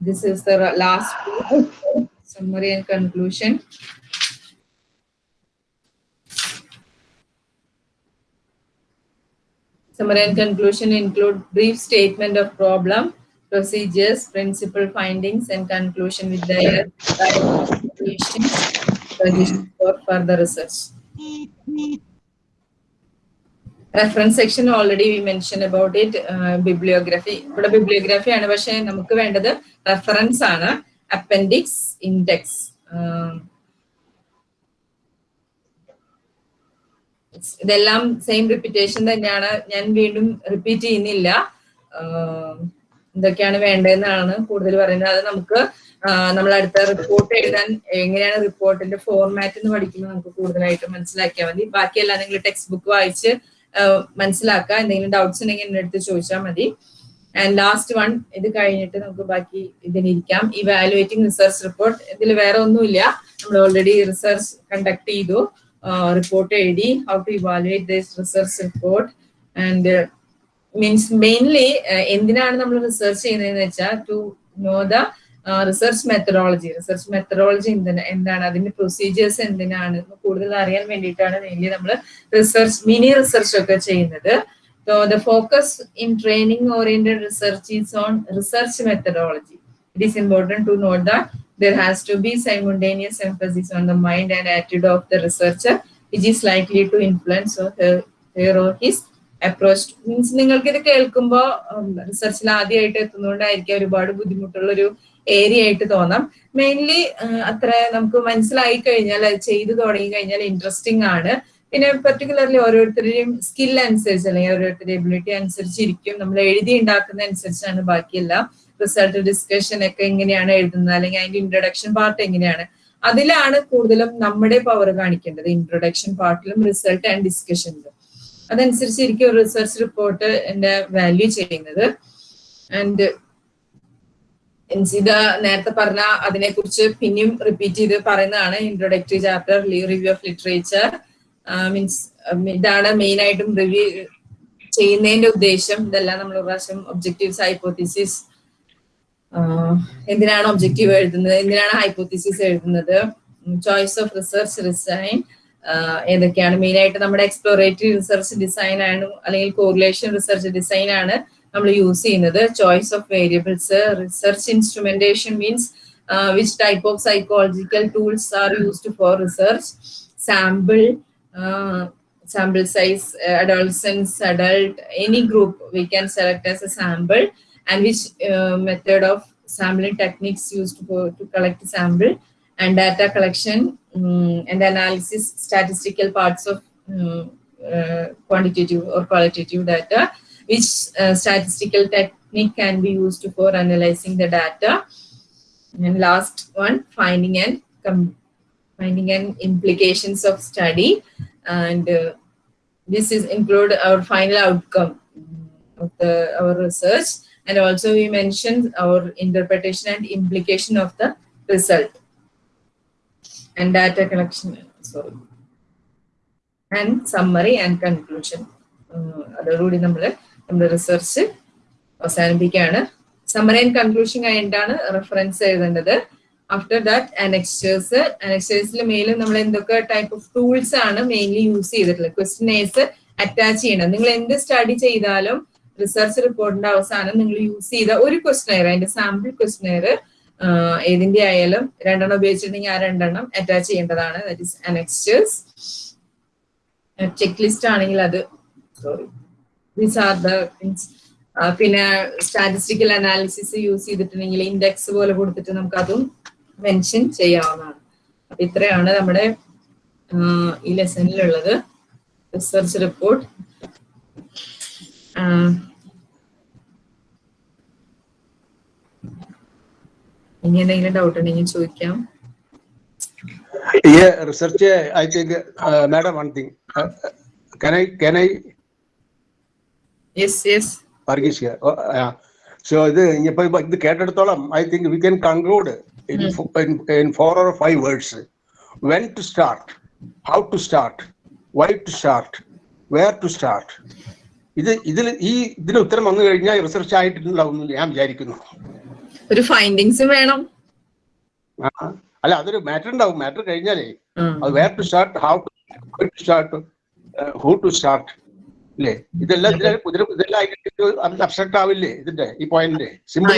[SPEAKER 1] This is the last summary and conclusion. Summary and conclusion include brief statement of problem, procedures, principal findings, and conclusion with their recommendations suggestions for further research. Reference section already we mention about it bibliography ഇവിടെ ബിബ്ലിയോഗ്രഫി ആണ് പക്ഷെ നമുക്ക് വേണ്ടത് റെഫറൻസ് ആണ് അപ്പൻഡിക്സ് ഇൻഡെക്സ് ഇതെല്ലാം സെയിം റിപ്പീറ്റേഷൻ തന്നെയാണ്. ഞാൻ വീണ്ടും റിപ്പീറ്റ് ചെയ്യുന്നില്ല. എന്തൊക്കെയാണ് വേണ്ടതെന്നാണ് കൂടുതൽ പറയുന്നത്. അത് നമുക്ക് നമ്മൾ അടുത്ത റിപ്പോർട്ട് എഴുതാൻ എങ്ങനെയാണ് റിപ്പോർട്ടിന്റെ ഫോർമാറ്റ് എന്ന് പഠിക്കുമ്പോൾ നമുക്ക് കൂടുതലായിട്ട് മനസ്സിലാക്കിയാൽ മതി. ബാക്കിയെല്ലാം നിങ്ങൾ ടെക്സ്റ്റ് ബുക്ക് വായിച്ച് മനസ്സിലാക്കുക. എന്തെങ്കിലും ഡൗട്ട്സ് ഉണ്ടെങ്കിൽ എന്റെ അടുത്ത് ചോദിച്ചാൽ മതി. ആൻഡ് ലാസ്റ്റ് വൺ ഇത് കഴിഞ്ഞിട്ട് നമുക്ക് ബാക്കി ഇതിനിരിക്കാം ഇവാലുവേറ്റിംഗ് റിസർച്ച് റിപ്പോർട്ട് ഇതിൽ വേറെ ഒന്നുമില്ല. നമ്മൾ ഓൾറെഡി റിസർച്ച് കണ്ടക്ട് ചെയ്തു. റിപ്പോർട്ട് എഴുതി. How to evaluate this research report and means mainly എന്തിനാണ് നമ്മൾ റിസർച്ച് ചെയ്യുന്നതെന്ന് വെച്ചാൽ to know the research methodology research methodology എന്താണ് അതിന്റെ പ്രൊസീജിയേഴ്സ് എന്തിനാണ് കൂടുതൽ അറിയാൻ വേണ്ടിയിട്ടാണ് മെയിൻലി നമ്മൾ റിസർച്ച് മിനി റിസർച്ച് ഒക്കെ ചെയ്യുന്നത്. So the focus in training oriented research is on research methodology. It is important to note that there has to be simultaneous emphasis on the mind and attitude of the researcher, which is likely to influence her, her or his approach. Means നിങ്ങൾക്ക് ഇത് കേൾക്കുമ്പോൾ റിസർച്ചിൽ ആദ്യമായിട്ട് എത്തുന്നതുകൊണ്ടായിരിക്കും ഒരുപാട് ബുദ്ധിമുട്ടുള്ള ഒരു ഏരിയ ആയിട്ട് തോന്നാം മെയിൻലി അത്ര നമുക്ക് മനസ്സിലായി കഴിഞ്ഞാൽ ചെയ്തു തുടങ്ങി കഴിഞ്ഞാൽ ഇൻട്രസ്റ്റിംഗ് ആണ് പിന്നെ പെർട്ടിക്കുലർലി ഓരോരുത്തരുടെയും സ്കിൽ അനുസരിച്ച് അല്ലെങ്കിൽ ഓരോരുത്തരുടെ എബിലിറ്റി അനുസരിച്ചിരിക്കും നമ്മൾ എഴുതി ഉണ്ടാക്കുന്ന അനുസരിച്ചാണ് ബാക്കിയെല്ലാം. റിസൾട്ട് ഡിസ്കഷൻ ഒക്കെ എങ്ങനെയാണ് എഴുതുന്നത്? അല്ലെങ്കിൽ അതിന്റെ ഇൻട്രൊഡക്ഷൻ പാർട്ട് എങ്ങനെയാണ്? അതിലാണ് കൂടുതലും നമ്മുടെ പവർ കാണിക്കേണ്ടത്. ഇൻട്രൊഡക്ഷൻ പാർട്ടിലും റിസൾട്ട് ആൻഡ് ഡിസ്കഷനിലും അതനുസരിച്ചിരിക്കും റിസർച്ച് റിപ്പോർട്ട് എന്റെ വാല്യൂ ചെയ്യുന്നത്. ആൻഡ് എൻസിത നേരത്തെ പറഞ്ഞ അതിനെ കുറിച്ച് പിന്നെയും റിപ്പീറ്റ് ചെയ്ത് പറയുന്നതാണ്. Introductory chapter review of literature means ഇതാണ് മെയിൻ ആയിട്ടും റിവ്യൂ ചെയ്യുന്നതിന്റെ ഉദ്ദേശം. ഇതെല്ലാം നമ്മൾ പ്രാവശ്യം ഒബ്ജക്റ്റീവ്സ് ഹൈപ്പോത്തിസിസ് എന്തിനാണ് ഒബ്ജക്റ്റീവ് എഴുതുന്നത്? എന്തിനാണ് ഹൈപ്പോത്തിസിസ് എഴുതുന്നത്? ചോയ്സ് ഓഫ് റിസർച്ച് ഡിസൈൻ ഏതൊക്കെയാണ്? മെയിൻ ആയിട്ട് നമ്മുടെ എക്സ്പ്ലോറേറ്ററി റിസർച്ച് ഡിസൈൻ ആണ് അല്ലെങ്കിൽ കോറിലേഷൻ റിസർച്ച് ഡിസൈൻ ആണ് നമ്മൾ യൂസ് ചെയ്യുന്നത്. Choice of variables research instrumentation means which type of psychological tools are used for research sample sample size uh, adolescents adult any group we can select as a sample and which uh, method of sampling techniques used for to collect sample and data collection um, and analysis statistical parts of um, uh, quantitative or qualitative data, which uh, statistical technique can be used for analyzing the data. And last one, finding and com- finding and implications of study, and uh, this is include our final outcome of the our research, and also we mentioned our interpretation and implication of the result and data collection. Sorry. And summary and conclusion അതോടുകൂടി നമ്മൾ നമ്മുടെ റിസർച്ച് അവസാനിപ്പിക്കുകയാണ് സമ്മറി ആൻഡ് കൺക്ലൂഷൻ കഴിഞ്ഞിട്ടാണ് റെഫറൻസ് എഴുതേണ്ടത് ആഫ്റ്റർ ദാറ്റ് അനക്സ്റ്റേഴ്സ് അനക്സ്റ്റേഴ്സിൽ മെയിലും നമ്മൾ എന്തൊക്കെ ടൈപ്പ് ഓഫ് ടൂൾസ് ആണ് മെയിൻലി യൂസ് ചെയ്തിട്ടുള്ളത്. ക്വസ്റ്റിനേഴ്സ് അറ്റാച്ച് ചെയ്യണം. നിങ്ങൾ എന്ത് സ്റ്റഡി ചെയ്താലും റിസർച്ച് റിപ്പോർട്ടിന്റെ അവസാനം നിങ്ങൾ യൂസ് ചെയ്ത ഒരു ക്വസ്റ്റിനെയർ അതിന്റെ സാമ്പിൾ ക്വസ്റ്റിനെയർ ഏതിന്റെ ആയാലും രണ്ടെണ്ണം ഉപയോഗിച്ചിട്ടുണ്ടെങ്കിൽ ആ രണ്ടെണ്ണം അറ്റാച്ച് ചെയ്യേണ്ടതാണ്. That is annexures check list ആണെങ്കിൽ അത് sorry these are the means പിന്നെ സ്റ്റാറ്റിസ്റ്റിക്കൽ അനാലിസിസ് യൂസ് ചെയ്തിട്ടുണ്ടെങ്കിൽ ഇൻഡെക്സ് പോലെ കൊടുത്തിട്ട് നമുക്ക് അതും മെൻഷൻ ചെയ്യാവുന്നതാണ് അപ്പൊ ഇത്രയാണ് നമ്മുടെ ഈ ലെസണിലുള്ളത് റിസർച്ച് റിപ്പോർട്ട് ഇനി എന്തെങ്കിലും ഡൗട്ട് ഉണ്ടെങ്കിൽ ചോദിക്കാം
[SPEAKER 2] Yeah, research, I think, uh, madam, one thing. Uh, can I, can I,
[SPEAKER 1] Yes, yes.
[SPEAKER 2] Varghese here. Oh, yeah. So ഇത് ഇപ്പൊ ഇത് കേട്ടെടുത്തോളം I think we can conclude in in four or five words. When to start, how to start, why to start, where to start. ഇത് ഇതിൽ ഈ ഇതിന് ഉത്തരം വന്നു കഴിഞ്ഞാൽ റിസർച്ച് ആയിട്ടുണ്ടാവും ഞാൻ വിചാരിക്കുന്നു.
[SPEAKER 1] ഒരു ഫൈൻഡിങ്സും വേണം.
[SPEAKER 2] അല്ല അതൊരു മാറ്റർ ഉണ്ടാവും. മാറ്റർ കഴിഞ്ഞാലേ അത് where to start how to start who to start ഇല്ലേ? ഇതെല്ലാം ഇതിലെ- ഇതെല്ലാം ആയിട്ട് അബ്സ്ട്രക്ട് ആവില്ലേ ഇതിന്റെ ഈ പോയിന്റ് സിമ്പിൾ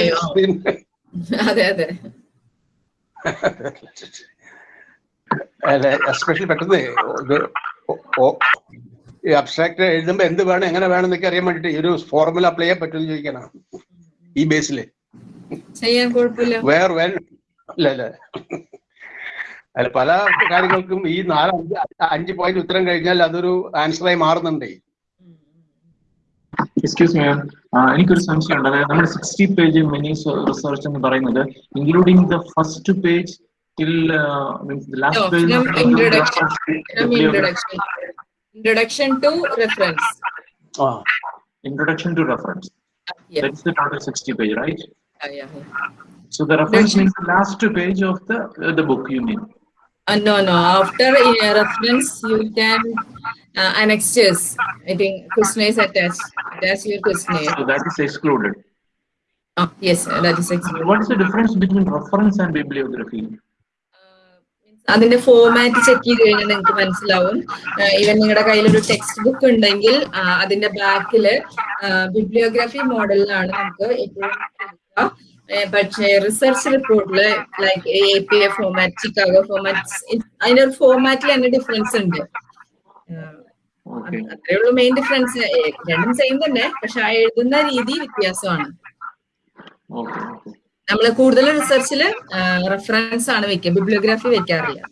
[SPEAKER 1] അതെ അതെ.
[SPEAKER 2] എസ്പെഷ്യലി പെട്ടെന്ന് ഈ അബ്സ്ട്രാക്ട് എഴുതുമ്പോ എന്ത് വേണം എങ്ങനെ വേണം എന്നൊക്കെ അറിയാൻ വേണ്ടിട്ട് ഈ ഒരു ഫോർമുല അപ്ലൈ ചെയ്യാൻ പറ്റുമെന്ന് ചോദിക്കണം ഈ ബേസിൽ
[SPEAKER 1] കുഴപ്പമില്ല.
[SPEAKER 2] വേർ വെൻ അല്ല അല്ല. അല്ല പല കാര്യങ്ങൾക്കും ഈ നാല് അഞ്ച് അഞ്ച് പോയിന്റ് ഉത്തരം കഴിഞ്ഞാൽ അതൊരു ആൻസറായി മാറുന്നുണ്ടേ.
[SPEAKER 6] എക്സ്ക്യൂസ് മീ എനിക്കൊരു സംശയമുണ്ട് അതായത് നമ്മൾ സിക്സ്റ്റി പേജ് മിനി റിസർച്ച് എന്ന് പറയുന്നത് including the first page till means
[SPEAKER 1] No,
[SPEAKER 6] last
[SPEAKER 1] from introduction, from
[SPEAKER 6] page
[SPEAKER 1] introduction, introduction to reference.
[SPEAKER 6] introduction to reference.
[SPEAKER 1] Yeah.
[SPEAKER 6] That's the total 60 page, right?
[SPEAKER 1] Yeah, yeah, yeah.
[SPEAKER 6] So the reference means the last page of the uh, the book. You mean?
[SPEAKER 1] Uh, no, no. After a reference, you can uh, annexes. I think questionnaire is attached. That's your questionnaire.
[SPEAKER 6] So that is excluded.
[SPEAKER 1] Oh, yes, sir, that is excluded.
[SPEAKER 6] What is the difference between reference and bibliography?
[SPEAKER 1] അതിന്റെ ഫോമാറ്റ് ചെക്ക് ചെയ്ത് കഴിഞ്ഞാൽ നിങ്ങൾക്ക് മനസ്സിലാവും ഈവൻ നിങ്ങളുടെ കയ്യിലൊരു ടെക്സ്റ്റ് ബുക്ക് ഉണ്ടെങ്കിൽ അതിന്റെ ബാക്കിൽ ബിബ്ലിയോഗ്രാഫി മോഡലിലാണ് നമുക്ക് എപ്പോഴും കൊടുക്കുക. ഏ, പക്ഷേ റിസർച്ച് റിപ്പോർട്ടിൽ like A P A format Chicago format അതിന്റെ ഒരു ഫോമാറ്റിൽ തന്നെ ഡിഫറൻസ് ഉണ്ട്. അത്രേ ഉള്ളൂ മെയിൻ ഡിഫറൻസ് രണ്ടും സെയിം തന്നെ പക്ഷെ ആ എഴുതുന്ന രീതി വ്യത്യാസമാണ്. നമ്മൾ കൂടുതൽ റിസർച്ചിൽ റെഫറൻസ് ആണ് വെക്കുക ബിബ്ലിയോഗ്രാഫി വെക്കാറില്ല.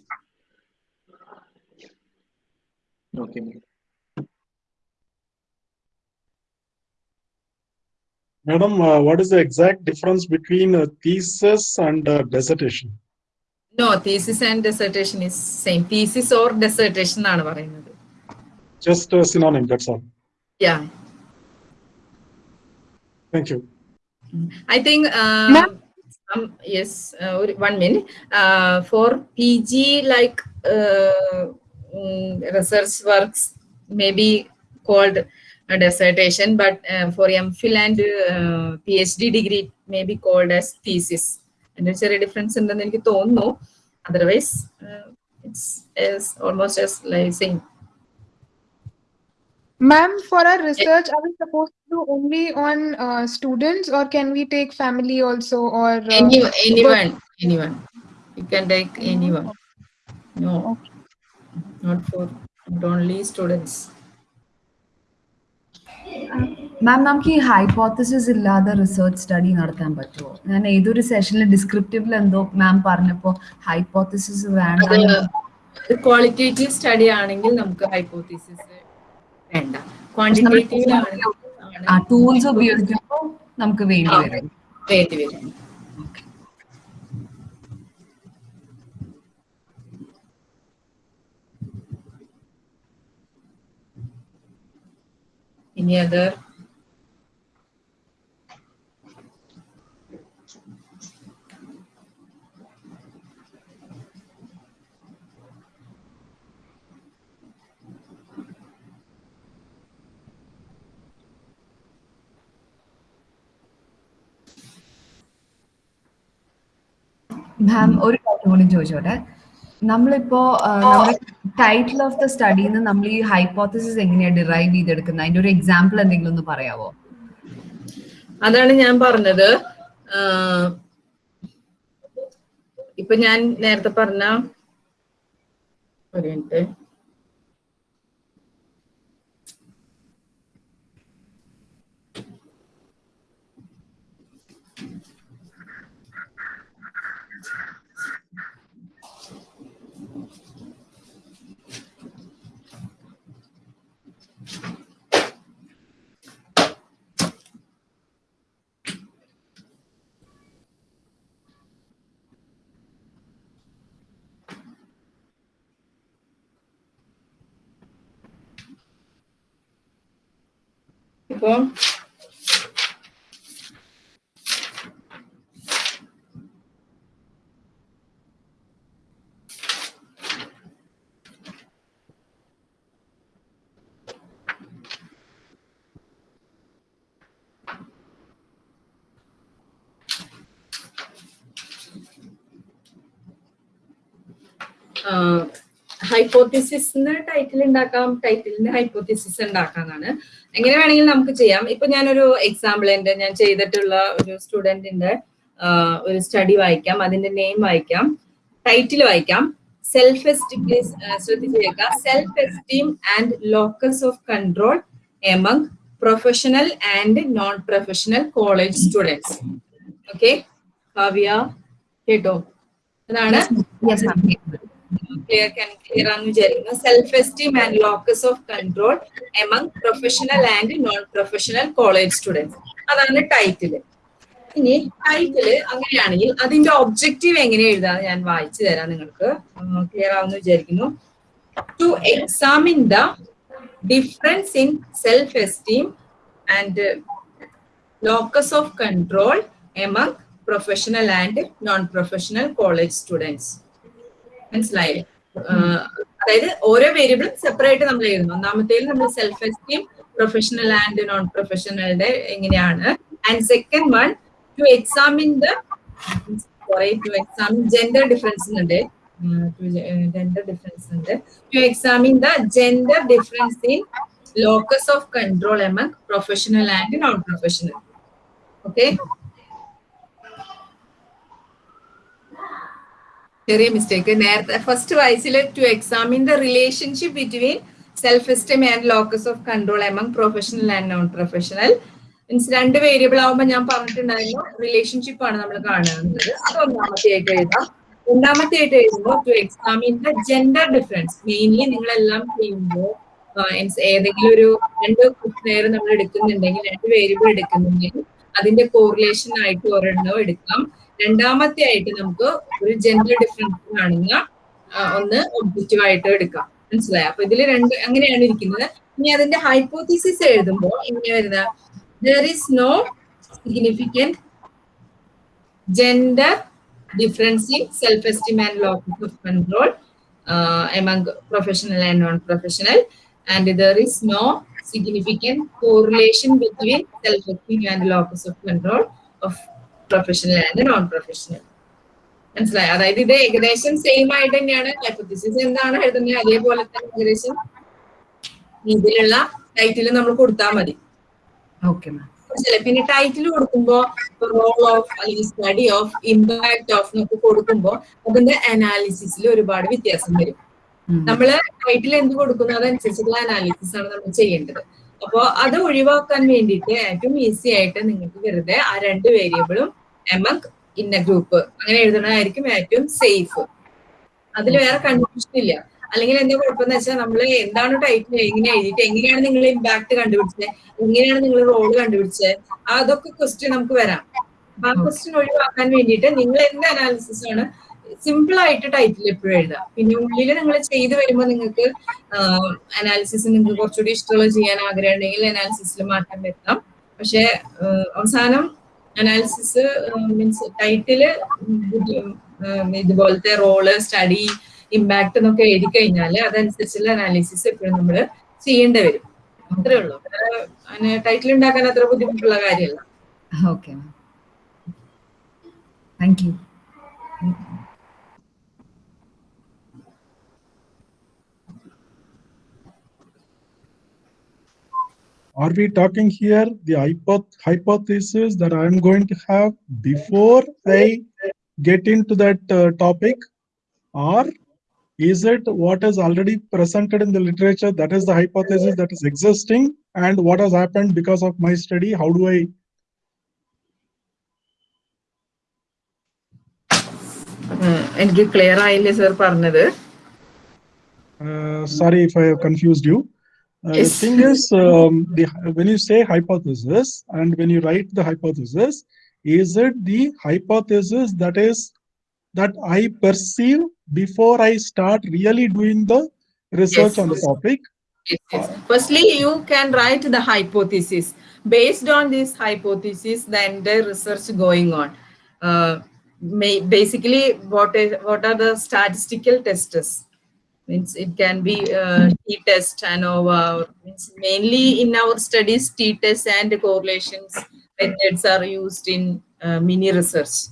[SPEAKER 7] Madam what is the exact difference between difference and dissertation thesis and dissertation?
[SPEAKER 1] No thesis and dissertation is same thesis or dissertation എന്നാണ് പറയുന്നത്.
[SPEAKER 7] just a synonym, that's all.
[SPEAKER 1] Yeah.
[SPEAKER 7] Thank you.
[SPEAKER 1] I think, uh, um, yes, uh, one minute. Uh, for PG, like uh, mm, research works maybe called a dissertation, but uh, for MPhil and uh, PhD degree may be called as thesis. And there a difference in the otherwise, it's, it's almost as like same.
[SPEAKER 20] Ma'am, for our research, are we supposed to do only on uh, students or can we take family also or uh,
[SPEAKER 1] Any, anyone, anyone. You can take anyone. No, not for not only students.
[SPEAKER 8] മാം നമുക്ക് ഈ ഹൈപ്പോത്തസിസ് ഇല്ലാതെ റിസർച്ച് സ്റ്റഡി നടത്താൻ പറ്റുമോ ഞാൻ ഏതൊരു സെഷനിൽ ഡിസ്ക്രിപ്റ്റീവിൽ എന്തോ മാം പറഞ്ഞപ്പോ ഹൈപ്പോത്തസിസ് വേണ്ട
[SPEAKER 1] അത് ക്വാളിറ്റേറ്റീവ് സ്റ്റഡി ആണെങ്കിൽ നമുക്ക് ഹൈപ്പോത്തീസിസ്
[SPEAKER 21] വേണ്ട.
[SPEAKER 22] ക്വാണ്ടിറ്റേറ്റീവ് ടൂൾസ് ഉപയോഗിക്കുമ്പോൾ നമുക്ക് വേണ്ടി വരും.
[SPEAKER 21] വേണ്ടി വരും. Any അത്
[SPEAKER 22] മാം ഒരു കാര്യം കൂടി ചോദിച്ചോട്ടെ. നമ്മളിപ്പോ ടൈറ്റിൽ ഓഫ് ദ സ്റ്റഡിന്ന് നമ്മൾ ഈ ഹൈപ്പോത്തസിസ് എങ്ങനെയാ ഡിറൈവ് ചെയ്തെടുക്കുന്നത് അതിന്റെ ഒരു എക്സാമ്പിൾ എന്തെങ്കിലും ഒന്ന് പറയാവോ?
[SPEAKER 1] അതാണ് ഞാൻ പറഞ്ഞത്. ഇപ്പൊ ഞാൻ നേരത്തെ പറഞ്ഞ ഒരു മിനിറ്റ്. Welcome. ഹൈപ്പോത്തിസിസ് ടൈറ്റിൽ ഉണ്ടാക്കാം ടൈറ്റിലിന് ഹൈപ്പോത്തിസിസ് ഉണ്ടാക്കാന്നാണ് എങ്ങനെ വേണമെങ്കിലും നമുക്ക് ചെയ്യാം. ഇപ്പൊ ഞാനൊരു എക്സാമ്പിൾ എന്റെ ഞാൻ ചെയ്തിട്ടുള്ള ഒരു സ്റ്റുഡന്റിന്റെ ഒരു സ്റ്റഡി വായിക്കാം. അതിന്റെ നെയിം വായിക്കാം. ടൈറ്റിൽ വായിക്കാം. Self esteem please ശ്രദ്ധിച്ചേക്കുക self esteem and locus of control among professional and non professional college students okay Kavya കേട്ടോ? അതാണ് ക്ലിയർ clear ആണെന്ന് വിചാരിക്കുന്നു. Self esteem and locus of control among professional and non professional college students അതാണ് ടൈറ്റിൽ ഇനി ടൈറ്റിൽ അങ്ങനെയാണെങ്കിൽ അതിന്റെ ഒബ്ജക്റ്റീവ് എങ്ങനെ എഴുതാന്ന് ഞാൻ വായിച്ചു തരാം നിങ്ങൾക്ക്. ക്ലിയർ ആവുമെന്ന് വിചാരിക്കുന്നു. To examine the difference in self esteem and locus of control among professional and non professional college students മനസ്സിലായില്ലേ? അതായത് ഓരോ വേരിയബിളും സെപ്പറേറ്റ് നമ്മൾ എഴുതുന്നു. ഒന്നാമത്തേൽ നമ്മൾ self esteem professional and non പ്രൊഫഷണലുടെ എങ്ങനെയാണ് and second one to examine the to examine gender difference ഉണ്ട് ജെൻഡർ ഡിഫറൻസ് ഉണ്ട്. To examine the gender difference in locus of control among professional and non professional okay ചെറിയ മിസ്റ്റേക്ക് നേരത്തെ ഫസ്റ്റ് വയസ്സിൽ to examine the relationship between self esteem and locus of control among professional and non professional means രണ്ട് വേരിയബിൾ ആവുമ്പോൾ ഞാൻ പറഞ്ഞിട്ടുണ്ടായിരുന്നു റിലേഷൻഷിപ്പ് ആണ് നമ്മൾ കാണുന്നത്. അത് ഒന്നാമത്തെ ആയിട്ട് എഴുതാം. രണ്ടാമത്തെ ആയിട്ട് എഴുതുമ്പോൾ to examine the gender difference mainly നിങ്ങളെല്ലാം ചെയ്യുമ്പോൾ ഏതെങ്കിലും ഒരു രണ്ട് നേരം നമ്മൾ എടുക്കുന്നുണ്ടെങ്കിൽ രണ്ട് വേരിയബിൾ എടുക്കുന്നുണ്ടെങ്കിൽ അതിന്റെ കോറിലേഷൻ ആയിട്ട് ഒരെണ്ണം എടുക്കാം. രണ്ടാമത്തെ ആയിട്ട് നമുക്ക് ഒരു ജെൻഡർ ഡിഫറൻസ് കാണുന്ന ഒന്ന് ഒബ്ജക്റ്റീവ് ആയിട്ട് എടുക്കാം. മനസ്സിലായോ? അപ്പൊ ഇതിൽ രണ്ട് അങ്ങനെയാണ് ഇരിക്കുന്നത്. ഇനി അതിന്റെ ഹൈപ്പോത്തിസിസ് എഴുതുമ്പോൾ ഇങ്ങനെ വരുന്ന there is no significant gender difference in self esteem and locus of control among professional and non professional and there is no significant correlation between self-esteem and locus of control of professional and non professional മനസ്സിലായി? അതായത് ഇത് ഏകദേശം സെയിം ആയിട്ട് തന്നെയാണ്. ഹൈപ്പത്തിസിസ് എന്താണ് എഴുതുന്നത് അതേപോലെ തന്നെ ഏകദേശം ഇതിലുള്ള ടൈറ്റിൽ നമ്മൾ കൊടുത്താൽ മതി.
[SPEAKER 22] ഓക്കെ മാം
[SPEAKER 1] മനസ്സിലായി? പിന്നെ ടൈറ്റിൽ കൊടുക്കുമ്പോൾ റോൾ ഓഫ് അല്ലെങ്കിൽ സ്റ്റഡി ഓഫ് ഇമ്പാക്ട് ഓഫ് എന്നൊക്കെ കൊടുക്കുമ്പോൾ അതിന്റെ അനാലിസിസിൽ ഒരുപാട് വ്യത്യാസം വരും. നമ്മൾ ടൈറ്റിൽ എന്ത് കൊടുക്കുന്നു? അതനുസരിച്ചുള്ള അനാലിസിസ് ആണ് നമ്മൾ ചെയ്യേണ്ടത്. അപ്പോൾ അത് ഒഴിവാക്കാൻ വേണ്ടിയിട്ട് ഏറ്റവും ഈസി ആയിട്ട് നിങ്ങൾക്ക് വെറുതെ ആ രണ്ട് വേരിയബിളും എമക് ഇന്ന ഗ്രൂപ്പ്. അങ്ങനെ എഴുതണതായിരിക്കും ഏറ്റവും സേഫ്. അതിൽ വേറെ കൺഫ്യൂഷൻ ഇല്ല. അല്ലെങ്കിൽ എന്താ കുഴപ്പമെന്ന് വെച്ചാൽ നമ്മൾ എന്താണ് ടൈറ്റിൽ എങ്ങനെ എഴുതിയിട്ട് എങ്ങനെയാണ് നിങ്ങൾ ഇമ്പാക്ട് കണ്ടുപിടിച്ചത് എങ്ങനെയാണ് നിങ്ങൾ റോൾ കണ്ടുപിടിച്ചത് അതൊക്കെ ക്വസ്റ്റ്യൻ നമുക്ക് വരാം. അപ്പൊ ആ ക്വസ്റ്റ്യൻ ഒഴിവാക്കാൻ വേണ്ടിയിട്ട് നിങ്ങൾ എന്ത് അനാലിസിസ് ആണ് സിമ്പിൾ ആയിട്ട് ടൈറ്റിൽ എപ്പോഴും എഴുതാം പിന്നെ ഉള്ളിൽ നിങ്ങൾ ചെയ്തു വരുമ്പോൾ നിങ്ങൾക്ക് അനാലിസിസ് നിങ്ങൾക്ക് കുറച്ചുകൂടി ഇഷ്ടമുള്ള ചെയ്യാൻ ആഗ്രഹമുണ്ടെങ്കിൽ അനാലിസിസിൽ മാറ്റം വരുത്താം. പക്ഷെ അവസാനം അനാലിസിസ് മീൻസ് ടൈറ്റിൽ ഇതുപോലത്തെ റോൾ സ്റ്റഡി ഇമ്പാക്ട് എന്നൊക്കെ എഴുതി കഴിഞ്ഞാൽ അതനുസരിച്ചുള്ള അനാലിസിസ് എപ്പോഴും നമ്മൾ ചെയ്യേണ്ടി വരും. അത്രേ ഉള്ളൂ. ടൈറ്റിൽ ഉണ്ടാക്കാൻ അത്ര ബുദ്ധിമുട്ടുള്ള കാര്യമല്ല.
[SPEAKER 22] Okay thank you
[SPEAKER 7] Are we talking here the hypo- hypothesis that I'm going to have before I get into that uh, topic? Or is it what is already presented in the literature that is the hypothesis that is existing and what has happened because of my study? How do I
[SPEAKER 1] എനിക്ക് ക്ലിയർ ആയില്ലേ സർ പറഞ്ഞത്
[SPEAKER 7] Uh, sorry if I have confused you. Uh,
[SPEAKER 1] Yes.
[SPEAKER 7] the thing is, um, the, when you say hypothesis and when you write the hypothesis, is it the hypothesis that is that I perceive before I start really doing the research
[SPEAKER 1] Yes.
[SPEAKER 7] on the topic?
[SPEAKER 1] Yes, yes. Firstly, you can write the hypothesis. Based on this hypothesis, then the research going on. Uh, may, basically, what is what are the statistical tests? Means it can be uh, t-test, ANOVA. Or means mainly in our studies, t-test and correlations methods are used in uh, mini research.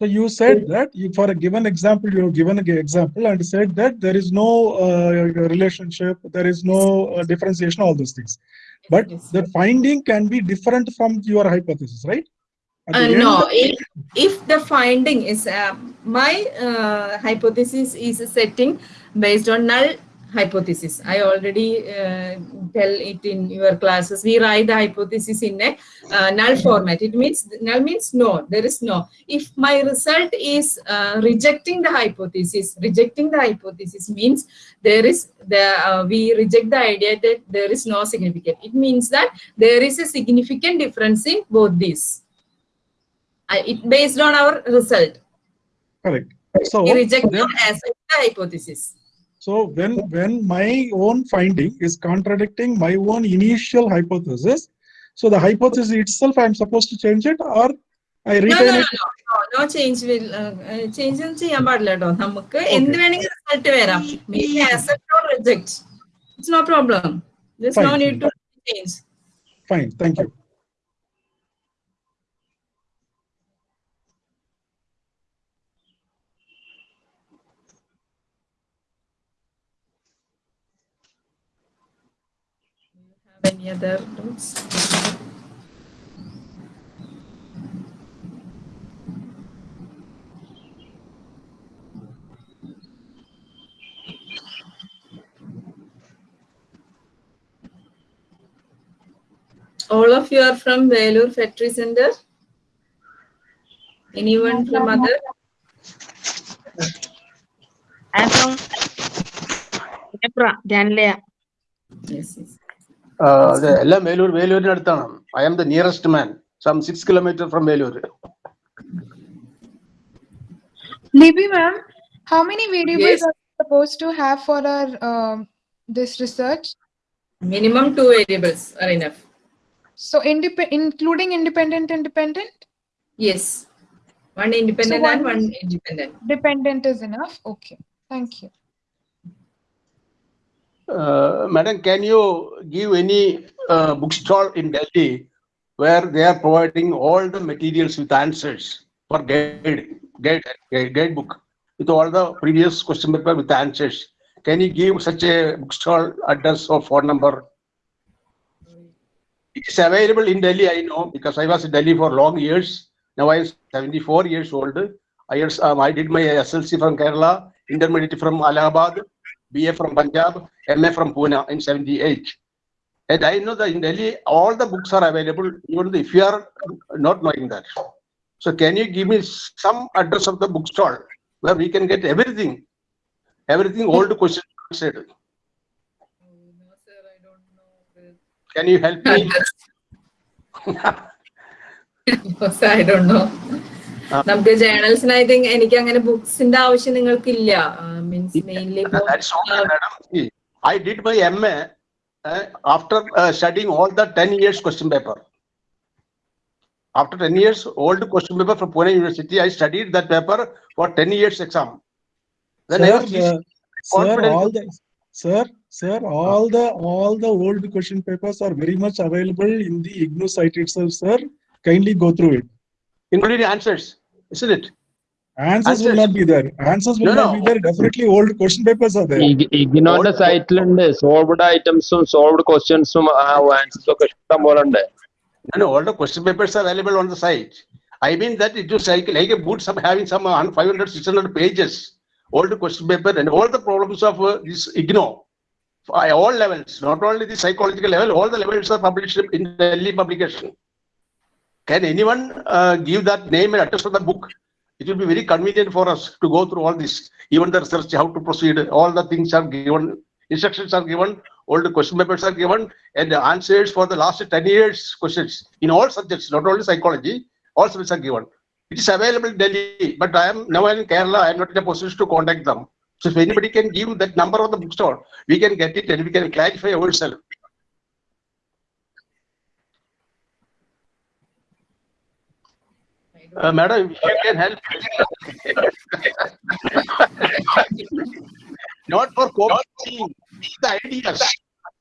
[SPEAKER 7] So you said that you, for a given example, you have given an example and said that there is no uh, relationship, there is no uh, differentiation, all those things. But the finding can be different from your hypothesis, right?
[SPEAKER 1] Uh, no, if, if the finding is uh, my uh, hypothesis is a setting based on null hypothesis. I already uh, tell it in your classes. We write the hypothesis in a uh, null format. It means null means no. There is no. If my result is uh, rejecting the hypothesis, rejecting the hypothesis means there is the uh, we reject the idea that there is no significant. It means that there is a significant difference in both these. I, it based on our result.
[SPEAKER 7] Correct. So
[SPEAKER 1] we reject
[SPEAKER 7] then-
[SPEAKER 1] as the hypothesis.
[SPEAKER 7] So when when my own finding is contradicting my own initial hypothesis, so the hypothesis itself I'm supposed to change it or I
[SPEAKER 1] No,
[SPEAKER 7] retain
[SPEAKER 1] no,
[SPEAKER 7] it.
[SPEAKER 1] no, no, no change will change ഒന്നും ചെയ്യാൻ പാടില്ല കേട്ടോ നമുക്ക് എന്ത് വേണമെങ്കിൽ റിസൾട്ട് വരാം maybe accept or reject it's no problem this no
[SPEAKER 7] Fine,
[SPEAKER 1] need to change
[SPEAKER 7] Fine, thank
[SPEAKER 1] Have any other notes? All of you are from Velur Factory Center? Anyone from other?
[SPEAKER 23] I'm from Nepra, Janlea.
[SPEAKER 1] yes yes
[SPEAKER 2] എല്ലാം വേലൂർ വേലൂരിന് അടുത്താണ് I am the nearest man some six kilometre from Vellore
[SPEAKER 20] Libby ma'am, how many variables
[SPEAKER 1] Yes.
[SPEAKER 20] are we supposed to have for our um, this research?
[SPEAKER 1] minimum two variables are enough
[SPEAKER 20] So indep- including independent and dependent?
[SPEAKER 1] yes one independent
[SPEAKER 20] So
[SPEAKER 1] and
[SPEAKER 20] one
[SPEAKER 1] one independent
[SPEAKER 20] Dependent is enough. Okay. Thank you.
[SPEAKER 2] Uh, madam, can you give any uh, bookstall in Delhi where they are providing all the materials with answers for guide, guide, guide, book with all the previous question paper with answers? Can you give such a bookstall address or phone number? It is available in Delhi, I know, because I was in Delhi for long years. Now I am 74 years old. I, um, I did my SLC from Kerala, intermediate from Allahabad, BA from Punjab, MA from Pune in 78. And I know that in Delhi, all the books are available, even if you are not knowing that. So can you give me some address of the bookstall where we can get everything, everything hmm. old questions answered? No, sir, I don't know. Can you help me?
[SPEAKER 1] no, sir, I don't know. I think എനിക്ക് അങ്ങനെ ബുക്സിന്റെ ആവശ്യം നിങ്ങൾക്കില്ല means mainly
[SPEAKER 2] That's okay, madam. See, I did my MA uh, after uh, studying all the 10 years question paper. After 10 years, old question paper from Pune University, I studied that paper for 10 years exam. Then I
[SPEAKER 7] Sir,
[SPEAKER 2] was
[SPEAKER 7] uh, sir,
[SPEAKER 2] confident.
[SPEAKER 7] all the, sir, sir, all the, all the old question papers are very much available in the IGNOU site itself, sir. Kindly go through it.
[SPEAKER 2] Including answers, isn't it?
[SPEAKER 7] Answers will not be there. Answers will
[SPEAKER 2] No,
[SPEAKER 7] not
[SPEAKER 2] no.
[SPEAKER 7] be there. Definitely old question papers are there.
[SPEAKER 16] ഇഗ്നോന്റെ സൈറ്റിലുണ്ട് solved ഐറ്റംസും സോൾവ്ഡ് ക്വസ്റ്റ്യൻസും ആൻസേഴ്സും ഒക്കെ ഇഷ്ടം പോലെ ഉണ്ട്
[SPEAKER 2] No, no, all the question papers are available on the site. I mean that it was like, like a book, some having some uh, 500, 600 pages, all the question paper and all the problems of uh, this IGNO. At all levels, not only the psychological level, all the levels are published in Delhi publication. Can anyone uh, give that name and address of the book? It will be very convenient for us to go through all this, even the research, how to proceed, all the things are given, instructions are given, all the question papers are given, and the answers for the last 10 years questions in all subjects, not only psychology, all subjects are given. It is available in Delhi, but I am now in Kerala, I am not in a position to contact them. So if anybody can give that number of the bookstore, we can get it and we can clarify ourselves. Uh, madam, if you can help. Not for copying, the ideas,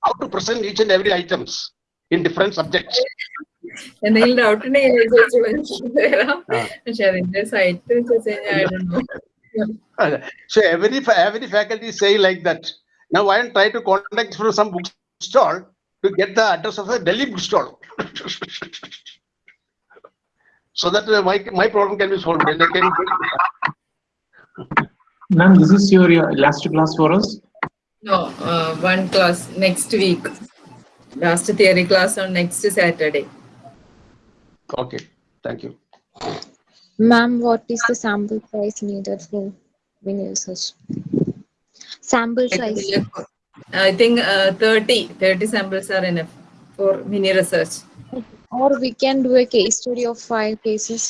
[SPEAKER 2] how to present each and every items in different subjects.
[SPEAKER 1] എന്തെങ്കിലും ഡൗട്ട് ഉണ്ടെങ്കിൽ എന്നെ ചോദിച്ചു മനസ്സിലാക്കി തരാം പക്ഷെ അതിന്റെ സൈറ്റ് വെച്ച് കഴിഞ്ഞാൽ
[SPEAKER 2] Uh, So every, fa- every faculty say like that. Now I am trying to contact from some bookstall to get the address of the Delhi bookstall. So that uh, my, my problem can be solved. and I can
[SPEAKER 6] Ma'am, this is your last class for us.
[SPEAKER 1] No, uh, one class next week. Last theory class on next Saturday.
[SPEAKER 2] Okay, thank you.
[SPEAKER 9] Ma'am, what is the sample size needed for mini research? Sample size.
[SPEAKER 1] I think uh, 30, 30 samples are enough for mini research.
[SPEAKER 9] Or we can do a case study of five cases.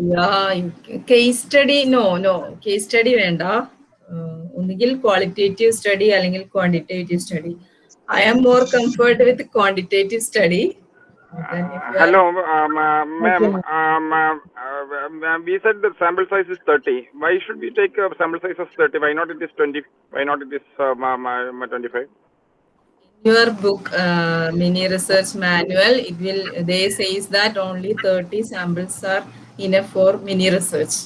[SPEAKER 1] Yeah, case study, no, no, case study വേണ്ട Uh, ഒന്നുകിൽ ക്വാളിറ്റേറ്റീവ് സ്റ്റഡി അല്ലെങ്കിൽ quantitative study I am more comfort with quantitative study
[SPEAKER 24] Hello, um, uh, ma'am. Um, uh, uh, we said the sample size is 30. Why should we take a sample size of 30? Why not it is 20? Why not it is um, um, um, 25?
[SPEAKER 1] your book uh, mini research manual it will they says that only 30 samples are enough for mini research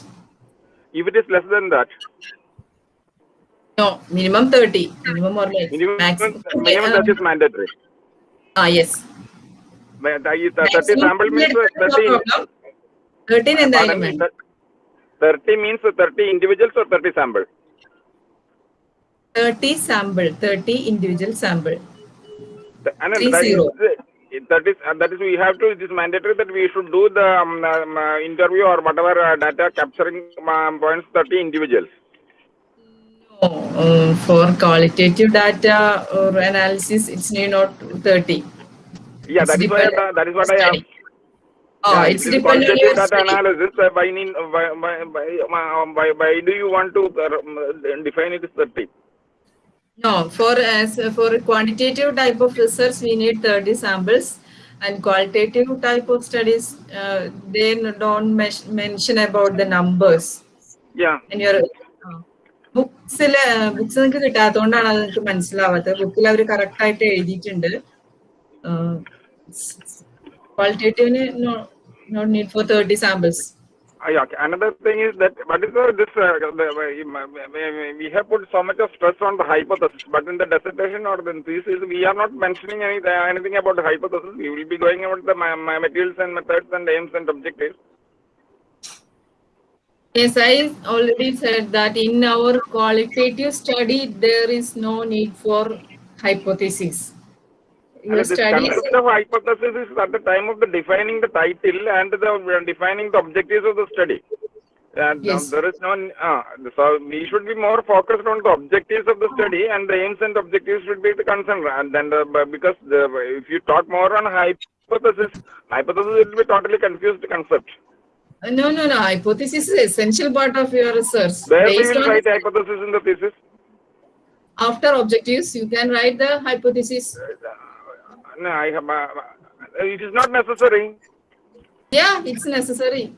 [SPEAKER 24] If it is less than that,
[SPEAKER 1] no minimum 30 minimum or less
[SPEAKER 24] minimum,
[SPEAKER 1] maximum
[SPEAKER 24] minimum that is mandatory.
[SPEAKER 1] ah yes
[SPEAKER 24] But that is- the 30
[SPEAKER 1] Maximum
[SPEAKER 24] sample means
[SPEAKER 1] no
[SPEAKER 24] 30.
[SPEAKER 1] problem 13 എന്തായാലും
[SPEAKER 24] Pardon me,
[SPEAKER 1] വേണം.
[SPEAKER 24] that- 30 means 30 individuals or 30 sample?
[SPEAKER 1] 30 sample 30 individual sample
[SPEAKER 24] And then
[SPEAKER 1] Three
[SPEAKER 24] that
[SPEAKER 1] zero.
[SPEAKER 24] is, that is, uh, that is, we have to, it is mandatory that we should do the um, um, uh, interview or whatever uh, data capturing um, points 30 individuals.
[SPEAKER 1] uh, for qualitative data or analysis it's not 30
[SPEAKER 24] Yeah,
[SPEAKER 1] It's
[SPEAKER 24] that is why,
[SPEAKER 1] depend-
[SPEAKER 24] that is what I
[SPEAKER 1] study.
[SPEAKER 24] asked.
[SPEAKER 1] Oh,
[SPEAKER 24] Yeah,
[SPEAKER 1] it's
[SPEAKER 24] it is
[SPEAKER 1] depend on your
[SPEAKER 24] data analysis. Uh, need, why, why, why, uh, why, why do you want to uh, um, define it as 30?
[SPEAKER 1] No, for as for quantitative type of research, we need 30 samples, and qualitative type of studies, uh, they don't mes- mention about the numbers.
[SPEAKER 24] Yeah.
[SPEAKER 1] And your ബുക്സില് books നിങ്ങൾക്ക് കിട്ടാത്തതുകൊണ്ടാണ് അത് നിങ്ങൾക്ക് മനസ്സിലാവാത്തത് ബുക്കിൽ അവർ കറക്റ്റ് ആയിട്ട് എഴുതിയിട്ടുണ്ട് ക്വാളിറ്റേറ്റീവിന് not need for thirty samples
[SPEAKER 24] Uh, yeah, okay. Another thing is that what is this? Uh, the, uh, we have put so much of stress on the hypothesis, but in the dissertation or the thesis, we are not mentioning any, uh, anything about the hypothesis. We will be going about the ma- ma- materials and methods and aims and objectives.
[SPEAKER 1] Yes, I already said that in our qualitative study, there is no need for hypothesis. Your
[SPEAKER 24] And the concept of hypothesis is at the time of the defining the title and the uh, defining the objectives of the study. And um,
[SPEAKER 1] Yes.
[SPEAKER 24] there is no, uh, so we should be more focused on the objectives of the study and the aims and objectives should be the concern. And then the, because the, if you talk more on hypothesis, hypothesis will be totally confused concept.
[SPEAKER 1] Uh, No, no, no. Hypothesis is essential part of your research.
[SPEAKER 24] Where we
[SPEAKER 1] Based
[SPEAKER 24] will
[SPEAKER 1] on
[SPEAKER 24] write hypothesis in the thesis.
[SPEAKER 1] after objectives, you can write the hypothesis.
[SPEAKER 24] No, I have, uh, it is not necessary.
[SPEAKER 1] Yeah, it's necessary.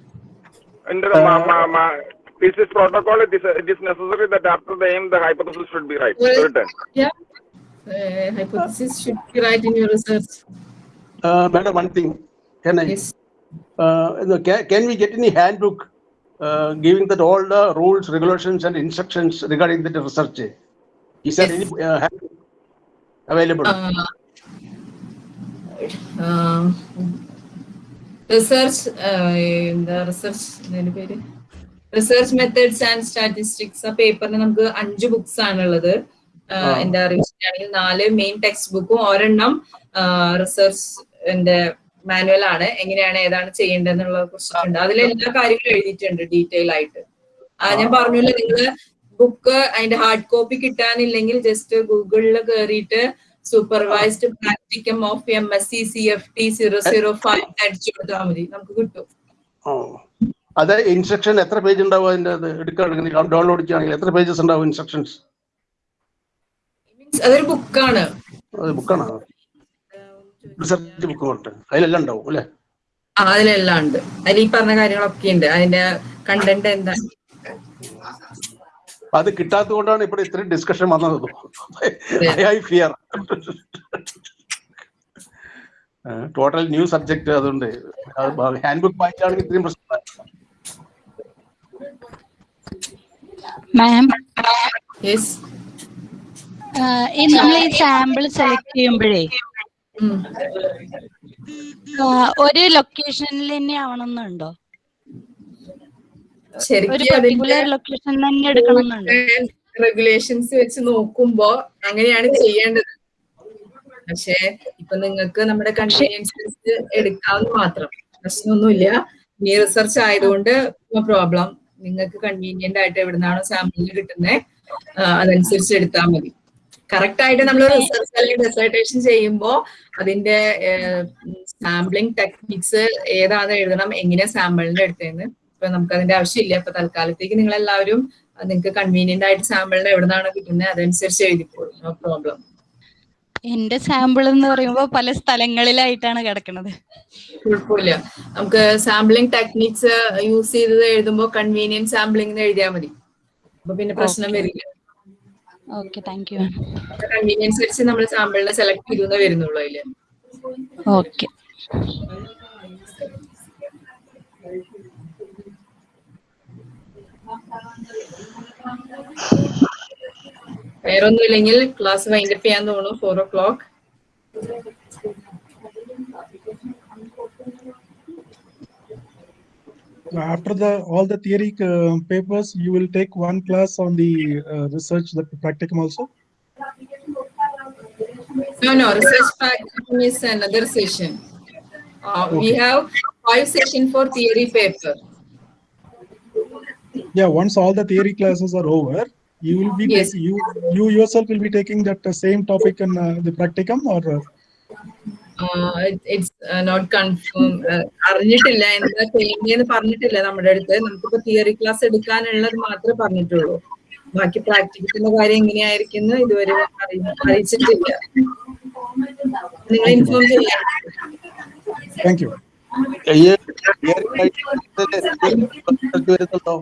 [SPEAKER 24] In the ma, ma, ma, thesis protocol, it is, it is necessary that after the aim, the hypothesis should be right,
[SPEAKER 1] Well,
[SPEAKER 24] written.
[SPEAKER 1] Yeah. Uh, hypothesis should be right in your research.
[SPEAKER 2] Uh, madam, one thing, can I? Uh, can, can we get any handbook uh, giving that all the rules, regulations, and instructions regarding the research? Is there any uh, handbook available?
[SPEAKER 1] Uh, എന്താ റിസർച്ച് പേര്? റിസർച്ച് മെത്തേഡ്സ് ആൻഡ് സ്റ്റാറ്റിസ്റ്റിക്സ് ആ പേപ്പറിന് നമുക്ക് അഞ്ച് ബുക്സ് ആണുള്ളത്
[SPEAKER 2] ആ.
[SPEAKER 1] എന്റെ അറിവിച്ചാണെങ്കിൽ നാല് മെയിൻ ടെക്സ്റ്റ് ബുക്കും ഒരെണ്ണം റിസർച്ച് മാനുവൽ ആണ്. എങ്ങനെയാണ് ഏതാണ് ചെയ്യേണ്ടതെന്നുള്ള കുറിച്ചിട്ടുണ്ട് അതിൽ എല്ലാ കാര്യങ്ങളും എഴുതിയിട്ടുണ്ട് ഡീറ്റെയിൽ ആയിട്ട്. ആ ഞാൻ പറഞ്ഞല്ലോ നിങ്ങൾ ബുക്ക് അതിന്റെ ഹാർഡ് കോപ്പി കിട്ടാനില്ലെങ്കിൽ ജസ്റ്റ് ഗൂഗിളിൽ കയറിയിട്ട് supervised practicum of M S C C F T zero zero five അടിച്ചു കൊടുത്താൽ മതി. നമുക്ക് കിട്ടും.
[SPEAKER 2] അത് ഇൻസ്ട്രക്ഷൻ എത്ര പേജ് ഉണ്ടാവും അതിന്റെ അത്? ഡൗൺലോഡ് ചെയ്യുകയാണെങ്കിൽ എത്ര പേജസ് ഉണ്ടാവും ഇൻസ്ട്രക്ഷൻസ്
[SPEAKER 1] അതൊരു ബുക്കാണ്
[SPEAKER 2] അത് ബുക്കാണോ റിസർച്ച് ബുക്ക് ഉണ്ട്. അതിലെല്ലാം ഉണ്ടാവും അല്ലേ?
[SPEAKER 1] ആ അതിലെല്ലാം ഉണ്ട്. അതിൽ ഈ പറഞ്ഞ കാര്യങ്ങളൊക്കെ ഉണ്ട്. അതിന്റെ കണ്ടന്റ് എന്താ?
[SPEAKER 2] അത് കിട്ടാത്തത് കൊണ്ടാണ് ഇപ്പോൾ ഇത്രയും ഡിസ്കഷൻ വന്നത്. I fear total new subject അതുകൊണ്ട് ഹാൻഡ് ബുക്ക് വായിച്ചാണെങ്കിൽ ഇത്രയും പ്രശ്നം
[SPEAKER 25] മാം
[SPEAKER 1] യെസ്
[SPEAKER 25] ഈ നമ്മൾ ഈ സാമ്പിൾ സെലക്ട് ചെയ്യുമ്പോഴേ ഒരു ലൊക്കേഷനിൽ തന്നെ ആവണമെന്നുണ്ടോ
[SPEAKER 1] ശരിക്കും റെഗുലേഷൻസ് വെച്ച് നോക്കുമ്പോ അങ്ങനെയാണ് ചെയ്യേണ്ടത്. പക്ഷെ ഇപ്പൊ നിങ്ങൾക്ക് നമ്മുടെ കൺവീനിയൻസ് എടുക്കാവുന്ന മാത്രം. പ്രശ്നമൊന്നുമില്ല. നീ റിസർച്ച് ആയതുകൊണ്ട് പ്രോബ്ലം നിങ്ങൾക്ക് കൺവീനിയന്റ് ആയിട്ട് എവിടുന്നാണോ സാമ്പിൾ കിട്ടുന്നത് അതനുസരിച്ച് എടുത്താൽ മതി. കറക്റ്റ് ആയിട്ട് നമ്മൾ റിസർച്ച് അല്ലെങ്കിൽ ഡെസർട്ടേഷൻ ചെയ്യുമ്പോൾ അതിന്റെ സാമ്പിളിംഗ് ടെക്നിക്സ് ഏതാണ് എഴുതണം എങ്ങനെ സാമ്പിളിന്റെ എടുത്തതെന്ന് ഇപ്പൊ നമുക്ക് അതിന്റെ ആവശ്യമില്ല. അപ്പൊ തൽക്കാലത്തേക്ക് നിങ്ങൾ എല്ലാവരും നിങ്ങൾക്ക് കൺവീനിയന്റ് ആയിട്ട് സാമ്പിളിന് എവിടുന്നാണോ കിട്ടുന്നത് അതനുസരിച്ച് എഴുതിക്കോളൂ. നോ പ്രോബ്ലം
[SPEAKER 25] എന്റെ സാമ്പിൾ എന്ന് പറയുമ്പോൾ പല സ്ഥലങ്ങളിലായിട്ടാണ് കിടക്കുന്നത്
[SPEAKER 1] കുഴപ്പമില്ല. നമുക്ക് സാമ്പിളിംഗ് ടെക്നിക്സ് യൂസ് ചെയ്തത് എഴുതുമ്പോൾ കൺവീനിയന്റ് സാമ്പിളിംഗ് എഴുതിയാൽ മതി. അപ്പൊ പിന്നെ പ്രശ്നം വരില്ല.
[SPEAKER 25] ഓക്കെ താങ്ക് യു
[SPEAKER 1] കൺവീനിയൻസ് വെച്ച് നമ്മൾ സാമ്പിളിനെ സെലക്ട് ചെയ്തു വരുന്നുള്ളൂ അതിൽ.
[SPEAKER 25] ഓക്കെ
[SPEAKER 1] വേറൊന്നും ഇല്ലെങ്കിൽ ക്ലാസ് വൈൻഡപ്പ് ചെയ്യാൻ തോന്നുന്നു four o'clock
[SPEAKER 7] After the all the theory uh, papers, you will take one class on the uh, research, the practicum also.
[SPEAKER 1] No, no, research practicum is another session. Uh, We
[SPEAKER 7] Okay.
[SPEAKER 1] have five session for theory paper.
[SPEAKER 7] Yeah, once all the theory classes are over, you will be
[SPEAKER 1] Yes.
[SPEAKER 7] you you yourself will be taking that uh, same topic in uh, the practicum or. Uh,
[SPEAKER 1] Uh, it- it's uh, not confirmed. Uh, അറിഞ്ഞിട്ടില്ല എന്താ ചെയ്യേണ്ടതെന്ന് പറഞ്ഞിട്ടില്ല നമ്മുടെ അടുത്ത് നമുക്കിപ്പോ തിയറി ക്ലാസ് എടുക്കാനുള്ളത് മാത്രമേ പറഞ്ഞിട്ടുള്ളൂ ബാക്കി പ്രാക്ടിക്കലിന്റെ കാര്യം എങ്ങനെയായിരിക്കും എന്ന് ഇതുവരെ അറിയി- അറിയിച്ചിട്ടില്ല നിങ്ങൾ ഇൻഫോം ചെയ്യാം
[SPEAKER 7] thank you.
[SPEAKER 2] വരുന്നുണ്ടോ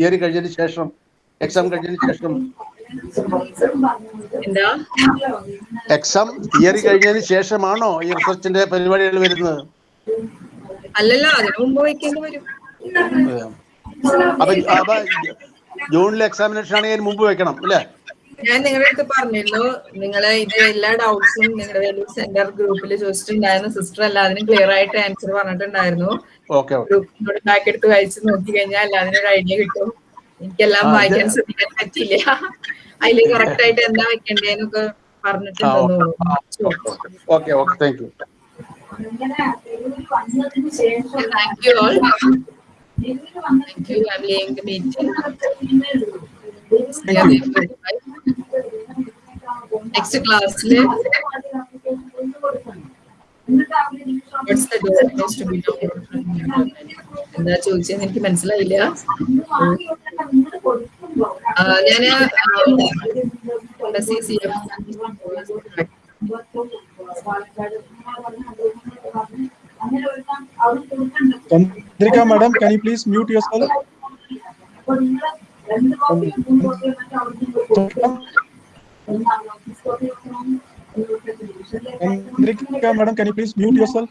[SPEAKER 2] തിയറി കഴിഞ്ഞതിന് ശേഷം എക്സാം കഴിഞ്ഞതിന് ശേഷം. എക്സാം തിയറി കഴിഞ്ഞതിന് ശേഷമാണോ ഈ റിസർച്ചിന്റെ പരിപാടികൾ വരുന്നത്?
[SPEAKER 1] അല്ലല്ലോ
[SPEAKER 2] അപ്പൊ അപ്പൊ ജൂണിലെ എക്സാമിനേഷൻ ആണെങ്കിൽ മുമ്പ് വെക്കണം അല്ലേ?
[SPEAKER 1] ഞാൻ നിങ്ങളുടെ അടുത്ത് പറഞ്ഞിരുന്നു. നിങ്ങൾ ഇത് എല്ലാ ഡൗട്ട്സും നിങ്ങളുടെ വാല്യൂ സെന്റർ ഗ്രൂപ്പിൽ ചോദിച്ചിട്ടുണ്ടായിരുന്നു. സിസ്റ്റർ എല്ലാത്തിനും ക്ലിയർ ആയിട്ട് ആൻസർ പറഞ്ഞിട്ടുണ്ടായിരുന്നു. ഗ്രൂപ്പിനോട് ബാക്ക് എടുത്ത് വായിച്ച് നോക്കി കഴിഞ്ഞാൽ എല്ലാത്തിനും ഒരു ഐഡിയ കിട്ടും. എനിക്കെല്ലാം വായിക്കാൻ ശ്രദ്ധിക്കാൻ പറ്റില്ല. അതിൽ കറക്റ്റ് ആയിട്ട് എന്താ വെക്കണ്ടേന്നൊക്കെ
[SPEAKER 2] ആ
[SPEAKER 1] പറഞ്ഞിട്ടുണ്ടെന്ന്
[SPEAKER 2] thank you
[SPEAKER 1] thank you all Thank you. I'm laying the meeting. Next class, what's the documents to be downloaded from your എന്താ ചോദിച്ചതെന്ന് എനിക്ക് മനസ്സിലായില്ല ഞാൻ C F
[SPEAKER 25] Chandrika madam, can you please mute yourself? Chandrika madam, can you please mute yourself?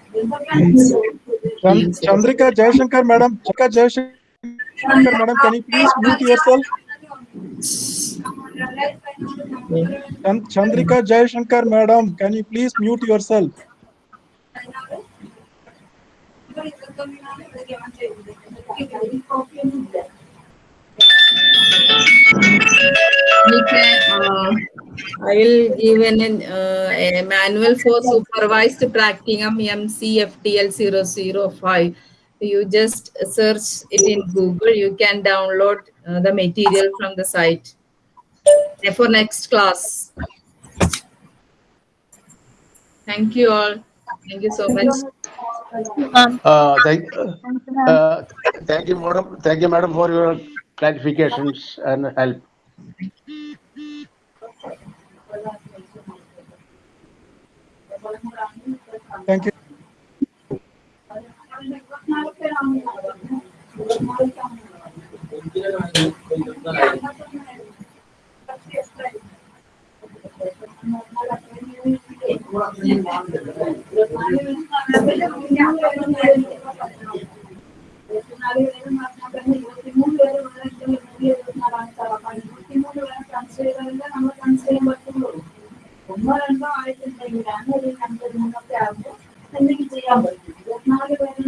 [SPEAKER 25] Chandrika Jayashankar madam, Chandrika Jayashankar madam, can you please mute yourself? Chandrika Jayashankar madam, can you please mute yourself?
[SPEAKER 1] Uh, I will give an, uh, a manual for supervised practicum MCFTL 005. You just search it in Google. You can download uh, the material from the site Uh, for next class. Thank you all. Thank you so much.
[SPEAKER 2] Uh, thank, uh, thank you, madam. Thank you, madam, for your clarifications and help.
[SPEAKER 26] ഒന്നോ രണ്ടോ ആയിട്ടുണ്ടെങ്കിൽ അങ്ങനെ ഒരു രണ്ട് മൂന്നൊക്കെ ആകുമ്പോൾ എന്തെങ്കിലും ചെയ്യാൻ പറ്റും ഇരുപത്തിനാല് പേര്